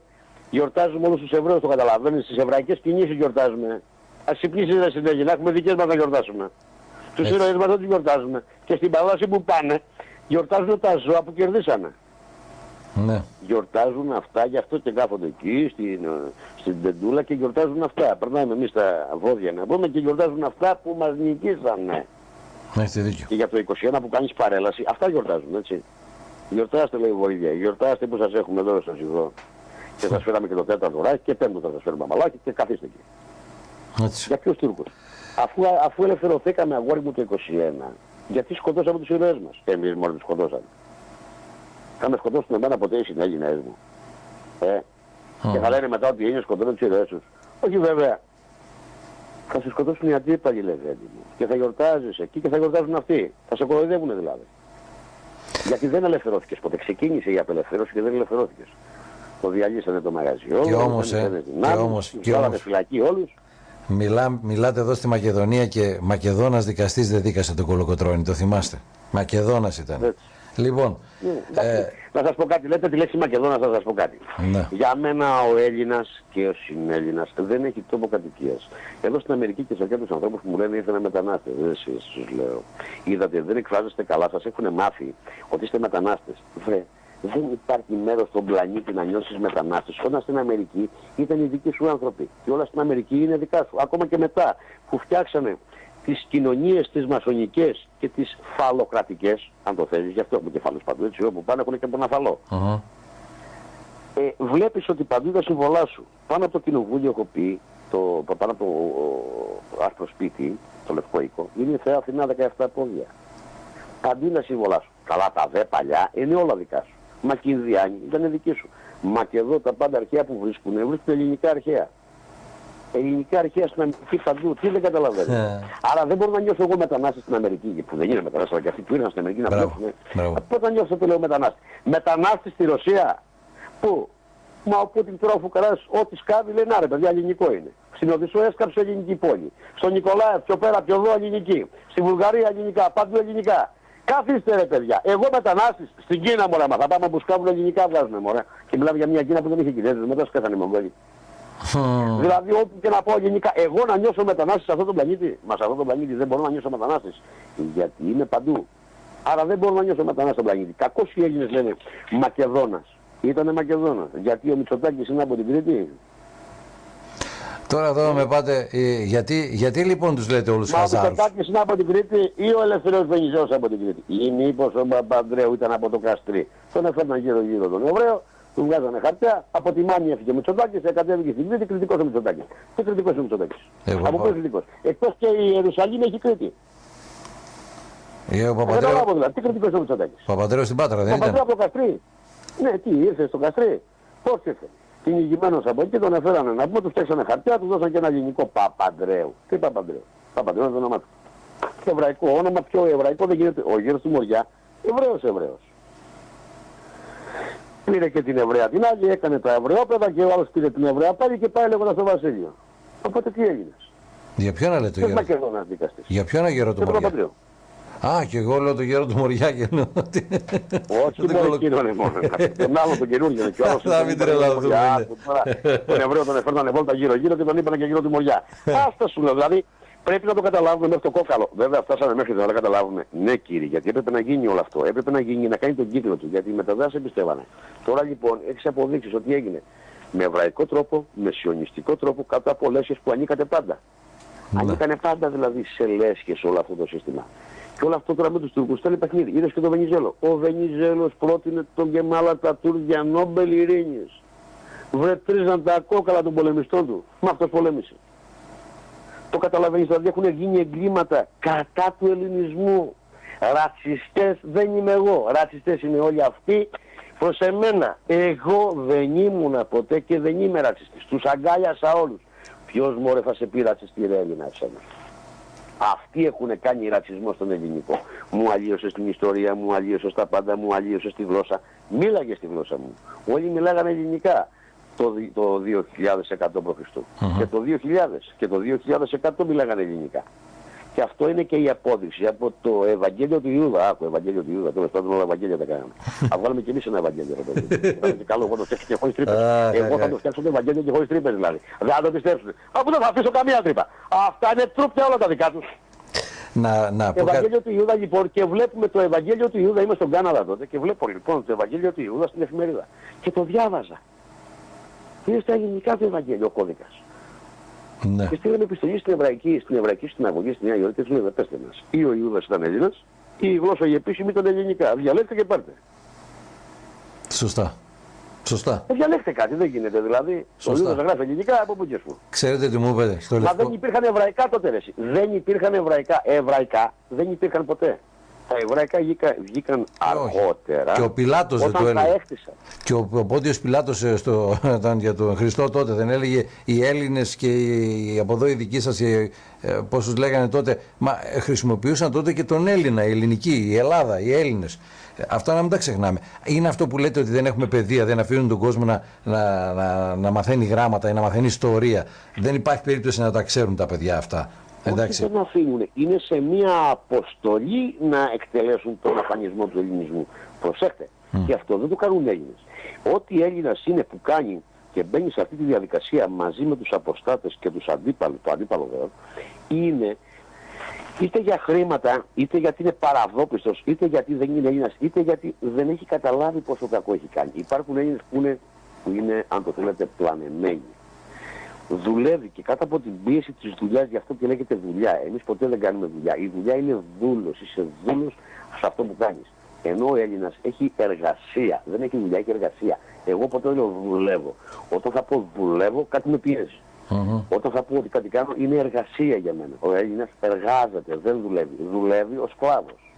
γιορτάζουμε όλους τους Εβραίους, το καταλαβαίνεις. Τις εβραϊκές κινήσεις γιορτάζουμε. Ας ξυπνήσεις ρε συνέχεια, να έχουμε δικές μας να γιορτάσουμε. Τους Έτσι. ήρωες μας δεν τους γιορτάζουμε. Και στην παράδοση που πάνε, γιορτάζουν τα ζώα που κερδίσανε ναι. γιορτάζουν αυτά, γι' αυτό και κάθονται εκεί στην, ε, στην τεντούλα και γιορτάζουν αυτά. Περνάμε εμείς τα βόδια να πούμε και γιορτάζουν αυτά που μας νικήσανε. Έχετε δίκιο. Και για το 21 που κάνεις παρέλαση, αυτά γιορτάζουν, έτσι. Γιορτάστε λέει βοήθεια, γιορτάστε που σας έχουμε εδώ στο Ζυγό. Και σας φέραμε και το τέταρτο ράκι και πέμπτο θα σας φέρουμε μαλάκι και καθίστε εκεί. Έτσι. Για ποιους Τούρκους; Αφού, αφού ελευθερωθήκαμε αγόρι μου το 21, γιατί σκοτώσαμε τους ηρωές μας; Και εμείς μόλις τους σκοτώσαμε. Θα με σκοτώσουν εμένα ποτέ οι συνέλληνες μου. Ε, και θα λένε μετά ότι οι Έλληνες σκοτώνουν τους ηρωές τους. Όχι βέβαια. Θα σε σκοτώσουν οι αντίπαλοι λεβέντι μου. Και θα γιορτάζεις εκεί και θα γιορτάζουν αυτοί. Θα σε κοροϊδεύουν δηλαδή. Γιατί δεν ελευθερώθηκες ποτέ. Ξεκίνησε η απελευθέρωση και δεν ελευθερώθηκες. Το διαλύσανε το μαγαζί όλο. Και όμως, δεν ε, έδινε και δυνάμεις, όμως, τους και βάλανε όμως. φυλακή όλους. Μιλά, μιλάτε εδώ στη Μακεδονία και Μακεδόνας δικαστής δεν δίκασε τον Κολοκοτρώνη, το θυμάστε. Μακεδόνας ήταν. Έτσι. Λοιπόν, Ναι, εντάξει. ε, Να σας πω κάτι, λέτε τη λέξη Μακεδόνας, θα σας πω κάτι. Ναι. Για μένα ο Έλληνας και ο συνέλληνας δεν έχει τόπο κατοικίας. Εδώ στην Αμερική και σε κάποιους ανθρώπους που μου λένε ήρθανε μετανάστες, δεν εσείς τους λέω. Είδατε, δεν εκφράζεστε καλά, σας έχουν μάθει ότι είστε μετανάστες. Βρε, δεν υπάρχει μέρος στον πλανήτη να νιώσεις μετανάστες. Όταν στην Αμερική ήταν οι δικοί σου άνθρωποι. Και όλα στην Αμερική είναι δικά σου. Ακόμα και μετά που φτιάξανε τις κοινωνίες τις μασονικές και τις φαλοκρατικές, αν το θέλεις, γι' αυτό έχουμε κεφάλους παντού, έτσι, όπου πάνε έχουν και από ένα φαλό. μμμ. Ε, βλέπεις ότι παντού τα συμβολά σου. Πάνω από το κοινοβούλιο έχω πει, το, πάνω από το άρθρο σπίτι, το λευκό οίκο, είναι η Θεά Αθηνά 17 πόδια. Παντού είναι τα σύμβολά σου. Καλά τα δε παλιά είναι όλα δικά σου. Μα και οι Διάνοι ήταν δική σου. Μα και εδώ τα πάντα αρχαία που βρίσκουν, βρίσκουν ελληνικά αρχαία. Ελληνικά αρχαία στην Αμερική παντού, τι δεν καταλαβαίνω. Ε. Άρα δεν μπορώ να νιώσω εγώ μετανάστη στην Αμερική, που δεν είναι μετανάστη, αλλά και αυτοί που ήρθαν στην Αμερική να Μπράβο, βλέπουν. μπράβο. Πότε θα νιώσω το λέω μετανάστη; Μετανάστης στη Ρωσία; Πού; Μα ο Πούτιν τώρα ο Φουκαράς ό,τι σκάβει λέει να ρε παιδιά ελληνικό είναι. Στην Οδυσσό έσκαψε ελληνική πόλη. Στον Νικολάευ πιο πέρα πιο εδώ ελληνική. Στη Βουλγαρία ελληνικά. Παντού ελληνικά. Καθίστε ρε παιδιά. Εγώ μετανάστης στην Κίνα μωρέ, μα θα πάμε που σκάβουν ελληνικά βγάζουν μωρέ. Και μιλάμε για μια Κίνα που δεν είχε Κινέζους, μετά σκέφτανε οι Μογγόλοι. Δηλαδή ό,τι και να πω γενικά, εγώ να νιώσω μετανάστης σε αυτόν τον πλανήτη, μα σε αυτόν τον πλανήτη δεν μπορώ να νιώσω μετανάστης. Γιατί είμαι παντού. Άρα δεν μπορώ να νιώσω μετανάστης στον πλανήτη. Κακώς οι Έλληνες λένε Μακεδόνας. Ήτανε Μακεδόνας. Γιατί ο Μητσοτάκης είναι από την Κρήτη. Τώρα εδώ με πάτε, ε, γιατί, γιατί λοιπόν τους λέτε όλους Μα ο χαζάρους; Μητσοτάκης είναι από την Κρήτη ή ο Ελευθερός Βενιζέος από την Κρήτη; Ή μήπως ο Παπανδρέου ήταν από το Καστρί; Τον έφερναν γύρω γύρω τον Εβραίο, του βγάζανε χαρτιά, από τη Μάνη έφυγε ο Μητσοτάκης, κατέβηκε στην Κρήτη, κριτικός ο Μητσοτάκης. Τι κριτικός ο Μητσοτάκης. Εγώ από πάω. πού κριτικός; Εκτός και η Ιερουσαλήμ έχει Κρήτη. Ε, ο Δεν Παπαντρέου, καταλάβω δηλαδή. Τι κριτικός ο Μητσοτάκης; Παπαντρέου στην Πάτρα δεν Ο Παπανδρέου ήταν; από το Καστρί. Ναι, τι, ήρθε στο Καστρί. Πώς ήρθε; Κυνηγημένος από εκεί τον έφερανε να πούμε, του φτιάξανε χαρτιά, του δώσαν και ένα ελληνικό Παπαντρέου. Τι Παπαντρέου; Παπαντρέου είναι το όνομά του. Και εβραϊκό όνομα, πιο εβραϊκό δεν γίνεται. Ο γύρος του Μοριά, Εβραίος Εβραίος. Πήρε και την Εβραία την άλλη, έκανε τα Εβραιόπαιδα και ο άλλος πήρε την Εβραία πάλι και πάει λέγοντας στο Βασίλειο. Οπότε τι έγινε; Για ποιον να λέτε Ποιος γέρο; Μακεδόνας δικαστής. Για ποιον γέρο του Και τον Μωριά. Παπαντρέου. Α, και εγώ λέω το γέρο του Μωριά και εννοώ ότι... Όχι *laughs* Δεν μόνο κολο- εκείνον είναι μόνο. Τον άλλο τον καινούργιο είναι και ο άλλος. *laughs* Θα τον μην είπαν τρελαθούμε, Μοριά, ναι. που τώρα Τον Εβραίο τον έφερνανε βόλτα γύρω γύρω και τον είπαν και γύρω του Μοριά. Άστα *laughs* σου λέω, δηλαδή πρέπει να το καταλάβουμε μέχρι το κόκαλο. Βέβαια φτάσαμε μέχρι εδώ να καταλάβουμε. Ναι κύριε, γιατί έπρεπε να γίνει όλο αυτό. Έπρεπε να γίνει, να κάνει τον κύκλο του. Γιατί οι μεταδάσεις εμπιστεύανε. Τώρα λοιπόν έχεις αποδείξεις ότι έγινε με εβραϊκό τρόπο, με σιωνιστικό τρόπο, κάτω από λέσχες που ανήκατε πάντα. Ναι. Ανήκανε πάντα δηλαδή σε λέσχες όλο αυτό το σύστημα. Και όλο αυτό τώρα με τους Τούρκους ήταν παιχνίδι. Είδες και τον Βενιζέλο. Ο Βενιζέλος πρότεινε τον Γκεμάλα τα για Νόμπελ Ειρήνης. Βρετρίζαν τα κόκαλα των πολεμιστών του. Μα αυτός πολέμησε. Το καταλαβαίνεις, δηλαδή έχουν γίνει εγκλήματα κατά του ελληνισμού. Ρατσιστές δεν είμαι εγώ. Ρατσιστές είναι όλοι αυτοί. Προς εμένα, εγώ δεν ήμουνα ποτέ και δεν είμαι ρατσιστής. Τους αγκάλιασα όλους. Ποιος μωρέ θα σε πει ρατσιστή ρε Έλληνα εσένα; Αυτοί έχουν κάνει ρατσισμό στον ελληνικό. Μου αλλίωσες την ιστορία, μου αλλίωσες τα πάντα, μου αλλίωσες τη γλώσσα. Μίλαγες στη γλώσσα μου. Όλοι μιλάγανε ελληνικά το, δι- το 2100 π.Χ. Και το 2000 και το 2100 μιλάγανε ελληνικά. Και αυτό είναι και η απόδειξη από το Ευαγγέλιο του Ιούδα. Άκου, Ευαγγέλιο του Ιούδα. Τέλος πάντων, όλα Ευαγγέλια τα κάναμε. *laughs* Ας βγάλουμε κι εμείς ένα Ευαγγέλιο. ρε παιδί. Ήταν *laughs* και καλό, εγώ το φτιάξω και χωρίς τρύπες. Αχ, Εγώ αχ, θα αχ. το φτιάξω το Ευαγγέλιο και χωρίς τρύπες δηλαδή. Δεν θα το πιστέψουν. Αφού δεν θα αφήσω καμία τρύπα. Αυτά είναι τρούπια όλα τα δικά τους. Να, να πω κάτι. Ευαγγέλιο του Ιούδα λοιπόν και βλέπουμε το Ευαγγέλιο του Ιούδα, είμαι στον Κάναδα τότε και βλέπω λοιπόν το Ευαγγέλιο του Ιούδα στην εφημερίδα. Και το διάβαζα. Είναι στα ελληνικά το Ευαγγέλιο ο κώδικας. Ναι. Και στείλαμε επιστολή στην Εβραϊκή, στην Εβραϊκή συναγωγή στη Νέα Υόρκη και τους λέμε πέστε μας. Ή ο Ιούδας ήταν Έλληνας, ή η γλώσσα η επίσημη ήταν ελληνικά. Διαλέξτε και πάρτε. Σωστά. Σωστά. Ε, διαλέξτε κάτι, δεν γίνεται δηλαδή. Σωστά. Ο Ιούδα γράφει ελληνικά από πού και σου. Ξέρετε τι μου είπατε στο Μα δεν λευκό. υπήρχαν εβραϊκά τότε ρε. εσύ. Δεν υπήρχαν εβραϊκά. Εβραϊκά δεν υπήρχαν ποτέ. Τα εβραϊκά βγήκα- βγήκαν όχι. αργότερα. Και ο Πιλάτος δεν όταν το έλεγε. τα έκτισαν. Και ο, ο Πόντιος Πιλάτος ε, στο, *laughs* ήταν για τον Χριστό τότε δεν έλεγε οι Έλληνες και οι, από εδώ οι δικοί σας, οι, ε, πώς τους λέγανε τότε, μα ε, χρησιμοποιούσαν τότε και τον Έλληνα, η ελληνική, η Ελλάδα, οι Έλληνες. Ε, Αυτά να μην τα ξεχνάμε. Είναι αυτό που λέτε ότι δεν έχουμε παιδεία, δεν αφήνουν τον κόσμο να, να, να, να μαθαίνει γράμματα ή να μαθαίνει ιστορία. Δεν υπάρχει περίπτωση να τα ξέρουν τα παιδιά αυτά. Εντάξει. Όχι δεν αφήνουν. Είναι σε μια αποστολή να εκτελέσουν τον αφανισμό του ελληνισμού. Προσέχτε. Και αυτό δεν το κάνουν οι Έλληνες. Ό,τι Έλληνας είναι που κάνει και μπαίνει σε αυτή τη διαδικασία μαζί με τους αποστάτες και τους αντίπαλους, το αντίπαλο βέβαια, είναι είτε για χρήματα, είτε γιατί είναι παραδόπιστος, είτε γιατί δεν είναι Έλληνας, είτε γιατί δεν έχει καταλάβει πόσο κακό έχει κάνει. Υπάρχουν Έλληνες που είναι, που είναι αν το θέλετε, πλανεμένοι δουλεύει και κάτω από την πίεση της δουλειάς, γι' αυτό και λέγεται δουλειά. Εμείς ποτέ δεν κάνουμε δουλειά. Η δουλειά είναι δούλος, είσαι δούλος σε αυτό που κάνεις. Ενώ ο Έλληνας έχει εργασία, δεν έχει δουλειά, έχει εργασία. Εγώ ποτέ δεν λέω δουλεύω. Όταν θα πω δουλεύω, κάτι με πιέζει. Μμμ. Όταν θα πω ότι κάτι κάνω, είναι εργασία για μένα. Ο Έλληνας εργάζεται, δεν δουλεύει. Δουλεύει ο σκλάβος.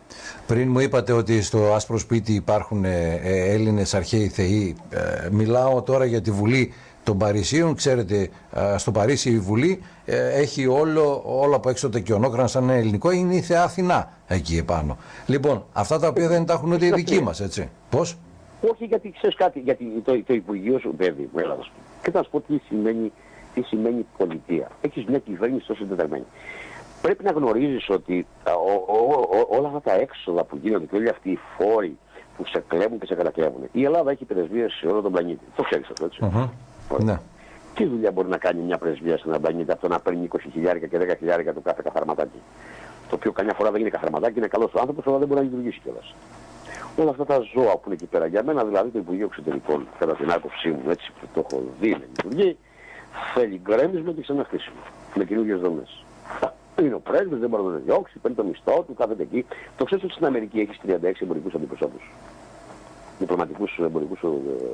Πριν μου είπατε ότι στο άσπρο σπίτι υπάρχουν ε, ε, Έλληνες αρχαίοι θεοί. Ε, μιλάω τώρα για τη Βουλή των Παρισίων. Ξέρετε, ε, στο Παρίσι η Βουλή ε, έχει όλο, όλο από έξω το κιονόκραν σαν ελληνικό. Είναι η θεά Αθηνά εκεί επάνω. Λοιπόν, αυτά τα οποία δεν τα έχουν ούτε οι δικοί μας, έτσι. Πώς; Όχι γιατί ξέρεις κάτι, γιατί το, το Υπουργείο σου παιδί μου, έλα να σου πω. Και θα σου πω τι σημαίνει, τι σημαίνει πολιτεία. Έχεις μια κυβέρνηση τόσο συντεταγμένη. πρέπει να γνωρίζεις ότι όλα αυτά τα έξοδα που γίνονται και όλοι αυτοί οι φόροι που σε κλέβουν και σε κατακλέβουν. Η Ελλάδα έχει πρεσβείες σε όλο τον πλανήτη. Το ξέρεις αυτό έτσι. Ναι. Τι δουλειά μπορεί να κάνει μια πρεσβεία σε έναν πλανήτη από το να παίρνει 20 χιλιάρικα και 10 χιλιάρικα το κάθε καθαρματάκι; Το οποίο καμιά φορά δεν είναι καθαρματάκι, είναι καλός ο άνθρωπος, αλλά δεν μπορεί να λειτουργήσει κιόλας. Όλα αυτά τα ζώα που είναι εκεί πέρα, για μένα δηλαδή το Υπουργείο Εξωτερικών, κατά την άποψή μου, έτσι που το έχω δει να λειτουργεί, θέλει γκρέμισμα και ξαναχτίσιμο. Με καινούργιες δομές. Είναι ο πρέσβης, δεν μπορεί να τον διώξει, παίρνει το μισθό του, κάθεται εκεί. Το ξέρεις ότι στην Αμερική έχεις 36 εμπορικούς αντιπροσώπους. Διπλωματικούς εμπορικούς ε,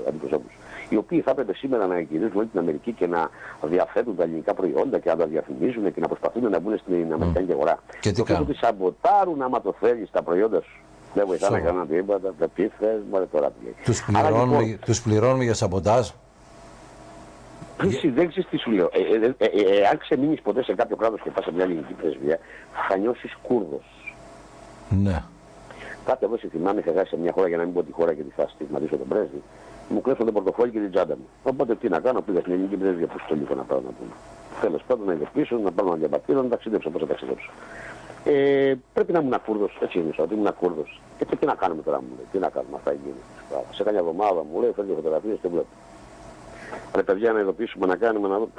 αντιπροσώπους. Οι οποίοι θα έπρεπε σήμερα να εγγυηθούν όλη την Αμερική και να διαθέτουν τα ελληνικά προϊόντα και να τα διαφημίζουν και να προσπαθούν να μπουν στην Αμερικανική αγορά. Και τι κάνουν; ότι σαμποτάρουν άμα το θέλεις τα προϊόντα σου. Δεν βοηθά να κάνουν τίποτα. Δεν τι θε, μόλι τώρα τι λέει. Τους πληρώνουμε, λοιπόν, τους πληρώνουμε για σαμποτάζ; Εσύ δεν ξέρεις τι σου λέω. Ε, ε, ε, ε, αν ξεμείνεις ποτέ σε κάποιο κράτος και πας σε μια ελληνική πρεσβεία, θα νιώσεις Κούρδος. Ναι. Κάτι εδώ σε θυμάμαι, είχα σε μια χώρα για να μην πω τη χώρα και τη θα στιγματίσω τον πρέσβη. Μου κλέψαν το πορτοφόλι και την τσάντα μου. Οπότε τι να κάνω, πήγα στην ελληνική πρεσβεία, πού στο λίγο να πάω να πούμε. Τέλος πάντων να είδε πίσω, να πάω να διαπατήρω, να ταξιδέψω, πώς θα ταξιδέψω. Ε, πρέπει να ήμουν Κούρδο, έτσι είναι, ότι ήμουν Κούρδο. Και τι να κάνουμε τώρα, μου λέει, τι να κάνουμε, αυτά γίνει. Σε κάποια εβδομάδα μου λέει, φέρνει φωτογραφίες και βλέπω. Ρε παιδιά να ειδοποιήσουμε, να κάνουμε, να δούμε.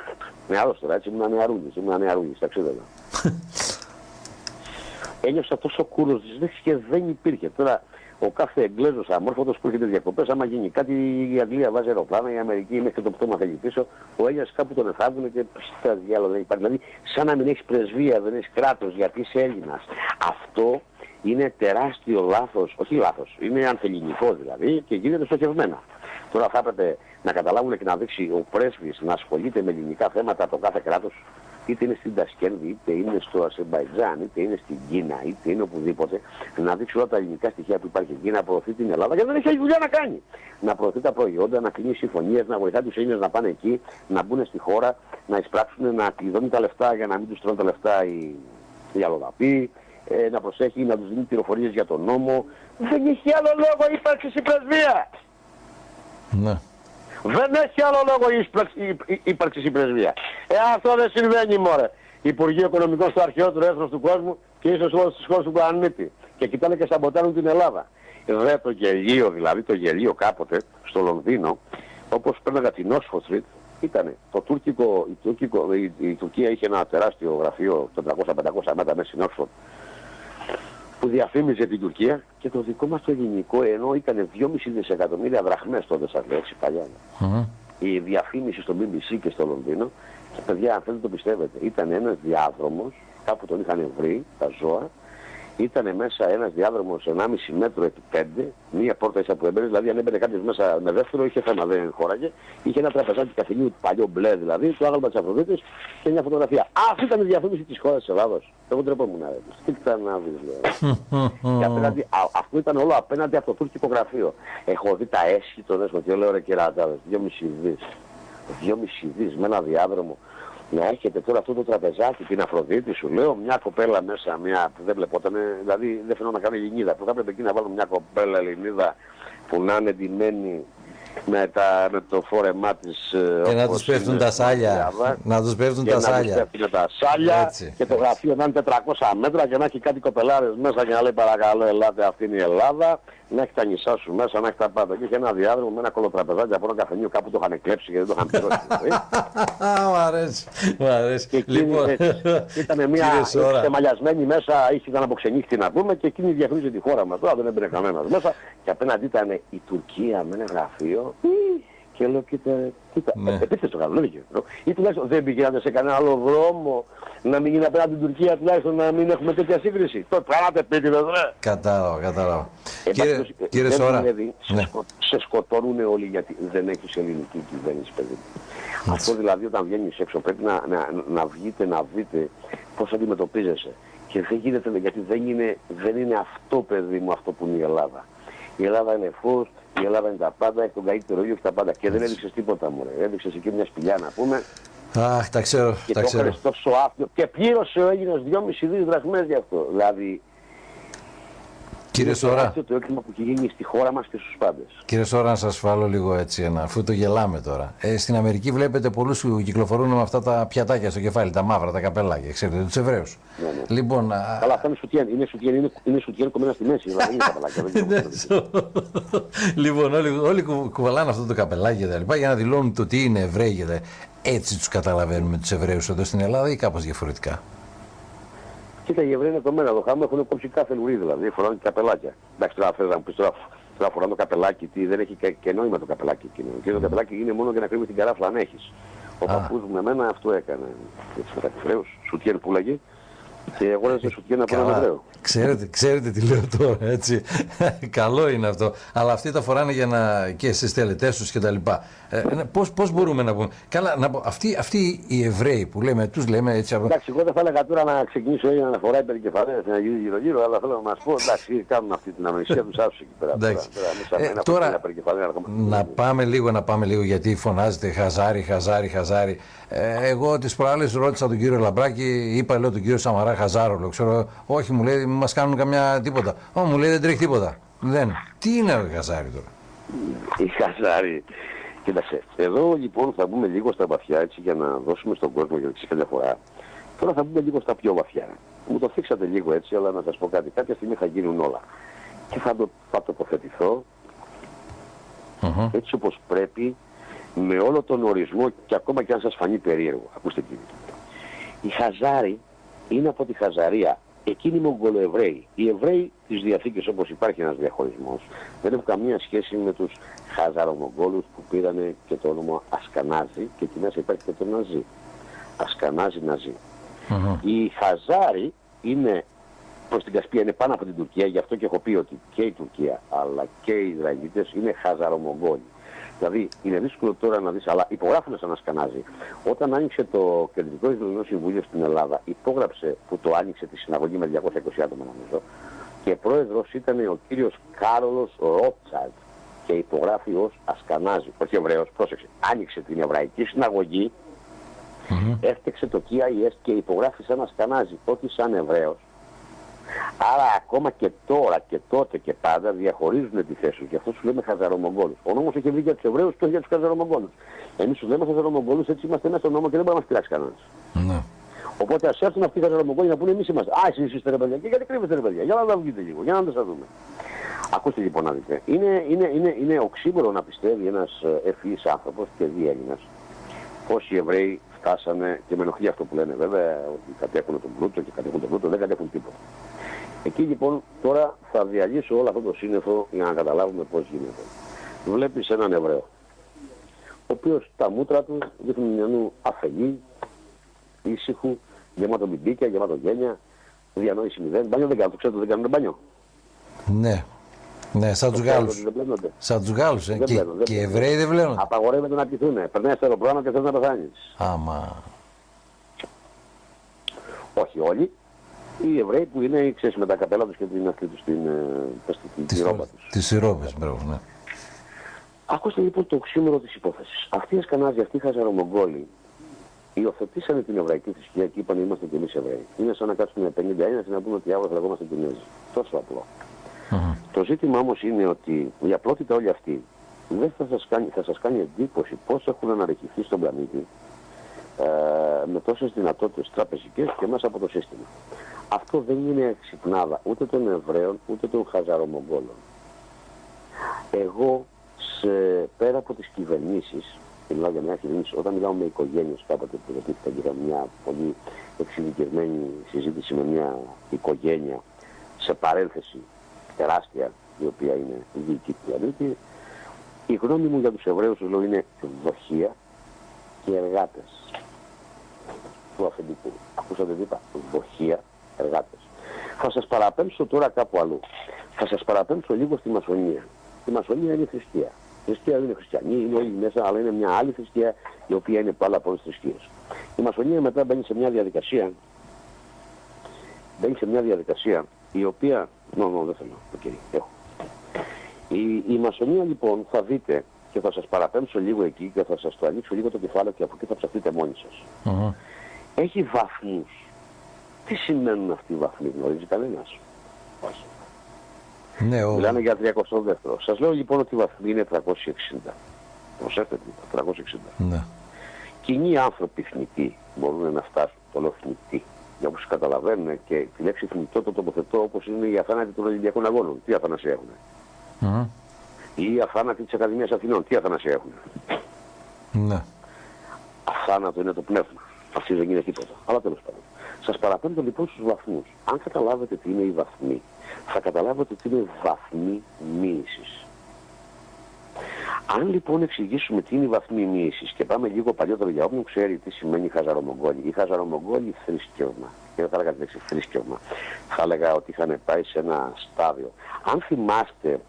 Νεαρός τώρα, έτσι ήμουν νεαρούγης, ήμουν νεαρούγης, ταξίδευα. *laughs* Ένιωσα τόσο κούρος της και δεν υπήρχε. Τώρα ο κάθε Εγγλέζος αμόρφωτος που έρχεται διακοπές, άμα γίνει κάτι η Αγγλία βάζει αεροπλάνα, η Αμερική μέχρι το πτώμα θέλει πίσω, ο Έλληνας κάπου τον εθάβουν και στα διάλογα δεν υπάρχει. Δηλαδή σαν να μην έχεις πρεσβεία, δεν έχεις κράτος γιατί είσαι Έλληνας. Αυτό είναι τεράστιο λάθος, όχι λάθος, είναι ανθεληνικό δηλαδή και γίνεται στοχευμένα. Τώρα θα έπρεπε να καταλάβουν και να δείξει ο πρέσβης να ασχολείται με ελληνικά θέματα το κάθε κράτος, είτε είναι στην Τασκένδη, είτε είναι στο Ασεμπαϊτζάν, είτε είναι στην Κίνα, είτε είναι οπουδήποτε, να δείξει όλα τα ελληνικά στοιχεία που υπάρχει εκεί, να προωθεί την Ελλάδα, γιατί δεν έχει άλλη δουλειά να κάνει. Να προωθεί τα προϊόντα, να κλείνει συμφωνίες, να βοηθά τους Έλληνες να πάνε εκεί, να μπουν στη χώρα, να εισπράξουν, να κλειδώνουν τα λεφτά για να μην τους τρώνε τα λεφτά οι, οι αλλοδαποί, ε, να προσέχει, να τους δίνει πληροφορίες για τον νόμο. Δεν έχει άλλο λόγο ύπαρξη η πρεσβεία. Ναι. Δεν έχει άλλο λόγο η ύπαρξη η πρεσβεία. Ε, αυτό δεν συμβαίνει μωρέ. Υπουργείο Οικονομικών στο αρχαιότερο έθνος του κόσμου και ίσως όλες τις χώρες του πλανήτη. Και κοιτάνε και σαμποτάρουν την Ελλάδα. Δε το γελίο δηλαδή, το γελίο κάποτε στο Λονδίνο, όπως πέρναγα την Oxford Street, ήταν το τουρκικό, η, τουρκικό, η, η, Τουρκία είχε ένα τεράστιο γραφείο 400-500 μέτρα μέσα στην Oxford που διαφήμιζε την Τουρκία και το δικό μας το ελληνικό ενώ ήταν 2,5 δισεκατομμύρια δραχμές τότε σας λέω έτσι παλιά. Mm-hmm. Η διαφήμιση στο BBC και στο Λονδίνο και παιδιά αν θέλετε το πιστεύετε ήταν ένας διάδρομος κάπου τον είχαν βρει τα ζώα ήταν μέσα ένας διάδρομος 1,5 μέτρο επί 5, μία πόρτα ίσα που έμπαινε, δηλαδή αν έμπαινε κάποιος μέσα με δεύτερο είχε θέμα, δεν χώραγε. Είχε ένα τραπεζάκι καφενείου παλιό μπλε δηλαδή, το άγαλμα της Αφροδίτης και μια φωτογραφία. Αυτή ήταν η διαφήμιση της χώρας της Ελλάδος. Εγώ τρεπόμουν να Τι ήταν να δεις λέω. και απέναντι, α, αυτό ήταν όλο απέναντι από το τουρκικό γραφείο. Έχω δει τα έσχη των έσχο και λέω ρε κεράταδες, 2,5 δις. 2,5 δις με ένα διάδρομο να έρχεται τώρα αυτό το τραπεζάκι, την Αφροδίτη, σου λέω, μια κοπέλα μέσα, μια που δεν βλεπόταν, δηλαδή δεν φαινόταν να κάνει Ελληνίδα, που θα έπρεπε εκεί να βάλουμε μια κοπέλα Ελληνίδα που να είναι ντυμένη με, τα, με το φόρεμά της. Ε, και να τους πέφτουν τα σάλια. Να τους πέφτουν τα σάλια. Να τους τα σάλια Έτσι. και το γραφείο να είναι 400 μέτρα και να έχει κάτι κοπελάρες μέσα και να λέει παρακαλώ, ελάτε, αυτή είναι η Ελλάδα να έχει τα νησά σου μέσα, να έχει τα πάντα. Και είχε ένα διάδρομο με ένα κολοτραπεζάκι από ένα καφενείο κάπου το είχαν κλέψει και δεν το είχαν πληρώσει. *laughs* Μ' αρέσει. Μ' αρέσει. Και λοιπόν, ήταν μια εμαλιασμένη μέσα, είχε ήταν αποξενύχτη να πούμε και εκείνη διαφήμιζε τη χώρα μας. Τώρα δεν έμπαινε κανένας μέσα. Και απέναντί ήταν η Τουρκία με ένα γραφείο. Και λέω, κοίτα, κοίτα, ναι. επίθεση το κάνω, δεν δικαιώ. Ή τουλάχιστον δεν πήγαινατε σε κανένα άλλο δρόμο να μην γίνει απέναντι την Τουρκία, τουλάχιστον να μην έχουμε τέτοια σύγκριση. Το πράγματι επίτηδες, ρε. Κατάλαβα, κατάλαβα. Ε, κύριε, κύριε Σόρα, ναι. σε, σκο, σε σκοτώνουν όλοι γιατί δεν έχεις ελληνική κυβέρνηση, παιδί. Αυτό δηλαδή όταν βγαίνεις έξω πρέπει να, να, να βγείτε να δείτε πώς αντιμετωπίζεσαι. Και δεν γίνεται, γιατί δεν είναι, δεν είναι αυτό, παιδί μου, αυτό που είναι η Ελλάδα. Η Ελλάδα είναι φως, η Ελλάδα είναι τα πάντα, έχει τον καλύτερο ήλιο και τα πάντα. Και δεν έδειξες τίποτα μου. Έδειξες εκεί μια σπηλιά να πούμε. Αχ, τα ξέρω. Και τα το ξέρω. τόσο άφθιο. Και πλήρωσε ο Έλληνας 2,5 δις δραχμές γι' αυτό. Δηλαδή, Κύριε Σόρα. το έγκλημα που έχει γίνει στη χώρα μας και στους πάντες. Κύριε Σόρα, να σας φάλω λίγο έτσι ένα, αφού το γελάμε τώρα. Ε, στην Αμερική βλέπετε πολλούς που κυκλοφορούν με αυτά τα πιατάκια στο κεφάλι, τα μαύρα, τα καπελάκια, ξέρετε, τους Εβραίους. Ναι, ναι. Λοιπόν, Καλά, αυτά είναι σουτιέν. Είναι σουτιέν, είναι, είναι σουτιέν κομμένα στη μέση, δηλαδή είναι καπελάκια. *laughs* Ναι, λοιπόν, όλοι, όλοι κουβαλάνε αυτό το καπελάκι και για να δηλώνουν το τι είναι Εβραίοι. Έτσι τους καταλαβαίνουμε τους Εβραίους εδώ στην Ελλάδα ή κάπως διαφορετικά. Κοίτα, οι Εβραίοι είναι το μένα. Το χάμο έχουν κόψει κάθε λουρί δηλαδή. Φοράνε και καπελάκια. Εντάξει, τώρα θέλω να μου πεις τώρα, τώρα φοράνε το καπελάκι, τι, δεν έχει και, και νόημα το καπελάκι εκείνο. Και το mm. καπελάκι είναι μόνο για να κρύβει την καράφλα αν έχεις. Ο παππούς μου με μένα αυτό έκανε. Έτσι με τα Εβραίου, σουτιέν που λέγει. Και αγόρασε σουτιέν από έναν Εβραίο. Ξέρετε, ξέρετε τι λέω τώρα, έτσι. *laughs* Καλό είναι αυτό. Αλλά αυτοί τα φοράνε για να. και στι τελετές τους κτλ. Ε, Πώς πώς μπορούμε να πούμε. Καλά, να πω, αυτοί, αυτοί οι Εβραίοι που λέμε, τους λέμε έτσι. Εντάξει, εγώ δεν θα έλεγα τώρα να ξεκινήσω ή να φοράει περικεφαλές να γίνει γύρω-γύρω, αλλά θέλω να μας πω, εντάξει, κάνουν αυτή την αμνησία τους άσου εκεί πέρα. Εντάξει. Τώρα, ε, τώρα να πάμε λίγο, να πάμε λίγο, γιατί φωνάζετε χαζάρι, χαζάρι, χαζάρι. Ε, εγώ τις προάλλες ρώτησα τον κύριο Λαμπράκη, είπα λέω τον κύριο Σαμαρά Χαζάρο, ξέρω, όχι μου λέει, μας κάνουν καμιά τίποτα. Ω, μου λέει δεν τρέχει τίποτα. Δεν. Τι είναι ο Χαζάρι τώρα; Η Χαζάρι. Κοίταξε, εδώ λοιπόν θα μπούμε λίγο στα βαθιά έτσι για να δώσουμε στον κόσμο για την καμιά φορά. Τώρα θα μπούμε λίγο στα πιο βαθιά. Μου το θίξατε λίγο έτσι, αλλά να σας πω κάτι. Κάποια στιγμή θα γίνουν όλα. Και θα, το, θα τοποθετηθώ uh-huh. έτσι όπως πρέπει, με όλο τον ορισμό και ακόμα και αν σας φανεί περίεργο. Ακούστε κύριε. Η Χαζάρι είναι από τη Χαζαρία εκείνοι οι Μογγολοεβραίοι. Οι Εβραίοι της Διαθήκης, όπως υπάρχει ένας διαχωρισμός, δεν έχουν καμία σχέση με τους Χαζαρομογγόλους που πήραν και το όνομα Ασκανάζη και εκεί μέσα υπάρχει και το Ναζί. Ασκανάζη Ναζί. Mm-hmm. Οι Χαζάροι είναι προς την Κασπία, είναι πάνω από την Τουρκία, γι' αυτό και έχω πει ότι και η Τουρκία αλλά και οι Ισραηλίτες είναι Χαζαρομογγόλοι. Δηλαδή είναι δύσκολο τώρα να δεις, αλλά υπογράφουν σαν να σκανάζει. Όταν άνοιξε το Κεντρικό Ισραηλινό Συμβούλιο στην Ελλάδα, υπόγραψε που το άνοιξε τη συναγωγή με 220 άτομα νομίζω και πρόεδρος ήταν ο κύριος Κάρολος Ρότσαλτ και υπογράφει ως Ασκανάζη. Όχι Εβραίος, πρόσεξε. Άνοιξε την Εβραϊκή Συναγωγή, mm-hmm. έφτιαξε το KIS και υπογράφει σαν Ασκανάζη, όχι σαν Εβραίος. Άρα ακόμα και τώρα και τότε και πάντα διαχωρίζουν τη θέση του. Γι' αυτό σου λέμε Χαζαρομογγόλου. Ο νόμος έχει βγει για τους Εβραίους και όχι για τους Χαζαρομογγόλου. Εμείς του λέμε Χαζαρομογγόλου, έτσι είμαστε μέσα στον νόμο και δεν μπορεί να μας πειράξει κανένας. Ναι. Οπότε ας έρθουν αυτοί οι Χαζαρομογγόλοι να πούνε εμείς είμαστε. Α, εσείς είστε ρε παιδιά. Και γιατί κρύβεστε ρε παιδιά. Για να τα βγείτε λίγο, για να τα σα δούμε. Ακούστε λοιπόν να δείτε. Είναι, είναι, είναι, είναι οξύμορο να πιστεύει ένας ε, ευφυής άνθρωπος και διέλληνας πώ οι Εβραίοι φτάσανε και με ενοχλεί αυτό που λένε βέβαια ότι κατέχουν τον πλούτο και κατέχουν τον πλούτο, δεν κατέχουν τίποτα. Εκεί λοιπόν τώρα θα διαλύσω όλο αυτό το σύννεφο για να καταλάβουμε πώς γίνεται. Βλέπεις έναν Εβραίο, ο οποίος τα μούτρα του δείχνουν μια νου αφελή, ήσυχου, γεμάτο μπιμπίκια, γεμάτο γένια, διανόηση μηδέν. Μπάνιο δεν κάνουν, το ξέρετε δεν κάνουν μπάνιο. Ναι. Ναι, σαν τους Γάλλους. Σαν τους Γάλλους. Ε. Και, και οι Εβραίοι δεν βλέπουν. Απαγορεύεται να πηθούν. Περνάει στο αεροπλάνο και θε να πεθάνεις. Άμα. Όχι όλοι οι Εβραίοι που είναι ξέρεις, με τα καπέλα τους και την αυτή τους στην, ε, την ρόπα τους. Τις ρόπε, μπράβο, ναι. Ακούστε λοιπόν το οξύμορο της υπόθεσης. Αυτοί οι Ασκανάζοι, αυτοί οι Χαζαρομογγόλοι, υιοθετήσανε την εβραϊκή θρησκεία και είπαν είμαστε κι εμείς Εβραίοι. Είναι σαν να κάτσουμε 50 Έλληνε και να πούμε ότι αύριο θα λεγόμαστε Κινέζοι. Τόσο απλό. Uh-huh. Το ζήτημα όμως είναι ότι η απλότητα όλοι αυτοί δεν θα σας κάνει, θα σας κάνει εντύπωση πώς έχουν αναρριχηθεί στον πλανήτη ε, με τόσες δυνατότητες τραπεζικές και μέσα από το σύστημα. Αυτό δεν είναι ξυπνάδα ούτε των Εβραίων ούτε των Χαζαρομογγόλων. Εγώ σε, πέρα από τις κυβερνήσεις, μιλάω για μια κυβέρνηση, όταν μιλάω με οικογένειες κάποτε που ρωτήθηκαν και είχα μια πολύ εξειδικευμένη συζήτηση με μια οικογένεια σε παρένθεση τεράστια η οποία είναι η δική του πλανήτη, η γνώμη μου για τους Εβραίους λέω είναι δοχεία και εργάτες του αφεντικού. Ακούσατε τι είπα, δοχεία εργάτες. Θα σας παραπέμψω τώρα κάπου αλλού. Θα σας παραπέμψω λίγο στη μασονία. Η μασονία είναι θρησκεία. Η θρησκεία δεν είναι χριστιανή, είναι όλοι μέσα, αλλά είναι μια άλλη θρησκεία η οποία είναι πάρα από όλες τις θρησκείες. Η μασονία μετά μπαίνει σε μια διαδικασία μπαίνει σε μια διαδικασία η οποία... Νο, νο, δεν θέλω. Okay, έχω. Η, η μασονία λοιπόν θα δείτε και θα σας παραπέμψω λίγο εκεί και θα σας το ανοίξω λίγο το κεφάλαιο και από εκεί θα ψαχτείτε μόνοι σας. Uh-huh. Έχει βαθμούς τι σημαίνουν αυτοί οι βαθμοί, γνωρίζει κανένας; Όχι. Ναι, ο... Μιλάνε για 32ο. Σας λέω λοιπόν ότι η βαθμή είναι 360. Προσέξτε, 360. Ναι. Κοινοί άνθρωποι θνητοί μπορούν να φτάσουν, το λέω θνητοί. Για όπως καταλαβαίνουν και τη λέξη θνητό το τοποθετώ όπως είναι οι αθάνατοι των Ολυμπιακών Αγώνων. Τι αθανασία έχουν. Μμμ. Ή οι αθάνατοι της Ακαδημίας Αθηνών. Τι αθανασία έχουν. Ναι. Αθάνατο είναι το πνεύμα. Αυτή δεν είναι τίποτα. Αλλά τέλος πάντων. Σας παραπέμπω λοιπόν στους βαθμούς. Αν καταλάβετε τι είναι η βαθμή, θα καταλάβετε τι είναι βαθμή μοίησης. Αν λοιπόν εξηγήσουμε τι είναι η βαθμή μοίησης και πάμε λίγο παλιότερο για όποιον ξέρει τι σημαίνει χαζαρομογγόλη. Η χαζαρομογγόλη θρησκεύμα, και δεν θα έλεγα τη λέξη θρησκεύμα, θα έλεγα ότι είχαν πάει σε ένα στάδιο. Αν θυμάστε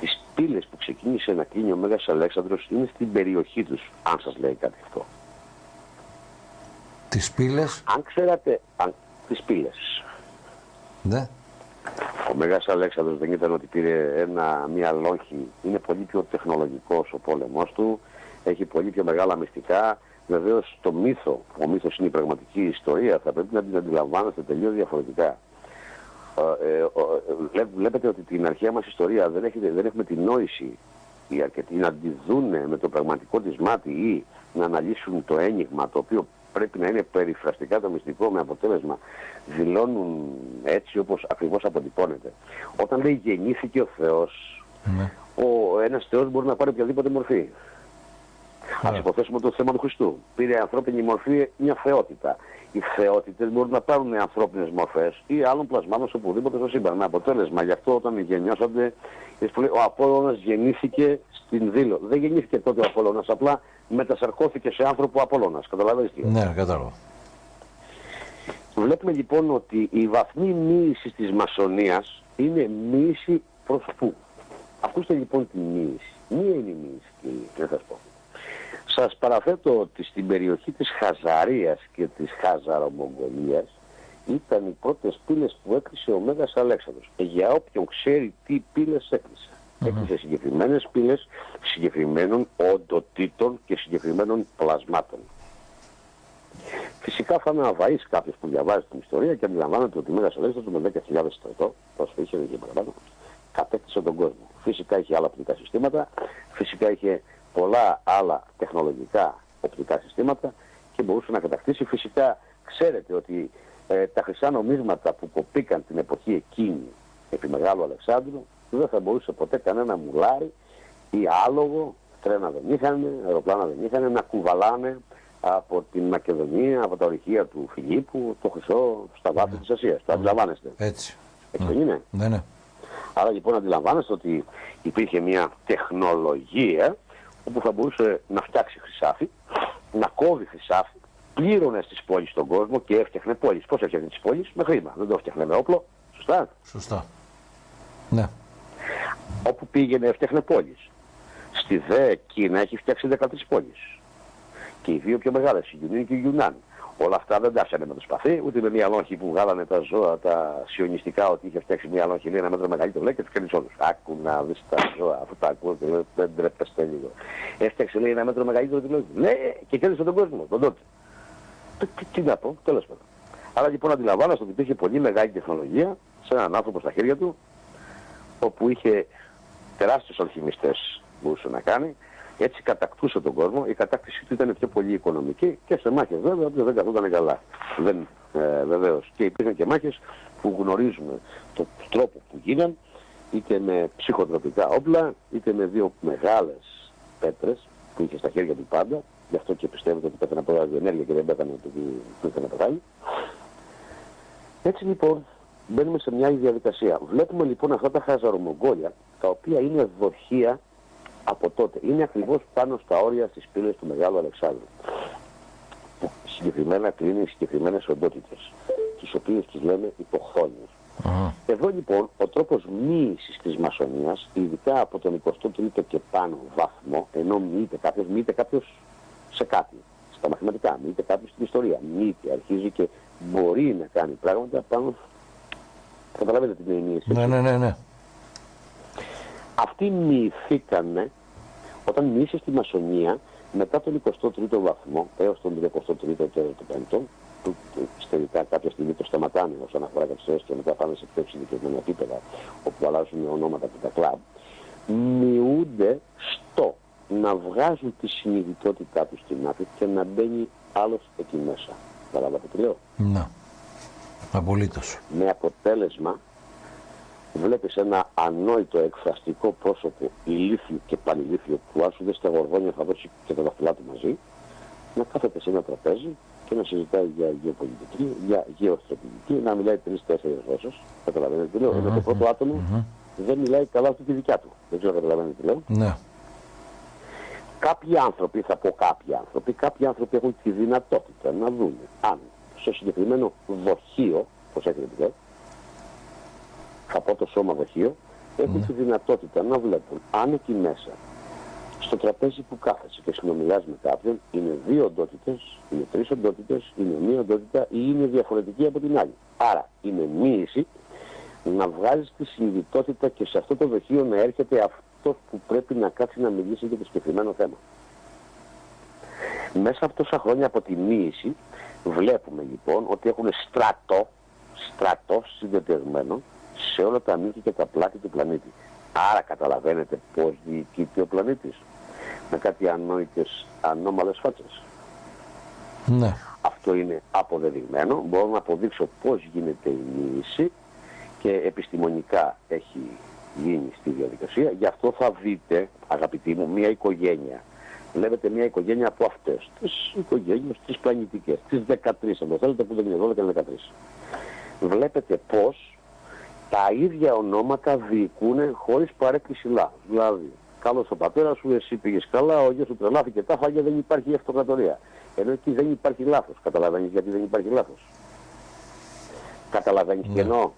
τις πύλες που ξεκίνησε να κλείνει ο Μέγας Αλέξανδρος είναι στην περιοχή τους, αν σας λέει κάτι αυτό. Τις πύλες, Αν ξέρατε αν, τις πύλες, ναι. Ο Μέγας Αλέξανδρος δεν ήταν ότι πήρε ένα, μια λόγχη, είναι πολύ πιο τεχνολογικός ο πόλεμός του, έχει πολύ πιο μεγάλα μυστικά. Βεβαίως το μύθο, ο μύθος είναι η πραγματική ιστορία, θα πρέπει να την αντιλαμβάνεστε τελείως διαφορετικά. Ε, ε, ο- ε, βλέ- βλέπετε ότι την αρχαία μας ιστορία δεν, έχετε, δεν έχουμε την νόηση οι αρκετοί να τη δούνε με το πραγματικό της μάτι ή να αναλύσουν το ένιγμα το οποίο πρέπει να είναι περιφραστικά το μυστικό με αποτέλεσμα δηλώνουν έτσι όπως ακριβώς αποτυπώνεται. Όταν λέει γεννήθηκε ο Θεός, ναι. ο ένας Θεός μπορεί να πάρει οποιαδήποτε μορφή. Ας Ωραία. υποθέσουμε το θέμα του Χριστού. Πήρε ανθρώπινη μορφή μια θεότητα. Οι θεότητες μπορούν να πάρουν ανθρώπινες μορφές ή άλλων πλασμάτων σε οπουδήποτε στο σύμπαν. Με αποτέλεσμα, γι' αυτό όταν γεννιώσατε, είδες που λέει, ο Απόλλωνας γεννήθηκε στην Δήλο. Δεν γεννήθηκε τότε ο Απόλλωνας, απλά μετασαρκώθηκε σε άνθρωπο ο Απόλλωνας. Καταλαβαίνεις τι. Ναι, κατάλαβα. Βλέπουμε λοιπόν ότι η βαθμή μοίησης της μασονίας είναι μοίηση προς πού. Ακούστε λοιπόν τη μοίηση. Μία είναι η μοίηση κύριε, να σας πω. Σας παραθέτω ότι στην περιοχή της Χαζαρίας και της Χαζαρομογγολίας ήταν οι πρώτες πύλες που έκλεισε ο Μέγας Αλέξανδρος. Ε, για όποιον ξέρει τι πύλες έκλεισε. Έκλεισε συγκεκριμένες πύλες συγκεκριμένων οντοτήτων και συγκεκριμένων πλασμάτων. Φυσικά θα με αβαείς κάποιος που διαβάζει την ιστορία και αντιλαμβάνεται ότι ο Μέγας Αλέξανδρος με 10.000 στρατό, όσο είχε και παραπάνω, κατέκτησε τον κόσμο. Φυσικά είχε άλλα οπτικά συστήματα, φυσικά είχε πολλά άλλα τεχνολογικά οπτικά συστήματα και μπορούσε να κατακτήσει. Φυσικά ξέρετε ότι ε, τα χρυσά νομίσματα που κοπήκαν την εποχή εκείνη επί Μεγάλου Αλεξάνδρου δεν θα μπορούσε ποτέ κανένα μουλάρι ή άλογο, τρένα δεν είχαν, αεροπλάνα δεν είχαν, να κουβαλάνε από την Μακεδονία, από τα ορυχεία του Φιλίππου, το χρυσό στα βάθη της Ασίας. Το αντιλαμβάνεστε. Έτσι. Έτσι δεν είναι; Ναι, ναι. Άρα λοιπόν αντιλαμβάνεστε ότι υπήρχε μια τεχνολογία όπου θα μπορούσε να φτιάξει χρυσάφι, να κόβει χρυσάφι, πλήρωνε στις πόλεις τον κόσμο και έφτιαχνε πόλεις. Πώς έφτιαχνε τις πόλεις; Με χρήμα. Δεν το έφτιαχνε με όπλο. Σωστά. Σωστά. Ναι. Όπου πήγαινε έφτιαχνε πόλεις. Στη δε Κίνα έχει φτιάξει 13 πόλεις. Και οι δύο πιο μεγάλες, η Ιουνίν και η Ιουνάν. Όλα αυτά δεν τα έφτιαχνε με το σπαθί, ούτε με μια λόγχη που βγάλανε τα ζώα, τα σιωνιστικά, ότι είχε φτιάξει μια λόγχη λέει ένα μέτρο μεγαλύτερο, λέει και τους κάνει όλους. Άκου να δεις τα ζώα, αυτό τα ακούω και λέω, δεν τρέπεστε λίγο. Έφτιαξε λέει ένα μέτρο μεγαλύτερο, τη λέει, ναι, και κέρδισε τον κόσμο, τον τότε. Τι, τι, τι να πω, τέλος πάντων. Άρα λοιπόν αντιλαμβάνεστε ότι υπήρχε πολύ μεγάλη τεχνολογία σε έναν άνθρωπο στα χέρια του, όπου είχε τεράστιους αλχημιστές μπορούσε να κάνει, έτσι κατακτούσε τον κόσμο, η κατάκτηση του ήταν πιο πολύ οικονομική και σε μάχες βέβαια, όποιος δεν καθόταν καλά. Δεν, ε, βεβαίως. Και υπήρχαν και μάχες που γνωρίζουμε τον τρόπο που γίναν, είτε με ψυχοτροπικά όπλα, είτε με δύο μεγάλες πέτρες που είχε στα χέρια του πάντα, γι' αυτό και πιστεύετε ότι πέθανε από ραδιενέργεια και δεν πέθανε επειδή του ήθελε να πεθάνει. Έτσι λοιπόν μπαίνουμε σε μια άλλη διαδικασία. Βλέπουμε λοιπόν αυτά τα χαζαρομογγόλια, τα οποία είναι δοχεία από τότε. Είναι ακριβώς πάνω στα όρια στις πύλες του Μεγάλου Αλεξάνδρου. Που συγκεκριμένα κλείνει συγκεκριμένες οντότητες, τις οποίες τις λέμε υποχθόνιες. Αχα. Εδώ λοιπόν ο τρόπος μοίησης της μασονίας, ειδικά από τον 23ο και πάνω βαθμό, ενώ μοιείται κάποιος, μοιείται κάποιος σε κάτι, στα μαθηματικά, μοιείται κάποιος στην ιστορία, μοιείται, αρχίζει και μπορεί να κάνει πράγματα πάνω, καταλαβαίνετε τι είναι η μοίηση. Ναι, ναι, ναι, ναι. Αυτοί μοιηθήκανε όταν μοιήσε στη μασονία μετά τον 23ο βαθμό έως τον 33ο και τον 5ο που τελικά κάποια στιγμή το σταματάνε όσον αφορά κάποιε και μετά πάνε σε πιο εξειδικευμένα επίπεδα όπου αλλάζουν ονόματα και τα κλαμπ, μειούνται στο να βγάζουν τη συνειδητότητά τους στην άκρη και να μπαίνει άλλος εκεί μέσα. Καταλάβατε τι λέω. Ναι. Απολύτως. Με αποτέλεσμα βλέπεις ένα ανόητο εκφραστικό πρόσωπο ηλίθιο και πανηλίθιο που άσου δεν στα γοργόνια θα δώσει και τα δαχτυλά του μαζί να κάθεται σε ένα τραπέζι και να συζητάει για γεωπολιτική, για γεωστρατηγική, να μιλάει τρει-τέσσερι γλώσσες. Καταλαβαίνετε τι λέω. Mm-hmm. το πρώτο άτομο mm-hmm. δεν μιλάει καλά αυτή τη δικιά του. Δεν ξέρω καταλαβαίνετε τι λέω. Ναι. Κάποιοι άνθρωποι, θα πω κάποιοι άνθρωποι, κάποιοι άνθρωποι έχουν τη δυνατότητα να δουν αν στο συγκεκριμένο δοχείο, πώς έχετε πει, θα πω το σώμα δοχείο, έχουν mm. τη δυνατότητα να βλέπουν αν εκεί μέσα στο τραπέζι που κάθεσαι και συνομιλάς με κάποιον είναι δύο οντότητες, είναι τρεις οντότητες, είναι μία οντότητα ή είναι διαφορετική από την άλλη. Άρα είναι μοίηση να βγάζεις τη συνειδητότητα και σε αυτό το δοχείο να έρχεται αυτός που πρέπει να κάτσει να μιλήσει για το συγκεκριμένο θέμα. Μέσα από τόσα χρόνια από τη μοίηση βλέπουμε λοιπόν ότι έχουν στρατό, στρατό συνδεδεσμένο σε όλα τα μύθια και τα πλάτη του πλανήτη. Άρα καταλαβαίνετε πώς διοικείται ο πλανήτης με κάτι ανόητες, ανώμαλες φάτσες. Ναι. Αυτό είναι αποδεδειγμένο. Μπορώ να αποδείξω πώς γίνεται η μίληση και επιστημονικά έχει γίνει στη διαδικασία. Γι' αυτό θα δείτε, αγαπητοί μου, μια οικογένεια. Βλέπετε μια οικογένεια από αυτές τις οικογένειες, τις πλανητικές, τις 13, αν το θέλετε, που δεν είναι 12 και 13. Βλέπετε πώς τα ίδια ονόματα διοικούν χωρίς παρέκκληση λάθος. Δηλαδή, Καλός ο πατέρας σου, εσύ πήγες καλά, ο γιος σου τρελάθηκε, τα φάγια δεν υπάρχει αυτοκρατορία. Ενώ εκεί δεν υπάρχει λάθος. Καταλαβαίνεις γιατί δεν υπάρχει λάθος. Καταλαβαίνεις ναι. τι εννοώ.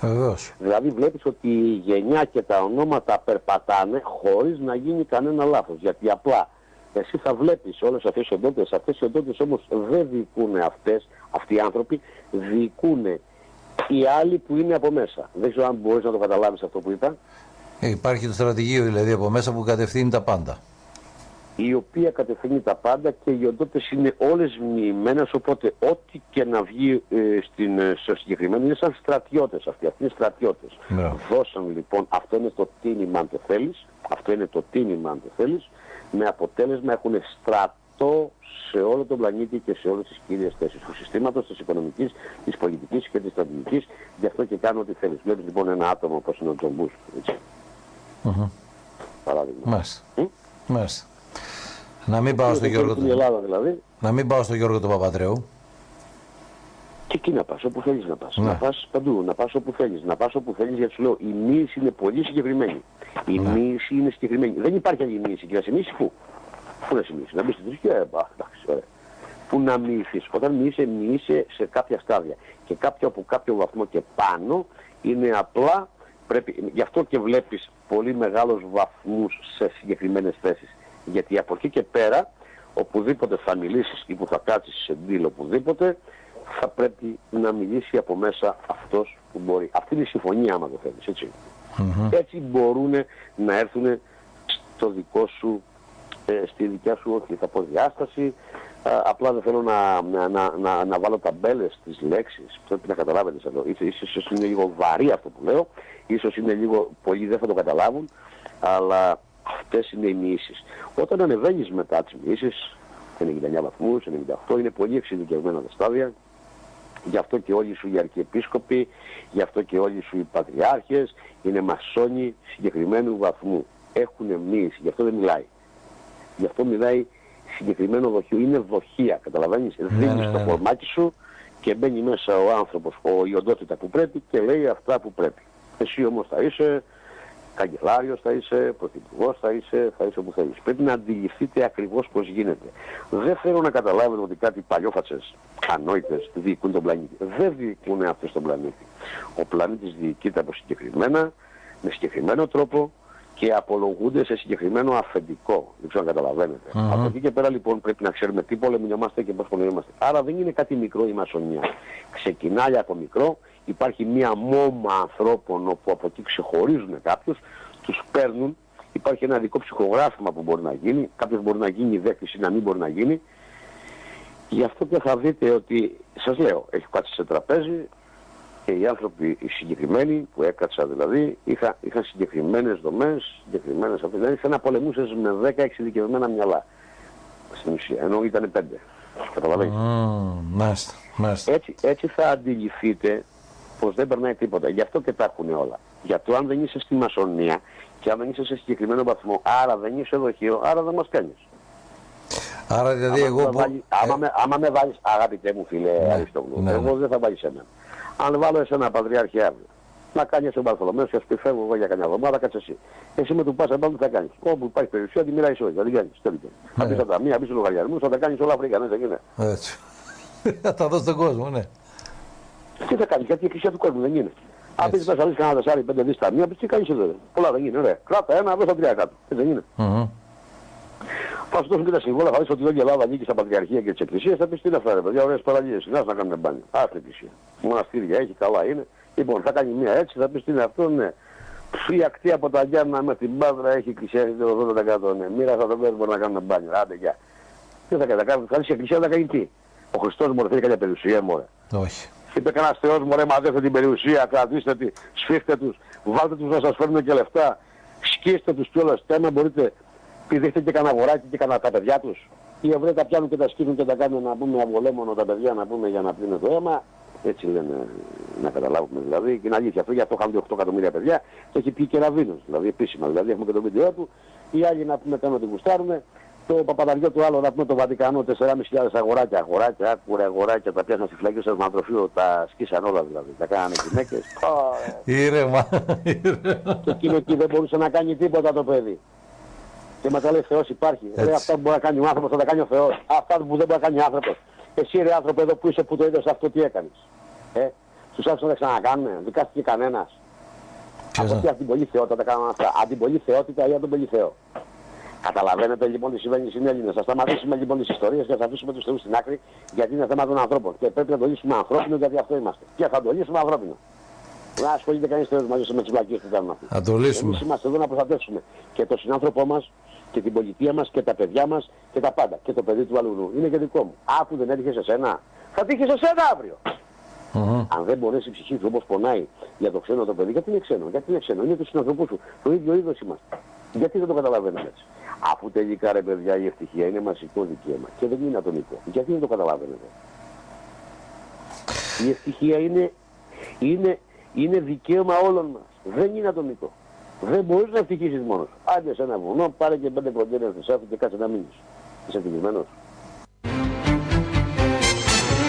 Βεβαίως. Δηλαδή βλέπεις ότι η γενιά και τα ονόματα περπατάνε χωρίς να γίνει κανένα λάθος. Γιατί απλά εσύ θα βλέπεις όλες αυτές τι οντότητες. Αυτές οι οντότητες όμως δεν διοικούν αυτές, αυτοί οι άνθρωποι, διοικούν οι άλλοι που είναι από μέσα. Δεν ξέρω αν μπορείς να το καταλάβεις αυτό που είπα. Ε, υπάρχει το στρατηγείο δηλαδή από μέσα που κατευθύνει τα πάντα. Η οποία κατευθύνει τα πάντα και οι οντότητες είναι όλες μοιημένες οπότε ό,τι και να βγει ε, στην, ε, στο συγκεκριμένο είναι σαν στρατιώτες αυτοί. Αυτοί είναι στρατιώτες. Ναι. Δώσαν λοιπόν, αυτό είναι το τίμημα αν το θέλεις, αυτό είναι το τίμημα αν το θέλεις, με αποτέλεσμα έχουν στρατό σε όλο τον πλανήτη και σε όλες τις κύριες θέσεις του συστήματος, της οικονομικής, της πολιτικής και της στρατηγικής. Γι' αυτό και κάνω ό,τι θέλεις. Βλέπεις λοιπόν ένα άτομο όπως είναι ο Τζομπούς, έτσι. Mm-hmm. Παράδειγμα. Μάλιστα. Μάλιστα. Να μην πάω στο Γιώργο του... Ελλάδα, δηλαδή. Να μην πάω στο Γιώργο του Παπατρέου. Και εκεί να πας, όπου θέλεις να πας. Ναι. Να πας παντού, να πας όπου θέλεις. Να πας όπου θέλεις, γιατί σου λέω, η μοίηση είναι πολύ συγκεκριμένη. Η ναι. μοίηση είναι συγκεκριμένη. Δεν υπάρχει άλλη μοίηση. Και να σε μοίησει πού. Πού να σε μοίησει. Να μπει στην θρησκεία, ε, εντάξει, ωραία. Πού να μοιήσεις. Όταν μοιείσαι, μοιείσαι σε κάποια στάδια. Και κάποιο από κάποιο βαθμό και πάνω είναι απλά πρέπει, γι' αυτό και βλέπεις πολύ μεγάλους βαθμούς σε συγκεκριμένες θέσεις. Γιατί από εκεί και πέρα, οπουδήποτε θα μιλήσεις ή που θα κάτσεις σε deal οπουδήποτε, θα πρέπει να μιλήσει από μέσα αυτός που μπορεί. Αυτή είναι η συμφωνία άμα το θέλεις, έτσι. Έτσι μπορούν να έρθουν στο δικό σου, ε, στη δικιά σου, όχι θα πω διάσταση, απλά δεν θέλω να, να, να, να, βάλω ταμπέλες στις λέξεις, πρέπει να καταλάβετε εδώ. Ίσως είναι λίγο βαρύ αυτό που λέω, ίσως είναι λίγο, πολλοί δεν θα το καταλάβουν, αλλά αυτές είναι οι μοιήσεις. Όταν ανεβαίνεις μετά τις μοιήσεις, 99 βαθμούς, 98, είναι πολύ εξειδικευμένα τα στάδια, γι' αυτό και όλοι σου οι αρχιεπίσκοποι, γι' αυτό και όλοι σου οι πατριάρχες, είναι μασόνοι συγκεκριμένου βαθμού. Έχουν μοίηση, γι' αυτό δεν μιλάει. Γι' αυτό μιλάει συγκεκριμένο δοχείο. Είναι δοχεία, καταλαβαίνεις. Ναι, Δίνεις ναι, το φορμάκι ναι. σου και μπαίνει μέσα ο άνθρωπος, ο, η οντότητα που πρέπει και λέει αυτά που πρέπει. Εσύ όμως θα είσαι καγκελάριος, θα είσαι πρωθυπουργός, θα είσαι, θα είσαι όπου θέλεις. Πρέπει να αντιληφθείτε ακριβώς πώς γίνεται. Δεν θέλω να καταλάβετε ότι κάτι παλιόφατσες, ανόητες, διοικούν τον πλανήτη. Δεν διοικούν αυτές τον πλανήτη. Ο πλανήτης διοικείται από συγκεκριμένα, με συγκεκριμένο τρόπο, και απολογούνται σε συγκεκριμένο αφεντικό. Δεν ξέρω αν καταλαβαίνετε. Mm-hmm. Από εκεί και πέρα λοιπόν πρέπει να ξέρουμε τι πολεμινόμαστε και πώς πολεμινόμαστε. Άρα δεν είναι κάτι μικρό η μασονία. Ξεκινάει από μικρό, υπάρχει μία μόμα ανθρώπων όπου από εκεί ξεχωρίζουν κάποιους, τους παίρνουν, υπάρχει ένα δικό ψυχογράφημα που μπορεί να γίνει, κάποιος μπορεί να γίνει δέκτης ή να μην μπορεί να γίνει Γι' αυτό και θα δείτε ότι, σας λέω, έχει κάτσει σε τραπέζι και οι άνθρωποι οι συγκεκριμένοι που έκατσα δηλαδή είχα, είχαν συγκεκριμένες δομές, συγκεκριμένες αυτές. Δηλαδή σαν να πολεμούσες με 10 εξειδικευμένα μυαλά στην ουσία, ενώ ήταν 5. Καταλαβαίνεις; Mm, μάλιστα, μάλιστα. Έτσι, έτσι θα αντιληφθείτε πως δεν περνάει τίποτα. Γι' αυτό και τα έχουν όλα. Γιατί αν δεν είσαι στη μασονία και αν δεν είσαι σε συγκεκριμένο βαθμό, άρα δεν είσαι δοχείο, άρα δεν μας κάνεις. Άρα δηλαδή άμα εγώ... με που- βάλει- άμα, με, άμα με βάλεις, αγαπητέ μου φίλε Ναι, Αριστόγλου, ναι, εγώ ναι. δεν θα βάλεις εμένα. Αν βάλω εσένα πατριάρχη αύριο, να κάνεις τον Παρθολομέο και ας πει φεύγω εγώ για κανένα εβδομάδα, κάτσε εσύ. Εσύ με του πάσα πάνω τι θα κάνεις; Όπου υπάρχει περιουσία, τη μιλάει όχι, θα την κάνεις. Τέλειο. Θα Ναι. πεις τα ταμεία, θα πεις τους λογαριασμούς, θα τα κάνεις όλα Αφρικανές, δεν είναι. Έτσι. *laughs* Θα τα δω στον κόσμο, ναι. Τι θα κάνεις, γιατί η εκκλησία του κόσμου δεν είναι. Αν πεις πες αλήθεια κανένα τεσσάρι, πέντε δις ταμεία, πεις τι κάνεις εδώ. ρε. Πολλά δεν είναι, ωραία. Κράτα ένα, δώσα τρία κάτω. Έτσι δεν είναι. Μμμ. Θα σου δώσουν και τα συμβόλαια, θα δεις ότι όλη η Ελλάδα ανήκει στα πατριαρχία και τις εκκλησίες, θα πεις τι είναι αυτά ρε παιδιά, ωραίες παραλίες, να να κάνουμε μπάνιο. Άστε εκκλησία. Μοναστήρια έχει, καλά είναι. Λοιπόν, θα κάνει μία έτσι, θα πεις τι είναι αυτό, ναι. Η ακτή από τα Γιάννα με την Πάδρα έχει εκκλησία, έχει το 80% ναι. Μοίρα θα το πες, μπορεί να κάνουμε μπάνιο. Άντε, γεια. Τι θα κάνει, θα κάνει, θα κάνεις η εκκλησία να κάνει τι. Ο Χριστός μπορεί να θέλει κάποια περιουσία, μωρέ. Όχι. Είπε κανένας Θεός μωρέ μαζεύτε την περιουσία, κρατήστε τη, σφίχτε τους, βάλτε τους να σας φέρνουν και λεφτά, σκίστε τους κιόλας, και άμα μπορείτε, πηδήχτε και κανένα αγοράκι και κανένα τα παιδιά τους. Οι Εβραίοι τα πιάνουν και τα σκύβουν και τα κάνουν να πούμε αυγολέμονο τα παιδιά να πούμε για να πλύνουν το αίμα. Έτσι λένε να καταλάβουμε δηλαδή. Και είναι αλήθεια αυτό, γι' αυτό χάνονται 8 εκατομμύρια παιδιά και έχει πει και ραβίνος, δηλαδή επίσημα. Δηλαδή έχουμε και το βίντεο του. Οι άλλοι να πούμε κάνουν ότι γουστάρουν. Το παπαδαριό του άλλο να πούμε το Βατικανό 4.500 αγοράκια, αγοράκια, άκουρε αγοράκια, τα πιάσαν στη φυλακή στο εθνοτροφείο, τα σκίσαν όλα δηλαδή. Τα κάνανε γυναίκες. Πω, Ήρεμα. ήρεμα. και εκείνο εκεί δεν μπορούσε να κάνει τίποτα το παιδί. Και μας λέει Θεός υπάρχει. Ρε, Έτσι. αυτά που μπορεί να κάνει ο άνθρωπος θα τα κάνει ο Θεός. Αυτά που δεν μπορεί να κάνει ο άνθρωπος. Εσύ ρε άνθρωπο εδώ που είσαι που το είδες αυτό τι έκανες. Ε, τους άφησαν να τα ξανακάνουν. Δικάστηκε κανένας. Ποιος Από να- τι την πολύ θεότητα τα κάνουν αυτά. Αν την πολύ θεότητα ή αν τον πολύ Θεό. Καταλαβαίνετε λοιπόν τι συμβαίνει στην Έλληνα. Θα σταματήσουμε λοιπόν τις ιστορίες και θα αφήσουμε τους θεούς στην άκρη γιατί είναι θέμα των ανθρώπων. Και πρέπει να το λύσουμε ανθρώπινο γιατί αυτό είμαστε. Και θα το λύσουμε ανθρώπινο. Να ασχολείται κανείς θεός μαζί με τις βλακίες που κάνουν αυτοί. Θα το Εμείς λύσουμε. είμαστε εδώ να προστατεύσουμε και τον συνάνθρωπό μας και την πολιτεία μας και τα παιδιά μας και τα πάντα. Και το παιδί του αλλού. Είναι και δικό μου. Αφού δεν έτυχε σε σένα, θα τύχει σε σένα αύριο. Μμμ. Αν δεν μπορέσει η ψυχή σου όπως πονάει για το ξένο το παιδί, γιατί είναι ξένο, γιατί είναι ξένο, είναι τους συνανθρωπούς σου. Το ίδιο είδος είμαστε. Γιατί δεν το καταλαβαίνετε έτσι. Αφού τελικά ρε παιδιά η ευτυχία είναι μαζικό δικαίωμα και δεν είναι ατομικό. Γιατί δεν το καταλαβαίνετε. Η ευτυχία είναι, είναι, είναι δικαίωμα όλων μας. Δεν είναι ατομικό. Δεν μπορείς να ευτυχήσεις μόνος σου. Άντε σε ένα βουνό, πάρε και πέντε κοντέρες του σάφου και κάτσε να μείνεις. Είσαι ευτυχισμένος.